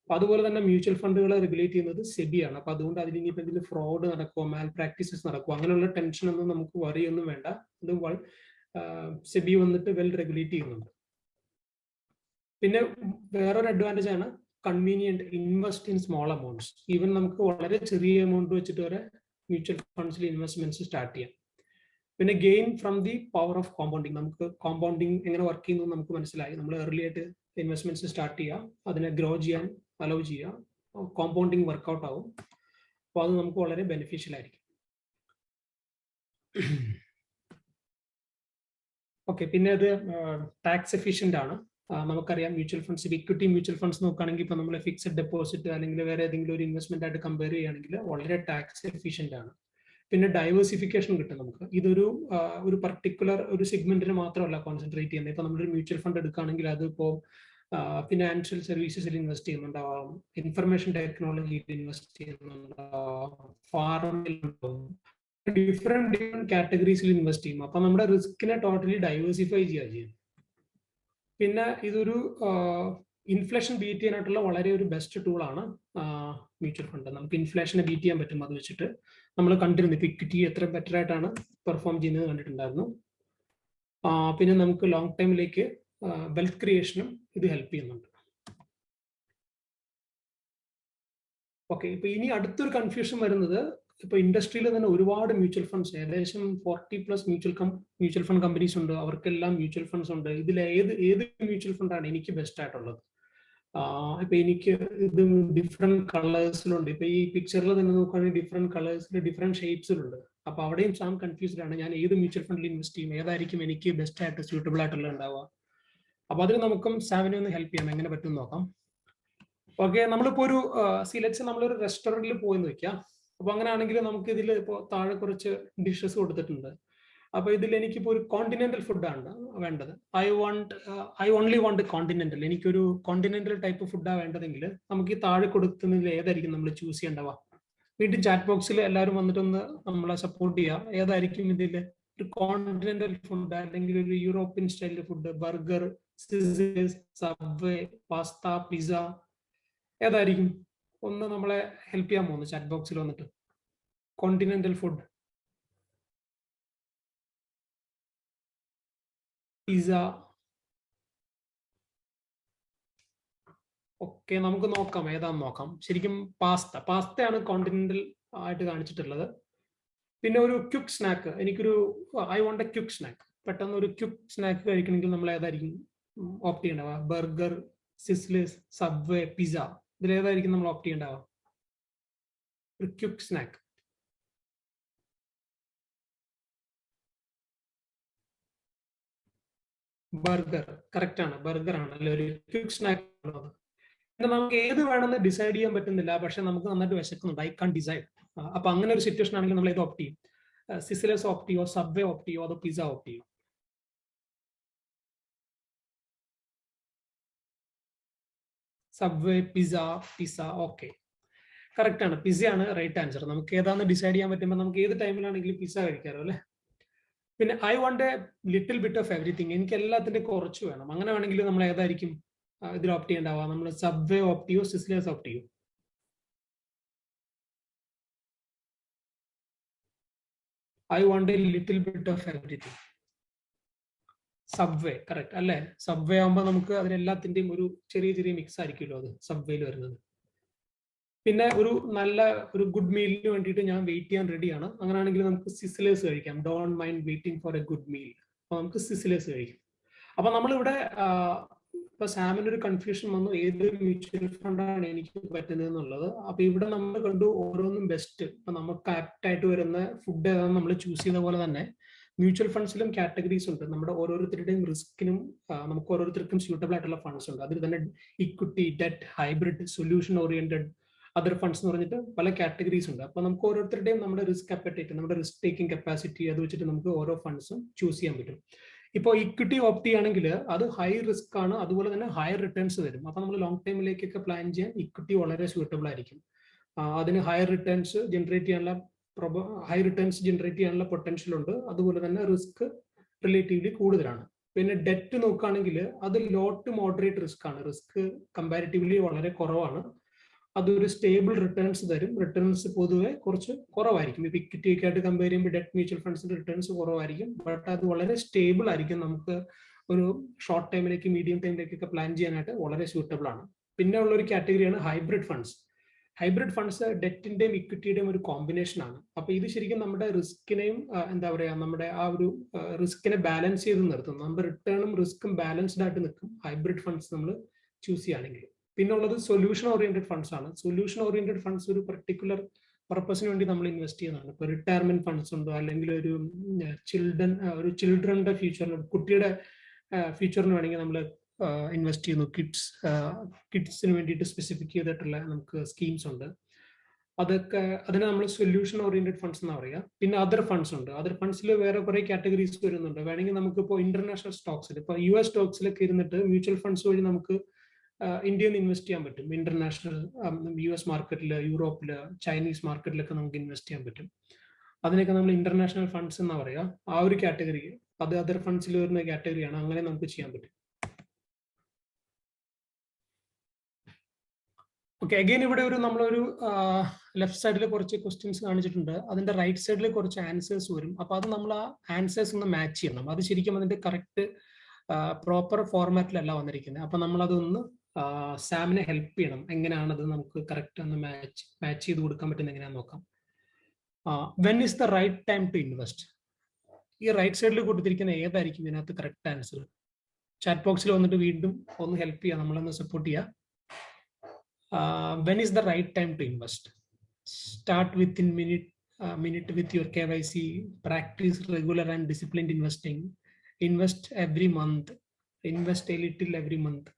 S2: അപ്പോൾ അതുപോലെ തന്നെ മ്യൂച്വൽ ഫണ്ടുകളെ റെഗുലേറ്റ് ചെയ്യുന്നത് സെബി ആണ്. അപ്പോൾ അതുകൊണ്ട് അതിൽ ഇനിയിപ്പോൾ എന്തെങ്കിലും ഫ്രോഡ് നടക്കുമോ മാൽ പ്രാക്ടീസസ് നടക്കുമോ അങ്ങനെയുള്ള ടെൻഷൻ ഒന്നും നമുക്ക് വറിയൊന്നും വേണ്ട. ഇത് സെബി വന്നിട്ട് വെൽ റെഗുലേറ്റ് ചെയ്യുന്നുണ്ട്. പിന്നെ വേറൊരു അഡ്വാന്റേജ് ആണ് convenient invest in small amounts even നമുക്ക് വളരെ ചെറിയ എമൗണ്ട് വെച്ചിട്ട് വരെ മ്യൂച്വൽ ഫണ്ട്സിൽ ഇൻവെസ്റ്റ്മെന്റ്സ് സ്റ്റാർട്ട് ചെയ്യാം. പിന്നെ gain from the power of compounding നമുക്ക് കോമ്പൗണ്ടിങ് എങ്ങനെ വർക്ക് ചെയ്യുന്നു നമുക്ക് മനസ്സിലായി. നമ്മൾ ഏർലി ആയിട്ട് ഇൻവെസ്റ്റ്മെന്റ്സ് സ്റ്റാർട്ട് ചെയ്യുക അതിനെ ഗ്രോ ചെയ്യാൻ അലോ ചെയ്യുക കോമ്പൗണ്ടിങ് വർക്കൗട്ട് ആവും. അപ്പോൾ അത് നമുക്ക് വളരെ ബെനിഫിഷ്യൽ ആയിരിക്കും. ഓക്കെ പിന്നെ അത് ടാക്സ് എഫിഷ്യന്റ് ആണ്. നമുക്കറിയാം mutual funds equity mutual funds നോക്കുകയാണെങ്കിൽ ഇപ്പോൾ നമ്മൾ ഫിക്സഡ് ഡെപ്പോസിറ്റ് അല്ലെങ്കിൽ വേറെ ഏതെങ്കിലും ഒരു ഇൻവെസ്റ്റ്മെന്റ് ആയിട്ട് കമ്പയർ ചെയ്യുകയാണെങ്കിൽ വളരെ ടാക്സ് എഫിഷ്യന്റ് ആണ്. പിന്നെ ഡൈവേഴ്സിഫിക്കേഷൻ കിട്ടും നമുക്ക്. ഇതൊരു ഒരു പർട്ടിക്കുലർ ഒരു സെഗ്മെന്റിന് മാത്രമല്ല കോൺസെൻട്രേറ്റ് ചെയ്യുന്നത്. ഇപ്പൊ നമ്മളൊരു മ്യൂച്വൽ ഫണ്ട് എടുക്കുകയാണെങ്കിൽ അതിപ്പോൾ ഫിനാൻഷ്യൽ സർവീസസിൽ ഇൻവെസ്റ്റ് ചെയ്യുന്നുണ്ടാവാം. ഇൻഫർമേഷൻ ടെക്നോളജിയിൽ ഇൻവെസ്റ്റ് ചെയ്യുന്നുണ്ടാവാം. ഫാർമിൽ ഡിഫറെന്റ് ഡിഫറെന്റ് കാറ്റഗറീസിൽ ഇൻവെസ്റ്റ് ചെയ്യും. അപ്പൊ നമ്മുടെ റിസ്കിനെ ടോട്ടലി ഡൈവേഴ്സിഫൈ ചെയ്യുക ചെയ്യും പിന്നെ ഇതൊരു ഇൻഫ്ലേഷൻ ബീറ്റ് ചെയ്യാനായിട്ടുള്ള വളരെ ഒരു ബെസ്റ്റ് ടൂൾ ആണ് മ്യൂച്വൽ ഫണ്ട് നമുക്ക് ഇൻഫ്ലേഷനെ ബീറ്റ് ചെയ്യാൻ പറ്റും അത് വെച്ചിട്ട്. നമ്മൾ കണ്ടിരുന്നു ഇപ്പൊ ഇക്വിറ്റി എത്ര ബെറ്റർ ആയിട്ടാണ് പെർഫോം ചെയ്യുന്നത് കണ്ടിട്ടുണ്ടായിരുന്നു. പിന്നെ നമുക്ക് ലോങ് ടൈമിലേക്ക് വെൽത്ത് ക്രിയേഷനും ഇത് ഹെൽപ്പ് ചെയ്യുന്നുണ്ട്. ഓക്കെ ഇപ്പൊ ഇനി അടുത്തൊരു കൺഫ്യൂഷൻ വരുന്നത് ഇപ്പൊ ഇൻഡസ്ട്രിയിൽ തന്നെ ഒരുപാട് മ്യൂച്വൽ ഫണ്ട്സ് ഏകദേശം forty plus mutual mutual fund companies ഉണ്ട്. അവർക്കെല്ലാം മ്യൂച്വൽ ഫണ്ട്സ് ഉണ്ട്. ഇതിൽ ഏത് ഏത് മ്യൂച്വൽ ഫണ്ടാണ് എനിക്ക് ബെസ്റ്റ് ആയിട്ടുള്ളത്? ഇപ്പൊ എനിക്ക് ഇത് ഡിഫറെന്റ് കളേഴ്സിലുണ്ട് ഇപ്പൊ ഈ പിക്ചറിൽ തന്നെ നോക്കുകയാണെങ്കിൽ ഡിഫറെന്റ് കളേഴ്സിൽ ഡിഫറെന്റ് ഷേപ്സിലുണ്ട് അപ്പൊ അവിടെയും സാം കൺഫ്യൂസ്ഡ് ആണ്. ഞാൻ ഏത് മ്യൂച്വൽ ഫണ്ടിൽ ഇൻവെസ്റ്റ് ചെയ്യും? ഏതായിരിക്കും എനിക്ക് ബെസ്റ്റ് ആയിട്ട് സ്യൂട്ടബിൾ ആയിട്ടുള്ള ഉണ്ടാവുക? അപ്പൊ അതിന് നമുക്കും സാമിനെ ഒന്ന് ഹെൽപ്പ് ചെയ്യാം. എങ്ങനെ പറ്റും നോക്കാം. ഓക്കെ നമ്മളിപ്പോ ഒരു സിലക്സ് നമ്മളൊരു റെസ്റ്റോറന്റിൽ പോയെന്ന് വെക്കാം. അപ്പൊ അങ്ങനെയാണെങ്കിൽ നമുക്ക് ഇതിൽ ഇപ്പോൾ താഴെ കുറച്ച് ഡിഷസ് കൊടുത്തിട്ടുണ്ട്. അപ്പൊ ഇതിൽ എനിക്കിപ്പോ ഒരു കോണ്ടിനെന്റൽ ഫുഡാണ് വേണ്ടത്. I want I only want continental എനിക്കൊരു കോണ്ടിനെന്റൽ ടൈപ്പ് ഫുഡാണ് വേണ്ടതെങ്കിൽ നമുക്ക് ഈ താഴെ കൊടുക്കുന്നതിൽ ഏതായിരിക്കും നമ്മൾ ചൂസ് ചെയ്യേണ്ടവ വീണ്ടും ചാറ്റ് ബോക്സിൽ എല്ലാവരും വന്നിട്ടൊന്ന് നമ്മളെ സപ്പോർട്ട് ചെയ്യുക ഏതായിരിക്കും ഇതിൽ ഒരു കോണ്ടിനെന്റൽ ഫുഡ് അല്ലെങ്കിൽ ഒരു European style food burger Subway pasta pizza ഏതായിരിക്കും? ഒന്ന് നമ്മളെ ഹെൽപ്പ് ചെയ്യാൻ പോകുന്നു. ചാറ്റ് ബോക്സിൽ വന്നിട്ട്. കോണ്ടിനെന്റൽ ഫുഡ് പിസ ഓക്കെ നമുക്ക് നോക്കാം. ഏതാന്ന് നോക്കാം. ശരിക്കും പാസ്ത പാസ്തയാണ് കോണ്ടിനെന്റൽ ആയിട്ട് കാണിച്ചിട്ടുള്ളത്. പിന്നെ ഒരു ക്യുക്ക് സ്നാക്ക് എനിക്കൊരു I want a quick snack പെട്ടെന്ന് ഒരു ക്യുക്ക് സ്നാക്ക് കഴിക്കണമെങ്കിൽ നമ്മൾ ഏതായിരിക്കും ഓപ്റ്റ് ചെയ്യേണ്ടവ ബർഗർ സിസ്ലിസ് സബ്വേ പിസ്സ ഇതിലേതായിരിക്കും നമ്മൾ ഓപ്റ്റ് ചെയ്യേണ്ടവ ഒരു ക്യുക്ക് സ്നാക്ക് ബർഗർ കറക്റ്റ് ആണ്. ബർഗർ ആണ്. അല്ലെ? ഒരു ക്യുക്ക് സ്നാക്ക് പിന്നെ നമുക്ക് ഏത് വേണമെന്ന് ഡിസൈഡ് ചെയ്യാൻ പറ്റുന്നില്ല. പക്ഷെ നമുക്ക് നന്നായിട്ട് വിശക്കുന്നുണ്ട്. ഐ കാൺ ഡിസൈഡ് അപ്പൊ അങ്ങനെ ഒരു സിറ്റുവേഷൻ ആണെങ്കിൽ നമ്മൾ ഇത് ഓപ്റ്റ് ചെയ്യും. സിസിലസ് ഓപ്റ്റ് ചെയ്യോ? സബ്വേ ഓപ്റ്റ് ചെയ്യോ? അതോ പിസ ഓപ്റ്റ് ചെയ്യോ? Subway pizza pizza okay correct ആണ്. പിസയാണ് റൈറ്റ് ആൻസർ നമുക്ക് ഏതാണെന്ന് ഡിസൈഡ് ചെയ്യാൻ പറ്റുമ്പോൾ നമുക്ക് ഏത് ടൈമിലാണെങ്കിലും പിസ കഴിക്കാറോ അല്ലേ? പിന്നെ I want a little bit of everything എനിക്ക് എല്ലാത്തിന്റെ കുറച്ച് വേണം. അങ്ങനെ വേണമെങ്കിൽ നമ്മൾ ഏതായിരിക്കും? ഇതിൽ ഓപ്റ്റ് ചെയ്യേണ്ടാവുക. നമ്മൾ സബ്വേ ഓപ്റ്റ് ചെയ്യോ സിസ്ലേഴ്സ് ഓപ്റ്റ് ചെയ്യോ? I want a little bit of everything Subway correct അല്ലേ? സബ്വേ ആകുമ്പോൾ നമുക്ക് അതിനെല്ലാത്തിന്റെയും ഒരു ചെറിയ ചെറിയ മിക്സ് ആയിരിക്കുമല്ലോ അത് സബ്വേയിൽ വരുന്നത്. പിന്നെ ഒരു നല്ല ഒരു ഗുഡ് മീലിന് വേണ്ടിയിട്ട് ഞാൻ വെയിറ്റ് ചെയ്യാൻ റെഡിയാണ് അങ്ങനെയാണെങ്കിൽ നമുക്ക് സിസിലേഴ്സ് കഴിക്കാം. Don't mind waiting for a good meal അപ്പൊ നമുക്ക് സിസിലേഴ്സ് കഴിക്കാം. അപ്പൊ നമ്മളിവിടെ ഇപ്പൊ സാമിന് ഒരു കൺഫ്യൂഷൻ വന്നു. ഏത് മ്യൂച്വൽ ഫണ്ടാണ് എനിക്ക് പറ്റുന്നത് എന്നുള്ളത്. അപ്പൊ ഇവിടെ നമ്മൾ കണ്ടു ഓരോന്നും ബെസ്റ്റ് ഇപ്പൊ നമുക്ക് ആപ്റ്റ് ആയിട്ട് വരുന്ന ഫുഡ് ഏതാണെന്ന് നമ്മൾ ചൂസ് ചെയ്ത പോലെ തന്നെ. മ്യൂച്വൽ ഫണ്ട്സിലും കാറ്റഗറീസ് ഉണ്ട്. നമ്മുടെ ഓരോരുത്തരുടെയും റിസ്കിനും നമുക്ക് ഓരോരുത്തർക്കും സ്യൂട്ടബിൾ ആയിട്ടുള്ള ഫണ്ട്സ് ഉണ്ട്. അതിൽ തന്നെ equity debt hybrid solution oriented other funds എന്ന് പറഞ്ഞിട്ട് പല കാറ്റഗറീസ് ഉണ്ട്. അപ്പൊ നമുക്ക് ഓരോരുത്തരുടെയും നമ്മുടെ റിസ്ക് അപ്പറ്റേറ്റ് നമ്മുടെ റിസ്ക് ടേക്കിംഗ് കപ്പാസിറ്റി അത് വെച്ചിട്ട് നമുക്ക് ഓരോ ഫണ്ട്സും ചൂസ് ചെയ്യാൻ പറ്റും. ഇപ്പോൾ ഇക്വിറ്റി ഓപ്റ്റ് ചെയ്യുകയാണെങ്കിൽ അത് ഹൈ റിസ്ക് ആണ്. അതുപോലെ തന്നെ ഹയർ റിട്ടേൺസ് തരും. അപ്പൊ നമ്മൾ ലോങ് ടൈമിലേക്കൊക്കെ പ്ലാൻ ചെയ്യാൻ ഇക്വിറ്റി വളരെ സ്യൂട്ടബിൾ ആയിരിക്കും. അതിന് ഹയർ റിട്ടേൺസ് ജനറേറ്റ് ചെയ്യാനുള്ള ഹൈ റിട്ടേൺസ് ജനറേറ്റ് ചെയ്യാനുള്ള പൊട്ടൻഷ്യൽ ഉണ്ട്. അതുപോലെ തന്നെ റിസ്ക് റിലേറ്റീവ്ലി കൂടുതലാണ്. പിന്നെ ഡെറ്റ് നോക്കുകയാണെങ്കിൽ അത് ലോ ടു മോഡറേറ്റ് റിസ്ക് ആണ്. റിസ്ക് കമ്പാരിറ്റീവ്ലി വളരെ കുറവാണ്. അതൊരു സ്റ്റേബിൾ റിട്ടേൺസ് തരും. റിട്ടേൺസ് പൊതുവെ കുറച്ച് കുറവായിരിക്കും. ഇപ്പൊ ഇക്വിറ്റി ഒക്കെ ആയിട്ട് കമ്പയർ ചെയ്യുമ്പോൾ ഡെറ്റ് മ്യൂച്വൽ ഫണ്ട്സിന്റെ റിട്ടേൺസ് കുറവായിരിക്കും. ബട്ട് അത് വളരെ സ്റ്റേബിൾ ആയിരിക്കും. നമുക്ക് ഒരു ഷോർട്ട് ടൈമിലേക്ക് മീഡിയം ടൈമിലേക്കൊക്കെ പ്ലാൻ ചെയ്യാനായിട്ട് വളരെ സ്യൂട്ടബിൾ ആണ്. പിന്നെ ഉള്ള ഒരു കാറ്റഗറിയാണ് ഹൈബ്രിഡ് ഫണ്ട്സ് ഹൈബ്രിഡ് ഫണ്ട്സ് ഡെറ്റിന്റെയും ഇക്വിറ്റിയുടെയും ഒരു കോമ്പിനേഷൻ ആണ്. അപ്പൊ ഇത് ശരിക്കും നമ്മുടെ റിസ്കിനെയും എന്താ പറയാ നമ്മുടെ ആ ഒരു റിസ്കിനെ ബാലൻസ് ചെയ്ത് നിർത്തും. നമ്മുടെ റിട്ടേണും റിസ്ക്കും ബാലൻസ്ഡ് ആയിട്ട് നിൽക്കും ഹൈബ്രിഡ് ഫണ്ട്സ് നമ്മൾ ചൂസ് ചെയ്യുകയാണെങ്കിൽ. പിന്നെ ഉള്ളത് സൊല്യൂഷൻ ഓറിയന്റഡ് ഫണ്ട്സ് ആണ്. സൊല്യൂഷൻ ഓറിയന്റഡ് ഫണ്ട്സ് ഒരു പെർട്ടിക്കുലർ പർപ്പസിന് വേണ്ടി നമ്മൾ ഇൻവെസ്റ്റ് ചെയ്യുന്നതാണ്. ഇപ്പൊ റിട്ടയർമെന്റ് ഫണ്ട്സ് ഉണ്ടോ? അല്ലെങ്കിൽ ഒരു ചിൽഡ്രൻ ഒരു ചിൽഡ്രന്റെ ഫ്യൂച്ചറിന് കുട്ടിയുടെ ഫ്യൂച്ചറിന് വേണമെങ്കിൽ നമ്മൾ ഇൻവെസ്റ്റ് ചെയ്യുന്നു. കിഡ്സ് കിഡ്സിന് വേണ്ടിയിട്ട് സ്പെസിഫിക് ചെയ്തിട്ടുള്ള നമുക്ക് സ്കീംസ് ഉണ്ട്. അതൊക്കെ അതിനെ നമ്മൾ സൊല്യൂഷൻ ഓറിയന്റഡ് ഫണ്ട്സ് എന്ന് പറയുക പിന്നെ അതർ ഫണ്ട്സ് ഉണ്ട്. അതർ ഫണ്ട്സിൽ വേറെ കുറെ കാറ്റഗറീസ് വരുന്നുണ്ട്. വേണമെങ്കിൽ നമുക്ക് ഇപ്പോൾ ഇന്റർനാഷണൽ സ്റ്റോക്സിൽ ഇപ്പോൾ യു എസ് സ്റ്റോക്സിലൊക്കെ ഇരുന്നിട്ട് മ്യൂച്വൽ ഫണ്ട്സ് വഴി നമുക്ക് ഇന്ത്യയിൽ നിന്ന് ഇൻവെസ്റ്റ് ചെയ്യാൻ പറ്റും. ഇന്റർനാഷണൽ യു എസ് മാർക്കറ്റിൽ യൂറോപ്പിൽ ചൈനീസ് മാർക്കറ്റിലൊക്കെ നമുക്ക് ഇൻവെസ്റ്റ് ചെയ്യാൻ പറ്റും. അതിനൊക്കെ നമ്മൾ ഇന്റർനാഷണൽ ഫണ്ട്സ് എന്നാ പറയുക ആ ഒരു കാറ്റഗറി അത് അതർ ഫണ്ട്സിൽ വരുന്ന കാറ്റഗറിയാണ് അങ്ങനെ നമുക്ക് ചെയ്യാൻ പറ്റും. ഓക്കെ അഗെയിൻ ഇവിടെ ഒരു നമ്മളൊരു ലെഫ്റ്റ് സൈഡിൽ കുറച്ച് ക്വസ്റ്റ്യൻസ് കാണിച്ചിട്ടുണ്ട്. അതിന്റെ റൈറ്റ് സൈഡിൽ കുറച്ച് ആൻസേഴ്സ് വരും. അപ്പൊ അത് നമ്മൾ ആ ആൻസേഴ്സ് ഒന്ന് മാച്ച് ചെയ്യണം. അത് ശരിക്കും അതിന്റെ കറക്റ്റ് പ്രോപ്പർ ഫോർമാറ്റിലല്ല വന്നിരിക്കുന്നത് അപ്പൊ നമ്മളതൊന്ന് സാമിനെ ഹെൽപ്പ് ചെയ്യണം. എങ്ങനെയാണത് നമുക്ക് കറക്റ്റ് ഒന്ന് മാച്ച് മാച്ച് ചെയ്ത് കൊടുക്കാൻ പറ്റുന്ന എങ്ങനെയാന്ന് നോക്കാം. When is the right time to invest ഈ റൈറ്റ് സൈഡിൽ കൊടുത്തിരിക്കുന്ന ഏതായിരിക്കും ഇതിനകത്ത് കറക്റ്റ് ആൻസർ ചാറ്റ് ബോക്സിൽ വന്നിട്ട് വീണ്ടും ഒന്ന് ഹെൽപ്പ് ചെയ്യാം. നമ്മളൊന്ന് സപ്പോർട്ട് ചെയ്യാം. when is the right time to invest start within minute minute with your K Y C practice regular and disciplined investing invest every month invest a little every month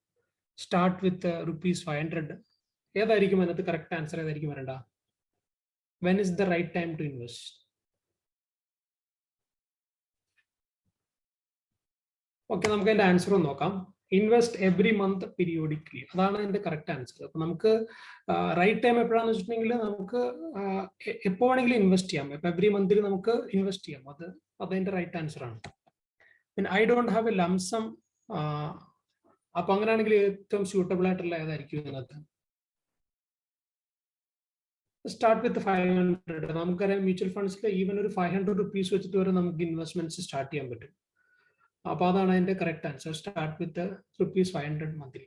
S2: start with rupees five hundred ഏതായിരിക്കും അതിനകത്ത് കറക്റ്റ് ആൻസർ ഏതായിരിക്കും വരണ്ട when is the right time to invest okay നമുക്ക് അതിന്റെ ആൻസർ ഒന്ന് നോക്കാം ഇൻവെസ്റ്റ് എവറി മന്ത് പീരിയോഡിക്കലി അതാണ് അതിന്റെ കറക്റ്റ് ആൻസർ അപ്പൊ നമുക്ക് റൈറ്റ് ടൈം എപ്പോഴാണെന്ന് വെച്ചിട്ടുണ്ടെങ്കിൽ നമുക്ക് എപ്പോ വേണമെങ്കിലും ഇൻവെസ്റ്റ് ചെയ്യാം. ഇപ്പൊ എവറി മന്തിൽ നമുക്ക് ഇൻവെസ്റ്റ് ചെയ്യാം. അത് അതിന്റെ റൈറ്റ് ആൻസർ ആണ്. പിന്നെ I don't have a lump sum അപ്പൊ അങ്ങനെയാണെങ്കിൽ ഏറ്റവും സ്യൂട്ടബിൾ ആയിട്ടുള്ള ഏതായിരിക്കും ഇതിനകത്ത്? സ്റ്റാർട്ട് വിത്ത് ഫൈവ് ഹൺഡ്രഡ് നമുക്കറിയാം മ്യൂച്വൽ ഫണ്ട്സിൽ ഈവൻ ഒരു ഫൈവ് ഹൺഡ്രഡ് റുപ്പീസ് വെച്ചിട്ട് വരെ നമുക്ക് ഇൻവെസ്റ്റ്മെന്റ്സ് സ്റ്റാർട്ട് ചെയ്യാൻ പറ്റും. അപ്പൊ അതാണ് അതിന്റെ correct answer start with rupees five hundred monthly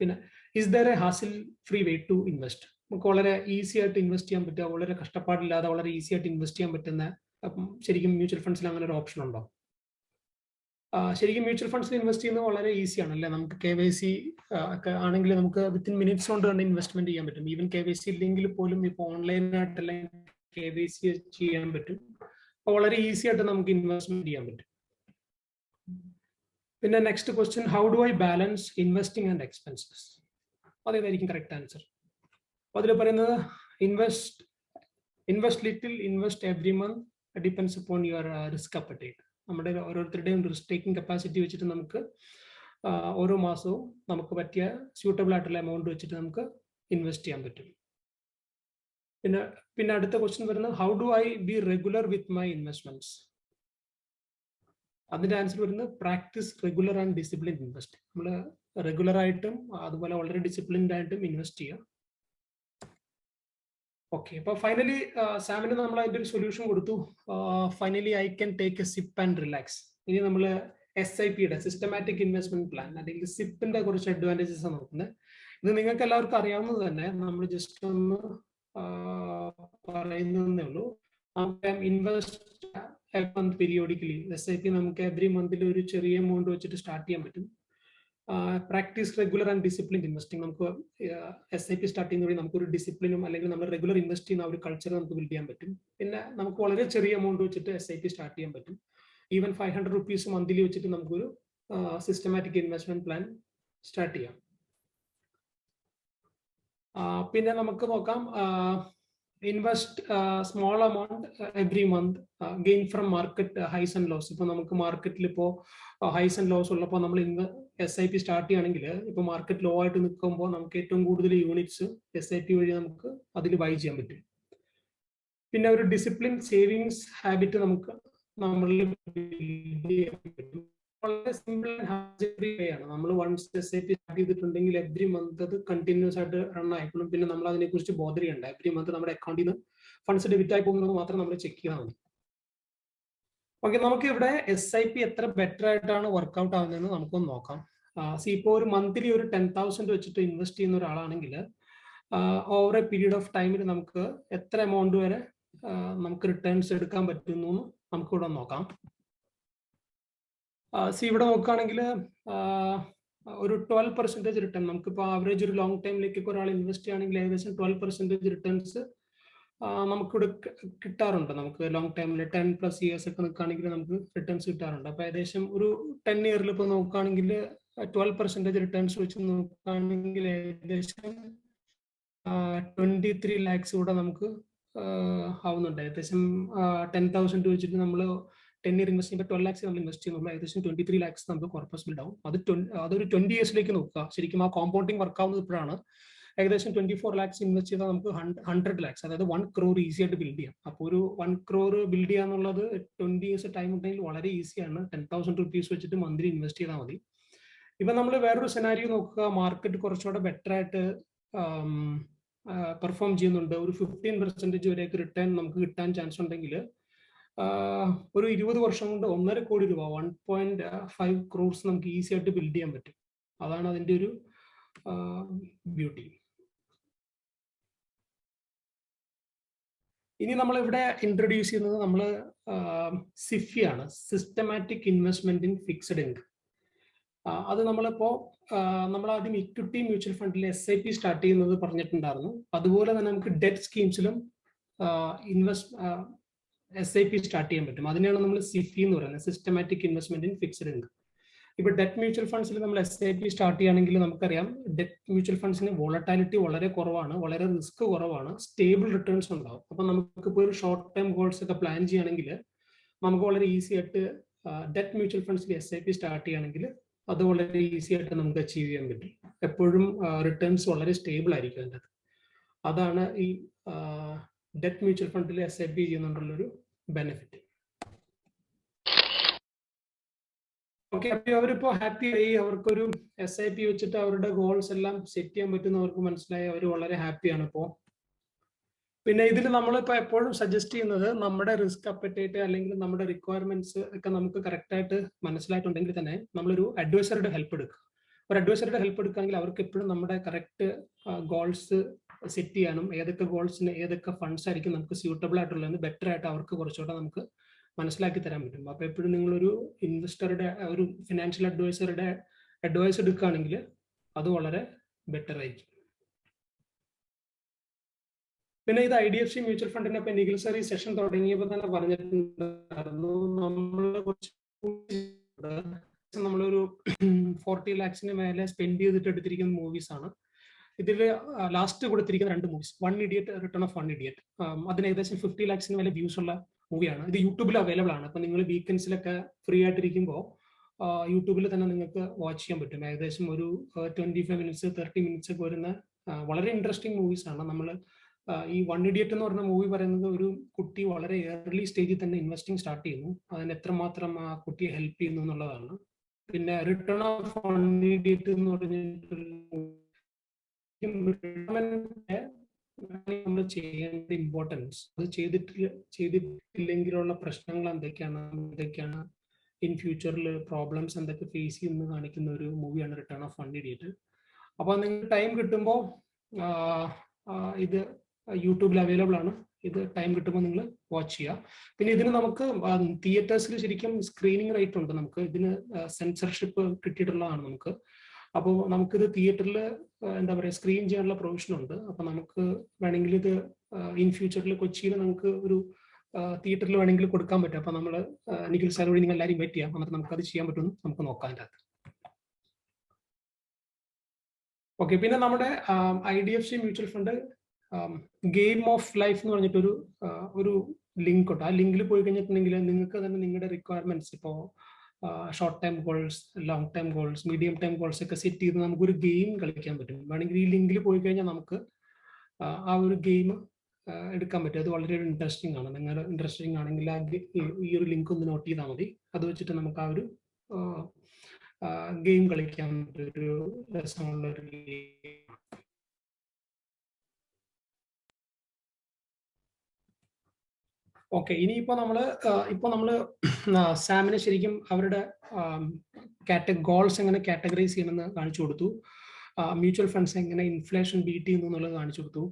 S2: പിന്നെ is there a hassle free way to invest നമുക്ക് വളരെ ഈസി ആയിട്ട് ഇൻവെസ്റ്റ് ചെയ്യാൻ പറ്റുക വളരെ കഷ്ടപ്പാടില്ലാതെ വളരെ ഈസി ആയിട്ട് ഇൻവെസ്റ്റ് ചെയ്യാൻ പറ്റുന്ന ശരിക്കും മ്യൂച്വൽ ഫണ്ട്സിൽ അങ്ങനെ ഒരു ഓപ്ഷൻ ഉണ്ടോ? ശരിക്കും മ്യൂച്വൽ ഫണ്ട്സിൽ ഇൻവെസ്റ്റ് ചെയ്യുന്നത് വളരെ ഈസിയാണ് അല്ലേ? നമുക്ക് കെ വൈ സി ഒക്കെ ആണെങ്കിൽ നമുക്ക് വിത്തിൻ മിനിറ്റ്സ് കൊണ്ട് തന്നെ ഇൻവെസ്റ്റ്മെന്റ് ചെയ്യാൻ പറ്റും. ഈവൻ കെ വൈ സി ഇല്ലെങ്കിൽ പോലും ഇപ്പോൾ ഓൺലൈനായിട്ട് കെ വൈ സി ചെയ്യാൻ പറ്റും. അപ്പോൾ വളരെ ഈസി ആയിട്ട് നമുക്ക് ഇൻവെസ്റ്റ്മെന്റ് ചെയ്യാൻ പറ്റും. പിന്നെ next question how do I balance investing and expenses അതേതായിരിക്കും correct answer അപ്പോൾ അതിൽ പറയുന്നത് invest invest little invest every month depends upon your risk appetite നമ്മുടെ ഓരോരുത്തരുടെയും റിസ്ക് ടേക്കിംഗ് കപ്പാസിറ്റി വെച്ചിട്ട് നമുക്ക് ഓരോ മാസവും നമുക്ക് പറ്റിയ സ്യൂട്ടബിൾ ആയിട്ടുള്ള എമൗണ്ട് വെച്ചിട്ട് നമുക്ക് ഇൻവെസ്റ്റ് ചെയ്യാൻ പറ്റും. പിന്നെ പിന്നെ അടുത്ത ക്വസ്റ്റ്യൻ വരുന്നത് how do I be regular with my investments അതിന്റെ ആൻസർ വരുന്നത് practice regular and discipline invest നമ്മൾ റെഗുലർ ആയിട്ടും അതുപോലെ വളരെ ഡിസിപ്ലിൻഡ് ആയിട്ടും ഇൻവെസ്റ്റ് ചെയ്യുക. ഓക്കെ അപ്പൊ ഫൈനലി സാമിന് നമ്മൾ അതിന്റെ ഒരു സൊല്യൂഷൻ കൊടുത്തു. Finally I can take a sip and relax ഇനി നമ്മൾ എസ് ഐ പിയുടെ സിസ്റ്റമാറ്റിക് ഇൻവെസ്റ്റ്മെന്റ് പ്ലാൻ അല്ലെങ്കിൽ സിപ്പിന്റെ കുറച്ച് അഡ്വാന്റേജസ് ആണ് നോക്കുന്നത്. ഇത് നിങ്ങൾക്ക് എല്ലാവർക്കും അറിയാവുന്നത് തന്നെ നമ്മൾ ജസ്റ്റ് ഒന്ന് പറയുന്നതേ ഉള്ളൂ. Invest month periodically S I P നമുക്ക് എവറി മന്തിൽ ഒരു ചെറിയ എമൗണ്ട് വെച്ചിട്ട് സ്റ്റാർട്ട് ചെയ്യാൻ പറ്റും. Practice regular and discipline investing നമുക്ക് എസ് ഐ പി സ്റ്റാർട്ട് ചെയ്യുന്ന വഴി നമുക്കൊരു ഡിസിപ്ലിനും അല്ലെങ്കിൽ നമ്മൾ റെഗുലർ ഇൻവെസ്റ്റ് ചെയ്യുന്ന ഒരു കൾച്ചർ നമുക്ക് ബിൽഡ് ചെയ്യാൻ പറ്റും. പിന്നെ നമുക്ക് വളരെ ചെറിയ എമൗണ്ട് വെച്ചിട്ട് എസ് ഐ പി സ്റ്റാർട്ട് ചെയ്യാൻ പറ്റും. Even five hundred rupees monthly വെച്ചിട്ട് നമുക്കൊരു സിസ്റ്റമാറ്റിക് ഇൻവെസ്റ്റ്മെന്റ് പ്ലാൻ സ്റ്റാർട്ട് ചെയ്യാം. പിന്നെ നമുക്ക് നോക്കാം invest small amount every month gain from market highs and lows ഇപ്പൊ നമുക്ക് മാർക്കറ്റിൽ ഇപ്പോൾ ഹൈസ് ആൻഡ് ലോസ് ഉള്ളപ്പോൾ നമ്മൾ ഇൻവെ എസ് ഐ പി സ്റ്റാർട്ട് ചെയ്യുകയാണെങ്കിൽ ഇപ്പോൾ മാർക്കറ്റ് ലോ ആയിട്ട് നിൽക്കുമ്പോൾ നമുക്ക് ഏറ്റവും കൂടുതൽ യൂണിറ്റ്സ് എസ് ഐ പി വഴി നമുക്ക് അതിൽ ബൈ ചെയ്യാൻ പറ്റും. പിന്നെ ഒരു ഡിസിപ്ലിൻ സേവിങ്സ് ഹാബിറ്റ് നമുക്ക് നമ്മളിൽ വളരെ സിമ്പിൾ ആൻഡ് ആണ് നമ്മൾ once S I P start ചെയ്തിട്ടുണ്ടെങ്കിൽ എവറി മന്ത് അത് കണ്ടിന്യൂസ് ആയിട്ട് റൺ ആയിക്കോളും. പിന്നെ നമ്മൾ അതിനെ കുറിച്ച് ബോധർ എവറി മന്ത് നമ്മുടെ അക്കൗണ്ടിൽ നിന്ന് ഫണ്ട്സ് ഡെബിറ്റ് ആയി പോകുന്നത് മാത്രം നമ്മൾ ചെക്ക് ചെയ്താൽ മതി. ഓക്കെ നമുക്ക് ഇവിടെ എസ് ഐ പി എത്ര ബെറ്റർ ആയിട്ടാണ് വർക്ക്ഔട്ട് ആവുന്നതെന്ന് നമുക്കൊന്ന് നോക്കാം. സി ഇപ്പോൾ ഒരു മന്ത്ലി ഒരു ടെൻ തൗസൻഡ് വെച്ചിട്ട് ഇൻവെസ്റ്റ് ചെയ്യുന്ന ഒരാളാണെങ്കിൽ ഓവർ എ പീരീഡ് ഓഫ് ടൈമിൽ നമുക്ക് എത്ര എമൗണ്ട് വരെ നമുക്ക് റിട്ടേൺസ് എടുക്കാൻ പറ്റുന്നു നമുക്ക് ഇവിടെ നോക്കാം. സി ഇവിടെ നോക്കുകയാണെങ്കിൽ ഒരു ട്വൽവ് പെർസെന്റേജ് റിട്ടേൺ നമുക്കിപ്പോൾ ആവറേജ് ഒരു ലോങ് ടൈമിലേക്ക് ഒരാൾ ഇൻവെസ്റ്റ് ചെയ്യുകയാണെങ്കിൽ ഏകദേശം ട്വൽവ് പെർസെന്റേജ് റിട്ടേൺസ് നമുക്കിവിടെ കിട്ടാറുണ്ട്. നമുക്ക് ലോങ് ടൈമിൽ ടെൻ പ്ലസ് ഇയേഴ്സ് ഒക്കെ നിൽക്കുകയാണെങ്കിൽ നമുക്ക് റിട്ടേൺസ് കിട്ടാറുണ്ട്. അപ്പോൾ ഏകദേശം ഒരു ടെൻ ഇയറിൽ ഇപ്പോൾ നോക്കുകയാണെങ്കിൽ ട്വൽവ് പെർസെന്റേജ് റിട്ടേൺസ് വെച്ച് നോക്കുകയാണെങ്കിൽ ഏകദേശം ട്വന്റി ത്രീ ലാക്സ് കൂടെ നമുക്ക് ആവുന്നുണ്ട്. ഏകദേശം ടെൻ തൗസൻഡ് വെച്ചിട്ട് നമ്മൾ ten year invest twelve lakhs നമ്മൾ ഇൻവെസ്റ്റ് ചെയ്യുമ്പോൾ ഏകദേശം ട്വന്റി ത്രീ ലാക്സ് നമുക്ക് കോർപ്പസ് ബിൽഡ് ആവും. അത് അതൊരു ട്വന്റി ഇയേഴ്സിലേക്ക് നോക്കുക. ശരിക്കും ആ കോമ്പൗണ്ടിങ് വർക്ക് ആവുന്നത് ഇപ്പോഴാണ്. ഏകദേശം ട്വന്റി ഫോർ ലാക്സ് ഇൻവെസ്റ്റ് ചെയ്താൽ നമുക്ക് ഹൺഡ്രഡ് ലാക്സ് അതായത് വൺ ക്രോർ ഈസി ആയിട്ട് ബിൽഡ് ചെയ്യാം. അപ്പോൾ ഒരു വൺ ക്രോർ ബിൽഡ് ചെയ്യാന്നുള്ളത് ട്വന്റി ഇയേഴ്സ് ടൈം ഉണ്ടെങ്കിൽ വളരെ ഈസിയാണ് ടെൻ തൗസൻഡ് റുപ്പീസ് വെച്ചിട്ട് മന്ത്ലി ഇൻവെസ്റ്റ് ചെയ്താൽ മതി. ഇപ്പം നമ്മൾ വേറൊരു സെനാരിയോ നോക്കുക. മാർക്കറ്റ് കുറച്ചുകൂടെ ബെറ്റർ ആയിട്ട് പെർഫോം ചെയ്യുന്നുണ്ട്. ഒരു ഫിഫ്റ്റീൻ പെർസെന്റേജ് വരെയൊക്കെ റിട്ടേൺ നമുക്ക് കിട്ടാൻ ചാൻസ് ഉണ്ടെങ്കിൽ ഒരു ഇരുപത് വർഷം കൊണ്ട് ഒന്നര കോടി രൂപ വൺ പോയിന്റ് ഫൈവ് ക്രോർസ് നമുക്ക് ഈസി ആയിട്ട് ബിൽഡ് ചെയ്യാൻ പറ്റും. അതാണ് അതിന്റെ ഒരു ബ്യൂട്ടി ഇനി നമ്മൾ ഇവിടെ ഇൻട്രൊഡ്യൂസ് ചെയ്യുന്നത് നമ്മൾ സിഫി ആണ്. Systematic investment in fixed income അത് നമ്മളിപ്പോ നമ്മൾ ആദ്യം ഇക്വിറ്റി മ്യൂച്വൽ ഫണ്ടിൽ എസ് ഐ പി സ്റ്റാർട്ട് ചെയ്യുന്നത് പറഞ്ഞിട്ടുണ്ടായിരുന്നു. അതുപോലെ തന്നെ നമുക്ക് debt സ്കീംസിലും invest S I P start ചെയ്യാൻ പറ്റും. അതിനെയാണ് നമ്മൾ സിഫി എന്ന് പറയുന്നത്. Systematic investment in fixed income ഇപ്പൊ ഡെറ്റ് മ്യൂച്വൽ ഫണ്ട്സിൽ നമ്മൾ എസ് ഐ പി സ്റ്റാർട്ട് ചെയ്യുകയാണെങ്കിൽ നമുക്കറിയാം ഡെറ്റ് മ്യൂച്വൽ ഫണ്ട്സിന് വോളറ്റാലിറ്റി വളരെ കുറവാണ് വളരെ റിസ്ക് കുറവാണ് സ്റ്റേബിൾ റിട്ടേൺസ് ഉണ്ടാവും. അപ്പൊ നമുക്ക് ഇപ്പോൾ ഒരു ഷോർട്ട് ടൈം ഗോൾസ് ഒക്കെ പ്ലാൻ ചെയ്യുകയാണെങ്കിൽ നമുക്ക് വളരെ ഈസി ആയിട്ട് ഡെറ്റ് മ്യൂച്വൽ ഫണ്ട്സിൽ എസ് ഐ പി സ്റ്റാർട്ട് ചെയ്യുകയാണെങ്കിൽ അത് വളരെ ഈസി ആയിട്ട് നമുക്ക് അച്ചീവ് ചെയ്യാൻ പറ്റും. എപ്പോഴും റിട്ടേൺസ് വളരെ സ്റ്റേബിൾ ആയിരിക്കും അതിന്റെ അതാണ് ഈ ഡെറ്റ് മ്യൂച്വൽ ഫണ്ടിൽ എസ് ഐ പി ചെയ്യുന്നുണ്ടുള്ളൊരു ബെനിഫിറ്റ് ഓക്കെ അപ്പൊ അവരിപ്പോ ഹാപ്പി ആയി. അവർക്കൊരു എസ് ഐ പി വെച്ചിട്ട് അവരുടെ ഗോൾസ് എല്ലാം സെറ്റ് ചെയ്യാൻ പറ്റുന്ന അവർക്ക് മനസ്സിലായി. അവർ വളരെ ഹാപ്പിയാണ് ഇപ്പോ. പിന്നെ ഇതിൽ നമ്മളിപ്പോ എപ്പോഴും സജസ്റ്റ് ചെയ്യുന്നത് നമ്മുടെ റിസ്ക് അപ്പറ്റേറ്റ് അല്ലെങ്കിൽ നമ്മുടെ റിക്വയർമെന്റ്സ് ഒക്കെ നമുക്ക് കറക്റ്റ് ആയിട്ട് മനസ്സിലായിട്ടുണ്ടെങ്കിൽ തന്നെ നമ്മളൊരു അഡ്വൈസറുടെ ഹെൽപ്പ് എടുക്കുക. ഒരു അഡ്വൈസറുടെ ഹെൽപ്പ് എടുക്കുകയാണെങ്കിൽ അവർക്ക് എപ്പോഴും നമ്മുടെ കറക്റ്റ് ഗോൾസ് സെറ്റ് ചെയ്യാനും ഏതൊക്കെ ഗോൾസിന് ഏതൊക്കെ ഫണ്ട്സ് ആയിരിക്കും നമുക്ക് സ്യൂട്ടബിൾ ആയിട്ടുള്ളതെന്ന് ബെറ്റർ ആയിട്ട് അവർക്ക് കുറച്ചുകൂടെ നമുക്ക് മനസ്സിലാക്കി തരാൻ പറ്റും. അപ്പൊ എപ്പോഴും നിങ്ങളൊരു ഇൻവെസ്റ്ററുടെ ഒരു ഫിനാൻഷ്യൽ അഡ്വൈസറുടെ അഡ്വൈസ് എടുക്കുകയാണെങ്കിൽ അത് വളരെ ബെറ്റർ ആയിരിക്കും. പിന്നെ ഇത് I D F C mutual ഫണ്ടിന്റെ ഈ സെഷൻ തുടങ്ങിയപ്പോൾ തന്നെ പറഞ്ഞിട്ടുണ്ടായിരുന്നു. നമ്മൾ കുറച്ച് നമ്മളൊരു ഫോർട്ടി ലാക്സിന് മേലെ സ്പെൻഡ് ചെയ്തിട്ട് എടുത്തിരിക്കുന്ന മൂവീസ് ആണ്. ഇതിൽ ലാസ്റ്റ് കൊടുത്തിരിക്കുന്ന രണ്ട് movies One Idiot Return of One Idiot അതിന് ഏകദേശം ഫിഫ്റ്റി ലാക്സിന് വില വ്യൂസ് ഉള്ള മൂവിയാണ് ഇത് യൂട്യൂബിൽ അവൈലബിൾ ആണ്. അപ്പൊ നിങ്ങൾ വീക്കെൻഡ്സിലൊക്കെ ഫ്രീ ആയിട്ടിരിക്കുമ്പോൾ യൂട്യൂബിൽ തന്നെ നിങ്ങൾക്ക് വാച്ച് ചെയ്യാൻ പറ്റും. ഏകദേശം ഒരു twenty five minutes thirty minutes ഒക്കെ വരുന്ന വളരെ ഇൻട്രസ്റ്റിംഗ് മൂവീസ് ആണ്. നമ്മൾ ഈ വൺ ഇഡിയറ്റ് എന്ന് പറഞ്ഞ മൂവി പറയുന്നത് ഒരു കുട്ടി വളരെ ഏർലി സ്റ്റേജിൽ തന്നെ ഇൻവെസ്റ്റിംഗ് സ്റ്റാർട്ട് ചെയ്യുന്നു. അതിന് എത്രമാത്രം ആ കുട്ടിയെ ഹെൽപ്പ് ചെയ്യുന്നു എന്നുള്ളതാണ്. പിന്നെ റിട്ടേൺ ഓഫ് വൺ ഇഡിയറ്റ് എന്ന് പറഞ്ഞിട്ടുള്ള നമ്മൾ ചെയ്യേണ്ട ഇമ്പോർട്ടൻസ് അത് ചെയ്തിട്ടില്ല ചെയ്തിട്ടില്ലെങ്കിലുള്ള പ്രശ്നങ്ങൾ എന്തൊക്കെയാണ് എന്തൊക്കെയാണ് ഇൻ ഫ്യൂച്ചറിൽ പ്രോബ്ലംസ് എന്തൊക്കെ ഫേസ് ചെയ്യുന്നു കാണിക്കുന്ന ഒരു മൂവിയാണ് റിട്ടേൺ ഓഫ് ഫണ്ട് ഇഡിയറ്റ് അപ്പോൾ നിങ്ങൾ ടൈം കിട്ടുമ്പോൾ ഇത് യൂട്യൂബിൽ അവൈലബിൾ ആണ്. ഇത് ടൈം കിട്ടുമ്പോൾ നിങ്ങൾ വാച്ച് ചെയ്യുക. പിന്നെ ഇതിന് നമുക്ക് തിയേറ്റേഴ്സിൽ ശരിക്കും സ്ക്രീനിങ് റൈറ്റ് ഉണ്ട്. നമുക്ക് ഇതിന് സെൻസർഷിപ്പ് കിട്ടിയിട്ടുള്ളതാണ് നമുക്ക്. അപ്പോൾ നമുക്കിത് തിയേറ്ററിൽ എന്താ പറയുക സ്ക്രീൻ ചെയ്യാനുള്ള പ്രൊവിഷൻ ഉണ്ട്. അപ്പോൾ നമുക്ക് വേണമെങ്കിൽ ഇത് ഇൻ ഫ്യൂച്ചറിൽ കൊച്ചിയിൽ നമുക്ക് ഒരു തിയേറ്ററിൽ വേണമെങ്കിൽ കൊടുക്കാൻ പറ്റും. അപ്പോൾ നമ്മൾ നിഖിൽ സാർ വഴി നിങ്ങൾ എല്ലാവരും വെയിറ്റ് ചെയ്യാം. എന്നിട്ട് നമുക്കത് ചെയ്യാൻ പറ്റുമെന്ന് നമുക്ക് നോക്കാം അതിന്റെ അകത്ത് ഓക്കെ പിന്നെ നമ്മുടെ I D F C mutual fund Game of Life എന്ന് പറഞ്ഞിട്ടൊരു ഒരു ലിങ്ക് ഉണ്ട്. ആ ലിങ്കിൽ പോയി കഴിഞ്ഞിട്ടുണ്ടെങ്കിൽ നിങ്ങൾക്ക് തന്നെ നിങ്ങളുടെ റിക്വയർമെന്റ്സ് ഇപ്പോൾ short time goals long time goals medium time goals ഒക്കെ സെറ്റ് ചെയ്ത് നമുക്കൊരു ഗെയിം കളിക്കാൻ പറ്റും. വേണമെങ്കിൽ ഈ ലിങ്കിൽ പോയി കഴിഞ്ഞാൽ നമുക്ക് ആ ഒരു ഗെയിം എടുക്കാൻ പറ്റും. അത് വളരെ ഇൻട്രസ്റ്റിംഗ് ആണ്. നിങ്ങൾ ഇൻട്രസ്റ്റിംഗ് ആണെങ്കിൽ ആ ഈ ഒരു ലിങ്ക് ഒന്ന് നോട്ട് ചെയ്താൽ മതി. അത് വെച്ചിട്ട് നമുക്ക് ആ ഒരു ഗെയിം കളിക്കാൻ ഒരു രസമുള്ള ഒരു ഓക്കെ ഇനിയിപ്പോ നമ്മൾ ഇപ്പൊ നമ്മൾ സാമിനെ ശരിക്കും അവരുടെ കാറ്റ ഗോൾസ് എങ്ങനെ കാറ്റഗറൈസ് ചെയ്യണമെന്ന് കാണിച്ചു കൊടുത്തു. മ്യൂച്വൽ ഫണ്ട്സ് എങ്ങനെ ഇൻഫ്ലേഷൻ ബീറ്റ് ചെയ്യുന്നു എന്നുള്ളത് കാണിച്ചു കൊടുത്തു.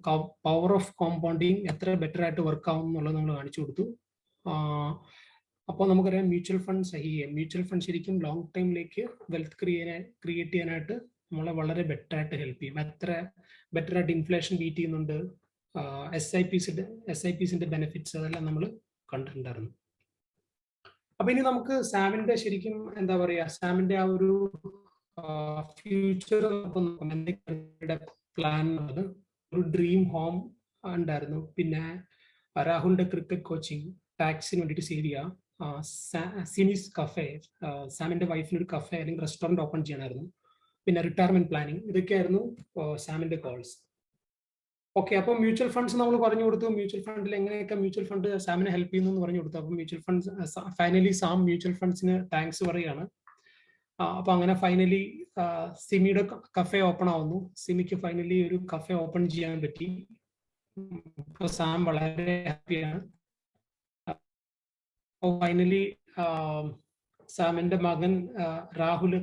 S2: പവർ ഓഫ് കോമ്പൗണ്ടിങ് എത്ര ബെറ്റർ ആയിട്ട് വർക്ക് ആവും എന്നുള്ളത് നമ്മൾ കാണിച്ചു കൊടുത്തു. അപ്പോൾ നമുക്കറിയാം മ്യൂച്വൽ ഫണ്ട് സഹിയെ മ്യൂച്വൽ ഫണ്ട് ശരിക്കും ലോങ് ടൈമിലേക്ക് വെൽത്ത് ക്രിയേറ്റ് ക്രിയേറ്റ് ചെയ്യാനായിട്ട് നമ്മളെ വളരെ ബെറ്റർ ആയിട്ട് ഹെൽപ്പ് ചെയ്യും. എത്ര ബെറ്റർ ആയിട്ട് ഇൻഫ്ലേഷൻ ബീറ്റ് ചെയ്യുന്നുണ്ട് എസ് ഐ പിസിന്റെ എസ് ഐ പിസിന്റെ ബെനിഫിറ്റ്സ് അതെല്ലാം നമ്മൾ കണ്ടിട്ടുണ്ടായിരുന്നു. അപ്പൊ ഇനി നമുക്ക് സാമിന്റെ ശരിക്കും എന്താ പറയാ സാമിന്റെ ആ ഒരു ഫ്യൂച്ചർ പ്ലാൻ ഒരു ഡ്രീം ഹോം ഉണ്ടായിരുന്നു. പിന്നെ രാഹുലിന്റെ ക്രിക്കറ്റ് കോച്ചിങ് ടാക്സിന് വേണ്ടിയിട്ട് സേവ് ചെയ്യുക സിനിസ് കഫേ സാമിന്റെ വൈഫിന് ഒരു കഫേ അല്ലെങ്കിൽ റെസ്റ്റോറന്റ് ഓപ്പൺ ചെയ്യണമായിരുന്നു. പിന്നെ റിട്ടയർമെന്റ് പ്ലാനിങ് ഇതൊക്കെയായിരുന്നു സാമിന്റെ കോൾസ് ഓക്കെ അപ്പോൾ മ്യൂച്വൽ ഫണ്ട്സ് നമ്മൾ പറഞ്ഞു കൊടുത്തു. മ്യൂച്വൽ ഫണ്ടിൽ എങ്ങനെയൊക്കെ മ്യൂച്വൽ ഫണ്ട് സാമിനെ ഹെൽപ്പ് ചെയ്യുന്നു എന്ന് പറഞ്ഞു കൊടുത്തു. അപ്പോൾ mutual funds finally Sam mutual ഫണ്ട്സിന് thanks പറയുകയാണ്. അപ്പൊ അങ്ങനെ ഫൈനലി സിമിയുടെ കഫേ ഓപ്പൺ ആവുന്നു. സിമിക്ക് ഫൈനലി ഒരു കഫേ ഓപ്പൺ ചെയ്യാൻ പറ്റി. സാം വളരെ ഹാപ്പിയാണ് ഫൈനലി സാമിന്റെ മകൻ രാഹുൽ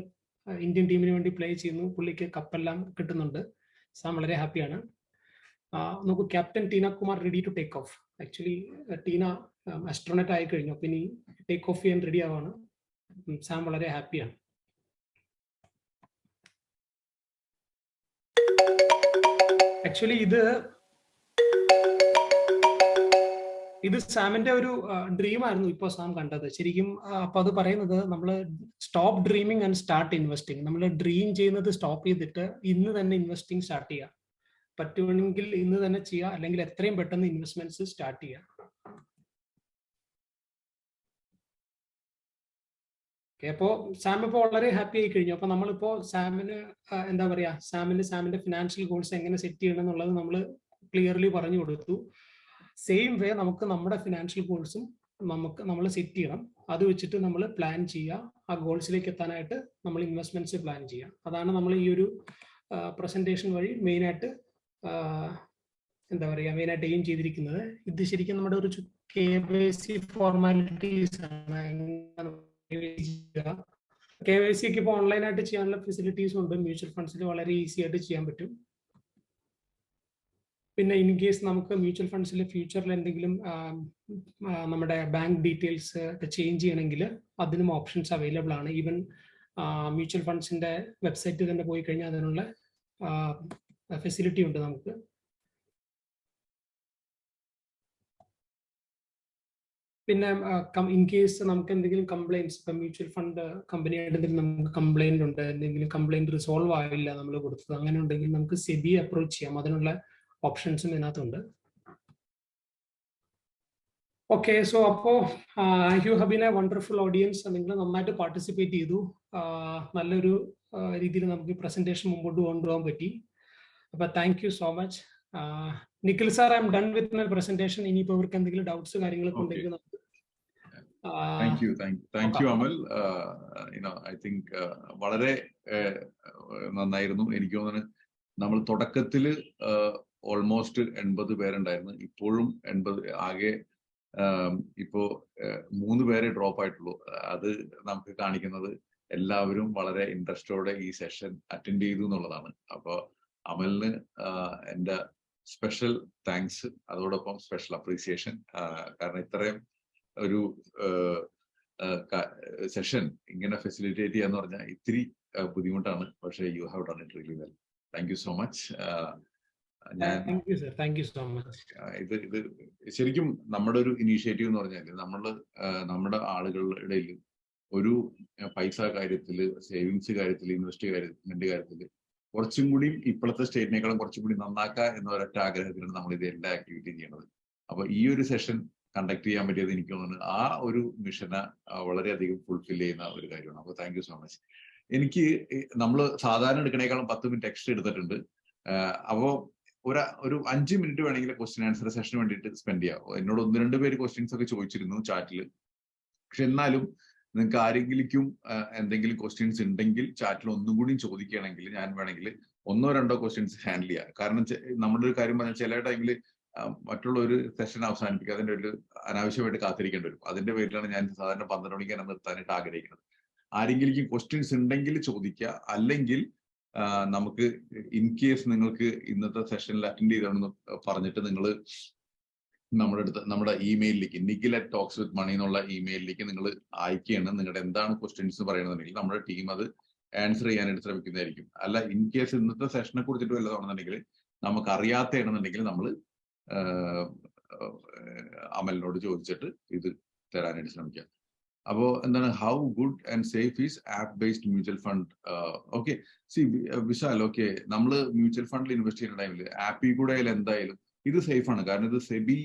S2: ഇന്ത്യൻ ടീമിന് വേണ്ടി പ്ലേ ചെയ്യുന്നു. പുള്ളിക്ക് കപ്പെല്ലാം കിട്ടുന്നുണ്ട്. സാം വളരെ ഹാപ്പിയാണ് നോക്കൂ captain Tina Kumar ready to take off actually Tina astronaut ആയി കഴിഞ്ഞു. അപ്പൊ ഇനി ടേക്ക് ഓഫ് ചെയ്യാൻ റെഡി ആവാണ്. സാം വളരെ ഹാപ്പിയാണ് ആക്ച്വലി ഇത് ഇത് സാമിന്റെ ഒരു ഡ്രീം ആയിരുന്നു ഇപ്പോൾ സാം കണ്ടത്. ശരിക്കും അപ്പൊ അത് പറയുന്നത് നമ്മൾ stop dreaming and start investing നമ്മൾ ഡ്രീം ചെയ്യുന്നത് സ്റ്റോപ്പ് ചെയ്തിട്ട് ഇന്ന് തന്നെ ഇൻവെസ്റ്റിംഗ് സ്റ്റാർട്ട് ചെയ്യുക പറ്റുവാണെങ്കിൽ ഇന്ന് തന്നെ ചെയ്യുക അല്ലെങ്കിൽ എത്രയും പെട്ടെന്ന് ഇൻവെസ്റ്റ്മെന്റ്സ് സ്റ്റാർട്ട് ചെയ്യുക അപ്പോ സാം ഇപ്പോൾ വളരെ ഹാപ്പി ആയി കഴിഞ്ഞു. അപ്പോൾ നമ്മളിപ്പോൾ സാമിന് എന്താ പറയാ സാമിന് സാമിന്റെ ഫിനാൻഷ്യൽ ഗോൾസ് എങ്ങനെ സെറ്റ് ചെയ്യണം എന്നുള്ളത് നമ്മൾ ക്ലിയർലി പറഞ്ഞു കൊടുത്തു. സെയിം വേ നമുക്ക് നമ്മുടെ ഫിനാൻഷ്യൽ ഗോൾസും നമുക്ക് നമ്മൾ സെറ്റ് ചെയ്യണം. അത് വെച്ചിട്ട് നമ്മൾ പ്ലാൻ ചെയ്യുക ആ ഗോൾസിലേക്ക് എത്താനായിട്ട് നമ്മൾ ഇൻവെസ്റ്റ്മെന്റ്സ് പ്ലാൻ ചെയ്യുക അതാണ് നമ്മൾ ഈ ഒരു പ്രസന്റേഷൻ വഴി മെയിനായിട്ട് എന്താ പറയുക മെയിനായിട്ട് എയിം ചെയ്തിരിക്കുന്നത്. ഇത് ശരിക്കും നമ്മുടെ ഒരു കെ വൈ സി ഫോർമാലിറ്റീസ് ആണ്. കെ വൈ സി ഒക്കെ ഇപ്പോൾ ഓൺലൈനായിട്ട് ചെയ്യാനുള്ള ഫെസിലിറ്റീസ് ഉണ്ട്. മ്യൂച്വൽ ഫണ്ട്സിൽ വളരെ ഈസി ആയിട്ട് ചെയ്യാൻ പറ്റും. പിന്നെ ഇൻ കേസ് നമുക്ക് മ്യൂച്വൽ ഫണ്ട്സിൽ ഫ്യൂച്ചറിൽ എന്തെങ്കിലും നമ്മുടെ ബാങ്ക് ഡീറ്റെയിൽസ് ഒക്കെ ചേഞ്ച് ചെയ്യണമെങ്കിൽ അതിനും ഓപ്ഷൻസ് അവൈലബിൾ ആണ്. ഈവൻ മ്യൂച്വൽ ഫണ്ട്സിന്റെ വെബ്സൈറ്റിൽ തന്നെ പോയി കഴിഞ്ഞാൽ അതിനുള്ള ഫെസിലിറ്റി ഉണ്ട് നമുക്ക്. പിന്നെ ഇൻ കേസ് നമുക്ക് എന്തെങ്കിലും കംപ്ലൈന്റ്സ് ഇപ്പം മ്യൂച്വൽ ഫണ്ട് കമ്പനിയായിട്ട് എന്തെങ്കിലും നമുക്ക് കംപ്ലൈന്റ് ഉണ്ട് എന്തെങ്കിലും കംപ്ലൈന്റ് റിസോൾവ് ആവില്ല നമ്മൾ കൊടുത്തത് അങ്ങനെ ഉണ്ടെങ്കിൽ നമുക്ക് സെബി അപ്രോച്ച് ചെയ്യാം. അതിനുള്ള ഓപ്ഷൻസും ഇതിനകത്തുണ്ട്. ഓക്കെ സോ അപ്പോ you have been a wonderful audience നിങ്ങൾ നന്നായിട്ട് പാർട്ടിസിപ്പേറ്റ് ചെയ്തു. നല്ലൊരു രീതിയിൽ നമുക്ക് പ്രസന്റേഷൻ മുമ്പോട്ട് കൊണ്ടുപോകാൻ പറ്റി. അപ്പൊ thank you so much Nikhil sir I'm done with my presentation ഇനിയിപ്പോ ഇവർക്ക് എന്തെങ്കിലും ഡൗട്ട്സ് കാര്യങ്ങളൊക്കെ. ഉണ്ടെങ്കിൽ നമുക്ക്
S1: thank you thank you Amal I think വളരെ നന്നായിരുന്നു. എനിക്ക് തോന്നുന്നു നമ്മൾ തുടക്കത്തിൽ ഓൾമോസ്റ്റ് എൺപത് പേരുണ്ടായിരുന്നു. ഇപ്പോഴും എൺപത് ആകെ ഇപ്പോ മൂന്ന് പേരെ ഡ്രോപ്പ് ആയിട്ടുള്ളൂ. അത് നമുക്ക് കാണിക്കുന്നത് എല്ലാവരും വളരെ ഇൻട്രസ്റ്റോടെ ഈ സെഷൻ അറ്റൻഡ് ചെയ്തു എന്നുള്ളതാണ്. അപ്പൊ അമലിന് എന്റെ സ്പെഷ്യൽ താങ്ക്സ് അതോടൊപ്പം സ്പെഷ്യൽ അപ്രീസിയേഷൻ കാരണം ഇത്രയും ഒരു സെഷൻ ഇങ്ങനെ ഫെസിലിറ്റേറ്റ് ചെയ്യാന്ന് പറഞ്ഞാൽ ഇത്തിരി ബുദ്ധിമുട്ടാണ്. പക്ഷേ you have done it really well thank you so much ഞാൻ ഇത് ഇത് ശരിക്കും നമ്മുടെ ഒരു ഇനീഷ്യേറ്റീവ് എന്ന് പറഞ്ഞാൽ നമ്മൾ നമ്മുടെ ആളുകളുടെ ഒരു പൈസ കാര്യത്തിൽ സേവിങ്സ് കാര്യത്തിൽ ഇൻവെസ്റ്റ് കാര്യത്തിൽ കാര്യത്തിൽ കുറച്ചും കൂടി ഇപ്പോഴത്തെ സ്റ്റേറ്റിനേക്കാളും കുറച്ചും കൂടി നന്നാക്കുക എന്ന ഒരൊറ്റ ആഗ്രഹത്തിലാണ് നമ്മൾ ഇത് എല്ലാ ആക്ടിവിറ്റിയും ചെയ്യുന്നത് അപ്പൊ ഈ ഒരു സെഷൻ കണ്ടക്ട് ചെയ്യാൻ പറ്റിയത് എനിക്ക് തോന്നുന്നു ആ ഒരു മിഷനെ വളരെയധികം ഫുൾഫിൽ ചെയ്യുന്ന ഒരു കാര്യമാണ്. അപ്പൊ താങ്ക് യു സോ മച്ച് എനിക്ക് നമ്മൾ സാധാരണ എടുക്കണേക്കാളും പത്ത് മിനിറ്റ് എക്സ്ട്രാ എടുത്തിട്ടുണ്ട്. അപ്പോൾ അപ്പോ ഒരു ഒരു അഞ്ച് മിനിറ്റ് വേണമെങ്കിൽ ക്വസ്റ്റ്യൻ ആൻസർ സെഷന് വേണ്ടിയിട്ട് സ്പെൻഡ് ചെയ്യാം. എന്നോട് ഒന്ന് രണ്ട് പേര് ക്വസ്റ്റ്യൻസ് ഒക്കെ ചോദിച്ചിരുന്നു ചാറ്റിൽ പക്ഷെ എന്നാലും നിങ്ങൾക്ക് ആരെങ്കിലും എന്തെങ്കിലും ക്വസ്റ്റ്യൻസ് ഉണ്ടെങ്കിൽ ചാറ്റിൽ ഒന്നും കൂടി ചോദിക്കുകയാണെങ്കിൽ ഞാൻ വേണമെങ്കിൽ ഒന്നോ രണ്ടോ ക്വസ്റ്റ്യൻസ് ഹാൻഡിൽ ചെയ്യാം. കാരണം നമ്മുടെ ഒരു കാര്യം പറഞ്ഞാൽ ചില ടൈമിൽ മറ്റുള്ള ഒരു സെഷൻ അവസാനിപ്പിക്കുക അതിന്റെ ഒരു അനാവശ്യമായിട്ട് കാത്തിരിക്കേണ്ടി വരും. അതിന്റെ പേരിലാണ് ഞാൻ സാധാരണ പന്ത്രണ്ട് മണിക്ക് തന്നെ നിർത്താനായിട്ട് ആഗ്രഹിക്കുന്നത്. ആരെങ്കിലും ക്വസ്റ്റ്യൻസ് ഉണ്ടെങ്കിൽ ചോദിക്കുക. അല്ലെങ്കിൽ നമുക്ക് ഇൻ കേസ് നിങ്ങൾക്ക് ഇന്നത്തെ സെഷനിൽ അറ്റൻഡ് ചെയ്തതെന്ന് പറഞ്ഞിട്ട് നിങ്ങൾ നമ്മുടെ അടുത്ത് നമ്മുടെ ഇമെയിലിലേക്ക് Nikhil at talks with money എന്നുള്ള ഇമെയിലിലേക്ക് നിങ്ങൾ അയക്കുകയാണ്. നിങ്ങളുടെ എന്താണ് ക്വസ്റ്റ്യൻസ് പറയണമെന്നുണ്ടെങ്കിൽ നമ്മുടെ ടീം അത് ആൻസർ ചെയ്യാനായിട്ട് ശ്രമിക്കുന്നതായിരിക്കും. അല്ല ഇൻ കേസ് ഇന്നത്തെ സെഷനെ കുറിച്ചിട്ട് വല്ലതാണെന്നുണ്ടെങ്കിൽ നമുക്ക് അറിയാത്തതാണെന്നുണ്ടെങ്കിൽ നമ്മൾ അമലിനോട് ചോദിച്ചിട്ട് ഇത് തരാനായിട്ട് ശ്രമിക്കാം അപ്പോ എന്താണ്? How good and safe is app based mutual fund okay see Vishal okay നമ്മൾ മ്യൂച്വൽ ഫണ്ടിൽ ഇൻവെസ്റ്റ് ചെയ്യുന്ന ടൈമിൽ ആപ്പിൽ കൂടെ ആയാലും എന്തായാലും ഇത് സേഫ് ആണ് കാരണം ഇത് സെബി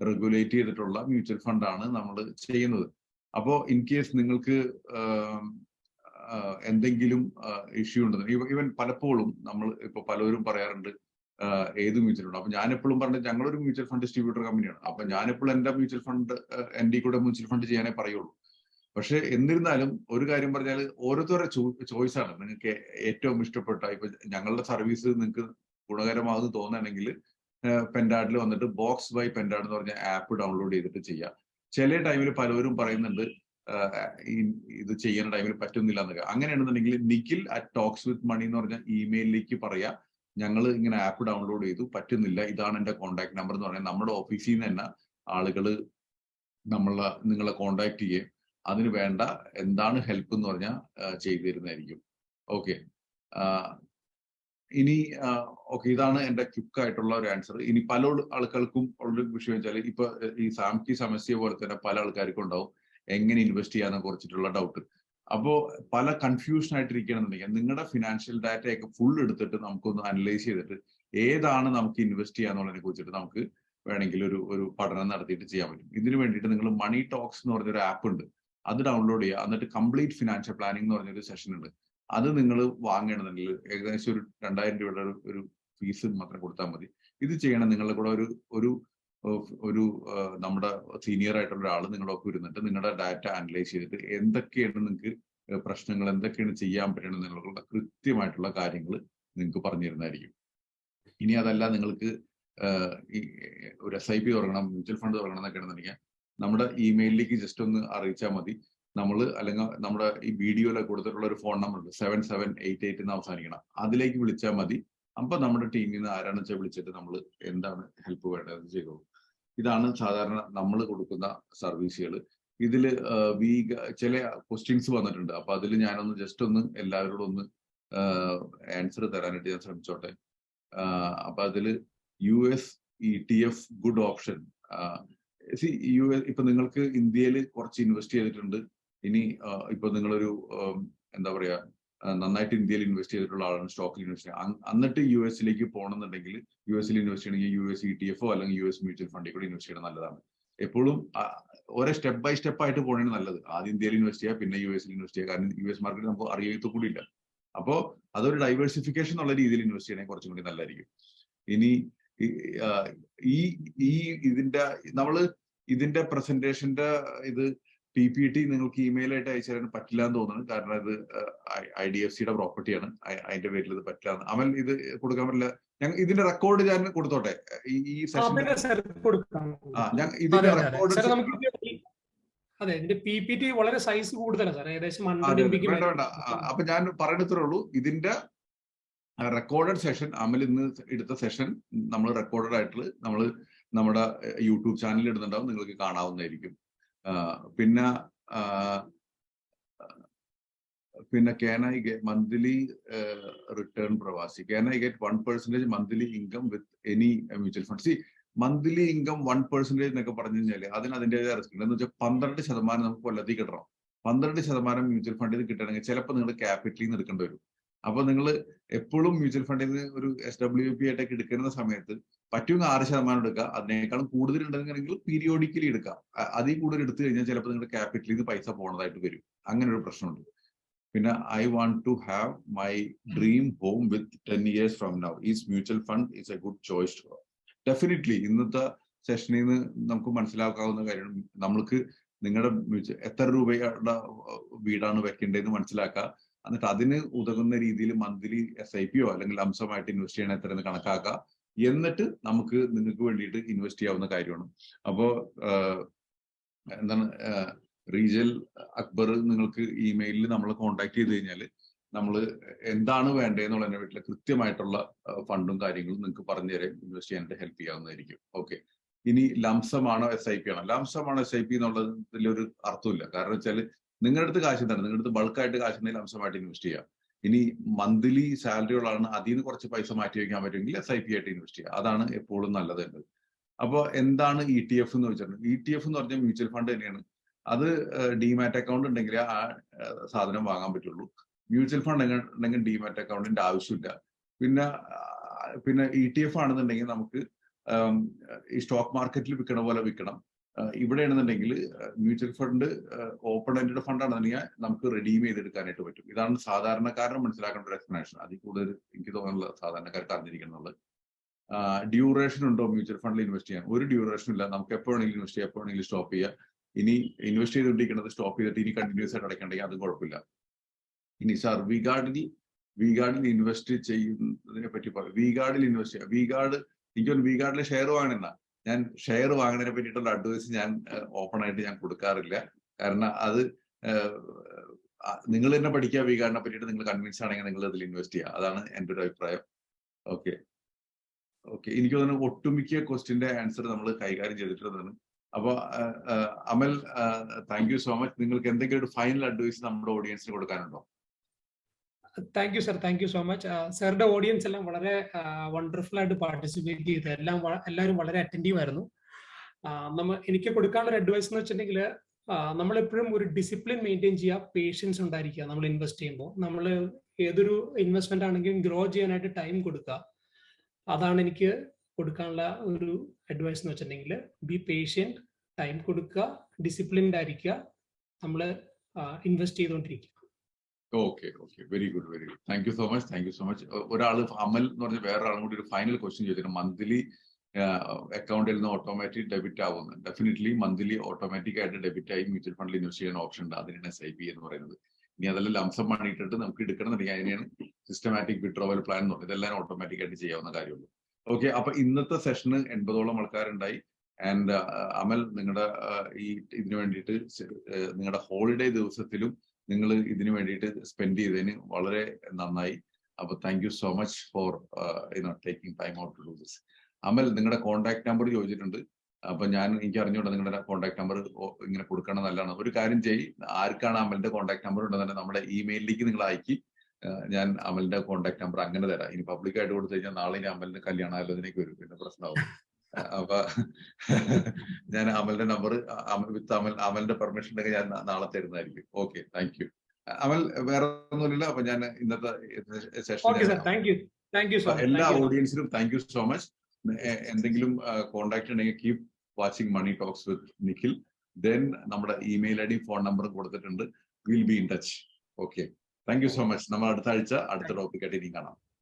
S1: റെഗുലേറ്റ് ചെയ്തിട്ടുള്ള മ്യൂച്വൽ ഫണ്ടാണ് നമ്മൾ ചെയ്യുന്നത്. അപ്പോ ഇൻ കേസ് നിങ്ങൾക്ക് എന്തെങ്കിലും ഇഷ്യൂ ഉണ്ടെന്ന് ഈവൻ പലപ്പോഴും നമ്മൾ ഇപ്പൊ പലരും പറയാറുണ്ട് ഏത് മ്യൂച്വൽ ഫണ്ട്. അപ്പൊ ഞാൻ എപ്പോഴും പറഞ്ഞത് ഞങ്ങളൊരു മ്യൂച്വൽ ഫണ്ട് ഡിസ്ട്രിബ്യൂട്ടർ കമ്പനിയാണ്. അപ്പൊ ഞാൻ എപ്പോഴും എന്റെ മ്യൂച്വൽ ഫണ്ട് എന്റെ കൂടെ മ്യൂച്വൽ ഫണ്ട് ചെയ്യാനേ പറയുള്ളൂ. പക്ഷെ എന്നിരുന്നാലും ഒരു കാര്യം പറഞ്ഞാൽ ഓരോരുത്തരുടെ ചോയ്സ് ആണ് നിങ്ങൾക്ക് ഏറ്റവും ഇഷ്ടപ്പെട്ട ഇപ്പൊ ഞങ്ങളുടെ സർവീസ് നിങ്ങൾക്ക് ഗുണകരമാകുന്നു തോന്നുകയാണെങ്കിൽ പെൻഡാഡിൽ വന്നിട്ട് ബോക്സ് ബൈ പെൻഡാഡ് എന്ന് പറഞ്ഞ ആപ്പ് ഡൗൺലോഡ് ചെയ്തിട്ട് ചെയ്യാം. ചില ടൈമിൽ പലവരും പറയുന്നുണ്ട് ഇത് ചെയ്യുന്ന ടൈമിൽ പറ്റുന്നില്ല എന്നൊക്കെ. അങ്ങനെയാണെന്നുണ്ടെങ്കിൽ Nikhil at talks with money എന്ന് പറഞ്ഞ ഇമെയിലിലേക്ക് പറയാ. ഞങ്ങൾ ഇങ്ങനെ ആപ്പ് ഡൗൺലോഡ് ചെയ്തു പറ്റുന്നില്ല ഇതാണ് എന്റെ കോൺടാക്ട് നമ്പർ എന്ന് പറഞ്ഞാൽ നമ്മുടെ ഓഫീസിൽ നിന്ന് തന്നെ ആളുകൾ നമ്മളെ നിങ്ങളെ കോണ്ടാക്ട് ചെയ്യുകയും അതിന് വേണ്ട എന്താണ് ഹെൽപ്പ് എന്ന് പറഞ്ഞാൽ ചെയ്തു തരുന്നതായിരിക്കും. ഓക്കെ. ഇനി ഓക്കെ ഇതാണ് എന്റെ ക്വിക്ക് ആയിട്ടുള്ള ഒരു ആൻസർ ഇനി പല ആൾക്കാർക്കും ഉള്ള വിഷയം വെച്ചാൽ ഇപ്പൊ ഈ സാംകി സമസ്യ പോലെ തന്നെ പല ആൾക്കാർക്കും ഉണ്ടാവും. എങ്ങനെ ഇൻവെസ്റ്റ് ചെയ്യാന്ന് കുറിച്ചിട്ടുള്ള ഡൗട്ട് അപ്പോ പല കൺഫ്യൂഷൻ ആയിട്ടിരിക്കുകയാണെന്നുണ്ടെങ്കിൽ നിങ്ങളുടെ ഫിനാൻഷ്യൽ ഡാറ്റയൊക്കെ ഫുൾ എടുത്തിട്ട് നമുക്കൊന്ന് അനലൈസ് ചെയ്തിട്ട് ഏതാണ് നമുക്ക് ഇൻവെസ്റ്റ് ചെയ്യാന്നുള്ളതിനെ കുറിച്ചിട്ട് നമുക്ക് വേണമെങ്കിൽ ഒരു ഒരു പഠനം നടത്തിയിട്ട് ചെയ്യാൻ പറ്റും. ഇതിനു വേണ്ടിയിട്ട് നിങ്ങൾ മണി ടോക്സ് എന്ന് പറഞ്ഞൊരു ആപ്പ് ഉണ്ട്. അത് ഡൗൺലോഡ് ചെയ്യുക. എന്നിട്ട് കംപ്ലീറ്റ് ഫിനാൻഷ്യൽ പ്ലാനിംഗ് എന്ന് പറഞ്ഞൊരു സെഷൻ ഉണ്ട്. അത് നിങ്ങൾ വാങ്ങണമെന്നുണ്ടെങ്കിൽ ഏകദേശം ഒരു രണ്ടായിരം രൂപയുടെ ഒരു- ഫീസ് മാത്രം കൊടുത്താൽ മതി. ഇത് ചെയ്യണം. നിങ്ങളുടെ കൂടെ ഒരു ഒരു ഒരു നമ്മുടെ സീനിയർ ആയിട്ടുള്ള ഒരാൾ നിങ്ങളുടെ ഒപ്പം ഇരുന്നിട്ട് നിങ്ങളുടെ ഡാറ്റ അനലൈസ് ചെയ്തിട്ട് എന്തൊക്കെയാണ് നിങ്ങൾക്ക് പ്രശ്നങ്ങൾ എന്തൊക്കെയാണ് ചെയ്യാൻ പറ്റണം എന്നുള്ള കൃത്യമായിട്ടുള്ള കാര്യങ്ങൾ നിങ്ങൾക്ക് പറഞ്ഞു തരുന്നതായിരിക്കും ഇനി അതല്ല നിങ്ങൾക്ക് ഒരു എസ് ഐ പി തുടങ്ങണം മ്യൂച്വൽ ഫണ്ട് തുടങ്ങണം എന്നൊക്കെ ആണെന്നുണ്ടെങ്കിൽ നമ്മുടെ ഇമെയിലിലേക്ക് ജസ്റ്റ് ഒന്ന് അറിയിച്ചാൽ മതി. നമ്മൾ അല്ലെങ്കിൽ നമ്മുടെ ഈ വീഡിയോയിലൊക്കെ കൊടുത്തിട്ടുള്ള ഒരു ഫോൺ നമ്പർ ഉണ്ട്. സെവൻ സെവൻ എയ്റ്റ് എയ്റ്റ് എന്ന് അവസാനിക്കണം. അതിലേക്ക് വിളിച്ചാൽ മതി. അപ്പൊ നമ്മുടെ ടീമിൽ നിന്ന് ആരാണെന്ന് വെച്ചാൽ വിളിച്ചിട്ട് നമ്മൾ എന്താണ് ഹെൽപ്പ് വേണ്ടത് ചെയ്തോളൂ. ഇതാണ് സാധാരണ നമ്മൾ കൊടുക്കുന്ന സർവീസുകൾ ഇതിൽ വീ ചില ക്വസ്റ്റ്യൻസ് വന്നിട്ടുണ്ട്. അപ്പൊ അതിൽ ഞാനൊന്ന് ജസ്റ്റ് ഒന്ന് എല്ലാവരോടും ഒന്ന് ആൻസർ തരാനായിട്ട് ഞാൻ ശ്രമിച്ചോട്ടെ. അപ്പൊ അതിൽ U S E T F good option U S ഇപ്പൊ നിങ്ങൾക്ക് ഇന്ത്യയിൽ കുറച്ച് ഇൻവെസ്റ്റ് ചെയ്തിട്ടുണ്ട്. ഇനി ഇപ്പൊ നിങ്ങളൊരു എന്താ പറയാ നന്നായിട്ട് ഇന്ത്യയിൽ ഇൻവെസ്റ്റ് ചെയ്തിട്ടുള്ള ആളാണ് സ്റ്റോക്കിൽ ഇൻവെസ്റ്റ് ചെയ്യുക എന്നിട്ട് യു എസിലേക്ക് പോകണമെന്നുണ്ടെങ്കിൽ യു എസിൽ ഇൻവെസ്റ്റ് ചെയ്യണമെങ്കിൽ യു എസ് ഇ ടി എഫോ അല്ലെങ്കിൽ യു എസ് മ്യൂച്വൽ ഫണ്ടിൽ കൂടി ഇൻവെസ്റ്റ് ചെയ്യണം നല്ലതാണ്. എപ്പോഴും ഓരോ സ്റ്റെപ്പ് ബൈ സ്റ്റെപ്പ് ആയിട്ട് പോകണേ നല്ലത്. ആദ്യം ഇന്ത്യയിൽ ഇൻവെസ്റ്റ് ചെയ്യുക പിന്നെ യു എസിൽ ഇൻവെസ്റ്റ് ചെയ്യുക കാരണം യു എസ് മാർക്കറ്റ് നമുക്ക് അറിയത്തു കൂടി ഇല്ല. അപ്പോ അതൊരു ഡൈവേഴ്സിഫിക്കേഷൻ എന്നുള്ള രീതിയിൽ ഇൻവെസ്റ്റ് ചെയ്യണമെങ്കിൽ കുറച്ചും കൂടി നല്ലതായിരിക്കും. ഇനി ഈ ഈ ഇതിന്റെ നമ്മൾ ഇതിന്റെ പ്രസന്റേഷന്റെ ഇത് പി പി ടി നിങ്ങൾക്ക് ഇമെയിൽ ആയിട്ട് അയച്ചു തരാൻ പറ്റില്ല എന്ന് തോന്നുന്നു. കാരണം ഇത് ഐ ഡി എഫ് സിയുടെ പ്രോപ്പർട്ടിയാണ് അതിന്റെ പേരിൽ ഇത് പറ്റില്ല. അമൽ ഇത് കൊടുക്കാൻ പറ്റില്ല. ഞങ്ങൾ ഇതിന്റെ റെക്കോർഡ് ഞാൻ കൊടുത്തോട്ടെ? ഈ സെഷൻ ആ ഞാൻ ഇതിന്റെ റെക്കോർഡ്
S2: അതെ ഇതിന്റെ പി പി ടി വളരെ സൈസ് കൂടുതലാണ് സാർ ഏകദേശം
S1: വേണ്ട വേണ്ട. അപ്പൊ ഞാൻ പറയണത്രേ ഉള്ളൂ. ഇതിന്റെ റെക്കോർഡഡ് സെഷൻ അമൽ ഇന്ന് എടുത്ത സെഷൻ നമ്മൾ റെക്കോർഡഡ് ആയിട്ട് നമ്മൾ നമ്മുടെ യൂട്യൂബ് ചാനലിൽ ഇടുന്നുണ്ടാവും. നിങ്ങൾക്ക് കാണാവുന്നതായിരിക്കും. പിന്നെ പിന്നെ can I get monthly return പ്രവാസി? Can I get one percentage monthly income with any mutual fund see monthly income one percentage എന്നൊക്കെ പറഞ്ഞു കഴിഞ്ഞാൽ അതിന് അതിന്റെതായ റിസ്ക് ഉണ്ട്. എന്ന് വെച്ചാൽ പന്ത്രണ്ട് ശതമാനം നമുക്ക് കൊല്ലത്തിൽ കിട്ടണം. പന്ത്രണ്ട് ശതമാനം മ്യൂച്വൽ ഫണ്ടിൽ നിന്ന് കിട്ടണമെങ്കിൽ ചിലപ്പോൾ നിങ്ങൾ ക്യാപിറ്റലിൽ നിന്ന് എടുക്കേണ്ടി വരും. അപ്പൊ നിങ്ങൾ എപ്പോഴും മ്യൂച്വൽ ഫണ്ടിൽ നിന്ന് ഒരു എസ് ഡബ്ല്യു പി ആയിട്ടൊക്കെ എടുക്കുന്ന സമയത്ത് പറ്റുമെങ്കിൽ ആറ് ശതമാനം എടുക്കുക. അതിനേക്കാളും കൂടുതൽ ഉണ്ടെങ്കിൽ പീരിയോഡിക്കലി എടുക്കാം അതിൽ കൂടുതൽ എടുത്തു കഴിഞ്ഞാൽ ചിലപ്പോൾ നിങ്ങളുടെ ക്യാപിറ്റലിൽ നിന്ന് പൈസ പോണതായിട്ട് വരും. അങ്ങനെ ഒരു പ്രശ്നമുണ്ട്. പിന്നെ I want to have my dream home with ten years from now is mutual fund is a good choice to definitely ഇന്നത്തെ സെഷനിൽ നിന്ന് നമുക്ക് മനസ്സിലാക്കാവുന്ന കാര്യം നമ്മൾക്ക് നിങ്ങളുടെ എത്ര രൂപയുടെ വീടാണ് വെക്കേണ്ടതെന്ന് മനസ്സിലാക്കുക. എന്നിട്ട് അതിന് ഉതകുന്ന രീതിയിൽ മന്ത്ലി എസ് ഐ പിയോ അല്ലെങ്കിൽ അംശമായിട്ട് ഇൻവെസ്റ്റ് ചെയ്യണ എത്ര കണക്കാക്കുക എന്നിട്ട് നമുക്ക് നിങ്ങൾക്ക് വേണ്ടിയിട്ട് ഇൻവെസ്റ്റ് ചെയ്യാവുന്ന കാര്യമാണ്. അപ്പോ എന്താണ് റീജൽ അക്ബർ നിങ്ങൾക്ക് ഇമെയിലിൽ നമ്മൾ കോൺടാക്ട് ചെയ്ത് കഴിഞ്ഞാൽ നമ്മൾ എന്താണ് വേണ്ടതെന്നുള്ളതിനെ വീട്ടിലെ കൃത്യമായിട്ടുള്ള ഫണ്ടും കാര്യങ്ങളും നിങ്ങൾക്ക് പറഞ്ഞു തരാൻ ഇൻവെസ്റ്റ് ചെയ്യാനായിട്ട് ഹെൽപ്പ് ചെയ്യാവുന്നതായിരിക്കും. ഓക്കെ ഇനി ലംസമാണോ എസ് ഐ പി ആണോ? ലംസമാണോ എസ് ഐ പി എന്നുള്ളതിൽ ഒരു അർത്ഥമില്ല. കാരണം വെച്ചാൽ നിങ്ങളുടെ അടുത്ത് കാശ് എന്താണ് നിങ്ങളുടെ അടുത്ത് ബൾക്കായിട്ട് കാശ് എന്തെങ്കിലും അംശമായിട്ട് ഇൻവെസ്റ്റ് ചെയ്യാം. ഇനി മന്ത്ലി സാലറി ഉള്ളതാണ് അതിൽ നിന്ന് കുറച്ച് പൈസ മാറ്റി വയ്ക്കാൻ പറ്റുമെങ്കിൽ എസ് ഐ പി ആയിട്ട് ഇൻവെസ്റ്റ് ചെയ്യുക അതാണ് എപ്പോഴും നല്ലത് എന്നത് അപ്പോൾ എന്താണ് ഇ ടി എഫ് എന്ന് വെച്ചിട്ടുണ്ടെങ്കിൽ ഇ ടി എഫ് എന്ന് പറഞ്ഞാൽ മ്യൂച്വൽ ഫണ്ട് തന്നെയാണ്. അത് ഡിമാറ്റ് അക്കൗണ്ട് ഉണ്ടെങ്കിൽ ആ സാധനം വാങ്ങാൻ പറ്റുള്ളൂ. മ്യൂച്വൽ ഫണ്ട് ഉണ്ടെങ്കിൽ ഡിമാറ്റ് അക്കൗണ്ടിന്റെ ആവശ്യമില്ല. പിന്നെ പിന്നെ ഇ ടി എഫ് ആണെന്നുണ്ടെങ്കിൽ നമുക്ക് ഈ സ്റ്റോക്ക് മാർക്കറ്റിൽ വിൽക്കണ പോലെ വിൽക്കണം. ഇവിടെയാണെന്നുണ്ടെങ്കിൽ mutual fund open ended fund ആണെന്നുണ്ടെങ്കിൽ നമുക്ക് റെഡീം ചെയ്തെടുക്കാനായിട്ട് പറ്റും. ഇതാണ് സാധാരണക്കാരന് മനസ്സിലാക്കേണ്ട ഒരു എക്സ്പ്ലനേഷൻ അതിൽ കൂടുതൽ എനിക്ക് തോന്നുന്നില്ല സാധാരണക്കാർക്ക് അറിഞ്ഞിരിക്കുന്നുള്ളത് ഡ്യൂറേഷൻ ഉണ്ടോ മ്യൂച്വൽ ഫണ്ടിൽ ഇൻവെസ്റ്റ് ചെയ്യാൻ? ഒരു ഡ്യൂറേഷൻ ഇല്ല. നമുക്ക് എപ്പോൾ വേണമെങ്കിലും ഇൻവെസ്റ്റ് ചെയ്യാം. എപ്പോൾ വേണമെങ്കിലും സ്റ്റോപ്പ് ചെയ്യാം. ഇനി ഇൻവെസ്റ്റ് ചെയ്തുകൊണ്ടിരിക്കുന്നത് സ്റ്റോപ്പ് ചെയ്തിട്ട് ഇനി കണ്ടിന്യൂസ് ആയിട്ട് അടയ്ക്കണ്ടെങ്കിൽ അതും കുഴപ്പമില്ല. ഇനി സാർ വി ഗാർഡിൽ വി ഗാർഡിൽ ഇൻവെസ്റ്റ് ചെയ്യുന്നതിനെ പറ്റി പറയാം വി ഗാർഡിൽ ഇൻവെസ്റ്റ് ചെയ്യാം. വി ഗാർഡ് എനിക്ക് എനിക്കൊന്ന് വിഗാർഡിലെ ഷെയർ വാങ്ങണമെന്ന ഞാൻ ഷെയർ വാങ്ങുന്നതിനെ പറ്റിയിട്ടുള്ള അഡ്വൈസ് ഞാൻ ഓപ്പൺ ആയിട്ട് ഞാൻ കൊടുക്കാറില്ല. കാരണം അത് നിങ്ങൾ തന്നെ പഠിക്കുക വിഗാർഡിനെ പറ്റിയിട്ട് നിങ്ങൾ കൺവിൻസ് ആണെങ്കിൽ നിങ്ങൾ അതിൽ ഇൻവെസ്റ്റ് ചെയ്യുക. അതാണ് എന്റെ ഒരു അഭിപ്രായം. ഓക്കെ ഓക്കെ എനിക്ക് തോന്നുന്നു ഒട്ടുമിക്ക ക്വസ്റ്റിന്റെ ആൻസർ നമ്മൾ കൈകാര്യം ചെയ്തിട്ടുള്ളതാണ്. അപ്പൊ Amal thank you so much നിങ്ങൾക്ക് എന്തെങ്കിലും ഒരു ഫൈനൽ അഡ്വൈസ് നമ്മുടെ ഓഡിയൻസിന് കൊടുക്കാനുണ്ടോ?
S2: Thank you sir thank you so much സാറിന്റെ ഓഡിയൻസ് എല്ലാം വളരെ വണ്ടർഫുൾ ആയിട്ട് പാർട്ടിസിപ്പേറ്റ് ചെയ്ത് എല്ലാം എല്ലാവരും വളരെ അറ്റന്റീവ് ആയിരുന്നു നമ്മൾ നമ്മ എനിക്ക് കൊടുക്കാനുള്ള ഒരു അഡ്വൈസ് എന്ന് വെച്ചിട്ടുണ്ടെങ്കിൽ നമ്മൾ എപ്പോഴും ഒരു ഡിസിപ്ലിൻ മെയിന്റെയിൻ ചെയ്യുക പേഷ്യൻസ് ഉണ്ടായിരിക്കുക നമ്മൾ ഇൻവെസ്റ്റ് ചെയ്യുമ്പോൾ. നമ്മൾ ഏതൊരു ഇൻവെസ്റ്റ്മെന്റ് ആണെങ്കിലും ഗ്രോ ചെയ്യാനായിട്ട് ടൈം കൊടുക്കുക. അതാണ് എനിക്ക് കൊടുക്കാനുള്ള ഒരു അഡ്വൈസ് എന്ന് വെച്ചിട്ടുണ്ടെങ്കിൽ ബി പേഷ്യന്റ് ടൈം കൊടുക്കുക ഡിസിപ്ലിൻഡ് ആയിരിക്കുക നമ്മൾ ഇൻവെസ്റ്റ് ചെയ്തുകൊണ്ടിരിക്കുക.
S1: Okay okay very good very good thank you so much thank you so much ഒരാൾ അമൽ എന്ന് പറഞ്ഞ വേറെ ആളും കൂടി ഒരു ഫൈനൽ ക്വസ്റ്റ്യൻ ചോദിച്ചിട്ടുണ്ട് മന്ത്ലി അക്കൗണ്ടിൽ നിന്ന് ഓട്ടോമാറ്റിക് ഡെബിറ്റ് ആവുന്നു. ഡെഫിനറ്റ്ലി മന്ത്ലി ഓട്ടോമാറ്റിക് ആയിട്ട് ഡെബിറ്റ് ആയി മ്യൂച്വൽ ഫണ്ടിൽ ഇൻവെസ്റ്റ് ചെയ്യുന്ന ഓപ്ഷൻ ഉണ്ട്. അതിനാണ് എസ് ഐ പി എന്ന് പറയുന്നത്. ഇനി അതെല്ലാം ലംസം പണിയിട്ടിട്ട് നമുക്ക് എടുക്കണമെന്നുണ്ടെങ്കിൽ അതിനെയാണ് സിസ്റ്റമാറ്റിക് വിഡ്രോവൽ പ്ലാൻ എന്ന് പറയുന്നത്. ഇതെല്ലാം ഓട്ടോമാറ്റിക് ആയിട്ട് ചെയ്യാവുന്ന കാര്യമുള്ളൂ. ഓക്കെ അപ്പൊ ഇന്നത്തെ സെഷന് എൺപതോളം ആൾക്കാരുണ്ടായി. ആൻഡ് അമൽ നിങ്ങളുടെ ഈ ഇതിനു വേണ്ടിയിട്ട് നിങ്ങളുടെ ഹോളിഡേ ദിവസത്തിലും നിങ്ങൾ ഇതിനു വേണ്ടിയിട്ട് സ്പെൻഡ് ചെയ്തതിന് വളരെ നന്നായി. അപ്പൊ thank you so much for taking time out to do this Amal നിങ്ങളുടെ കോൺടാക്ട് നമ്പർ ചോദിച്ചിട്ടുണ്ട്. അപ്പൊ ഞാൻ എനിക്ക് അറിഞ്ഞുകൊണ്ട് നിങ്ങളുടെ കോൺടാക്ട് നമ്പർ ഇങ്ങനെ കൊടുക്കണം നല്ലതാണ്? ഒരു കാര്യം ചെയ്യ്. ആർക്കാണ് അമലിന്റെ കോൺടാക്ട് നമ്പർ ഉണ്ടെന്ന് തന്നെ നമ്മുടെ ഇമെയിലിലേക്ക് നിങ്ങൾ അയക്കി. ഞാൻ അമലിന്റെ കോൺടാക്ട് നമ്പർ അങ്ങനെ തരാം. ഇനി പബ്ലിക് ആയിട്ട് കൊടുത്തു കഴിഞ്ഞാൽ നാളെ ഇനി അമലിന്റെ കല്യാണാലോചനയ്ക്ക് വരും. പിന്നെ പ്രശ്നമാവും. അപ്പൊ ഞാൻ അമലിന്റെ നമ്പർ വിത്ത് അമൽ അമലിന്റെ പെർമിഷൻ ഉണ്ടെങ്കിൽ ഞാൻ നാളെ തരുന്നതായിരിക്കും. ഓക്കെ താങ്ക് യു അമൽ വേറെ ഒന്നുമില്ല അപ്പൊ ഞാൻ ഇന്നത്തെ സെഷൻ എല്ലാ ഓഡിയൻസിനും താങ്ക് യു സോ മച്ച് എന്തെങ്കിലും കോണ്ടാക്ട് ഉണ്ടെങ്കിൽ keep watching money talks with Nikhil then നമ്മുടെ ഇമെയിൽ ഐ ഡി ഫോൺ നമ്പറും കൊടുത്തിട്ടുണ്ട്. Will be in touch okay thank you so much നമ്മൾ അടുത്ത ആഴ്ച അടുത്ത ടോപ്പിക്കായിട്ട് ഇനി കാണാം.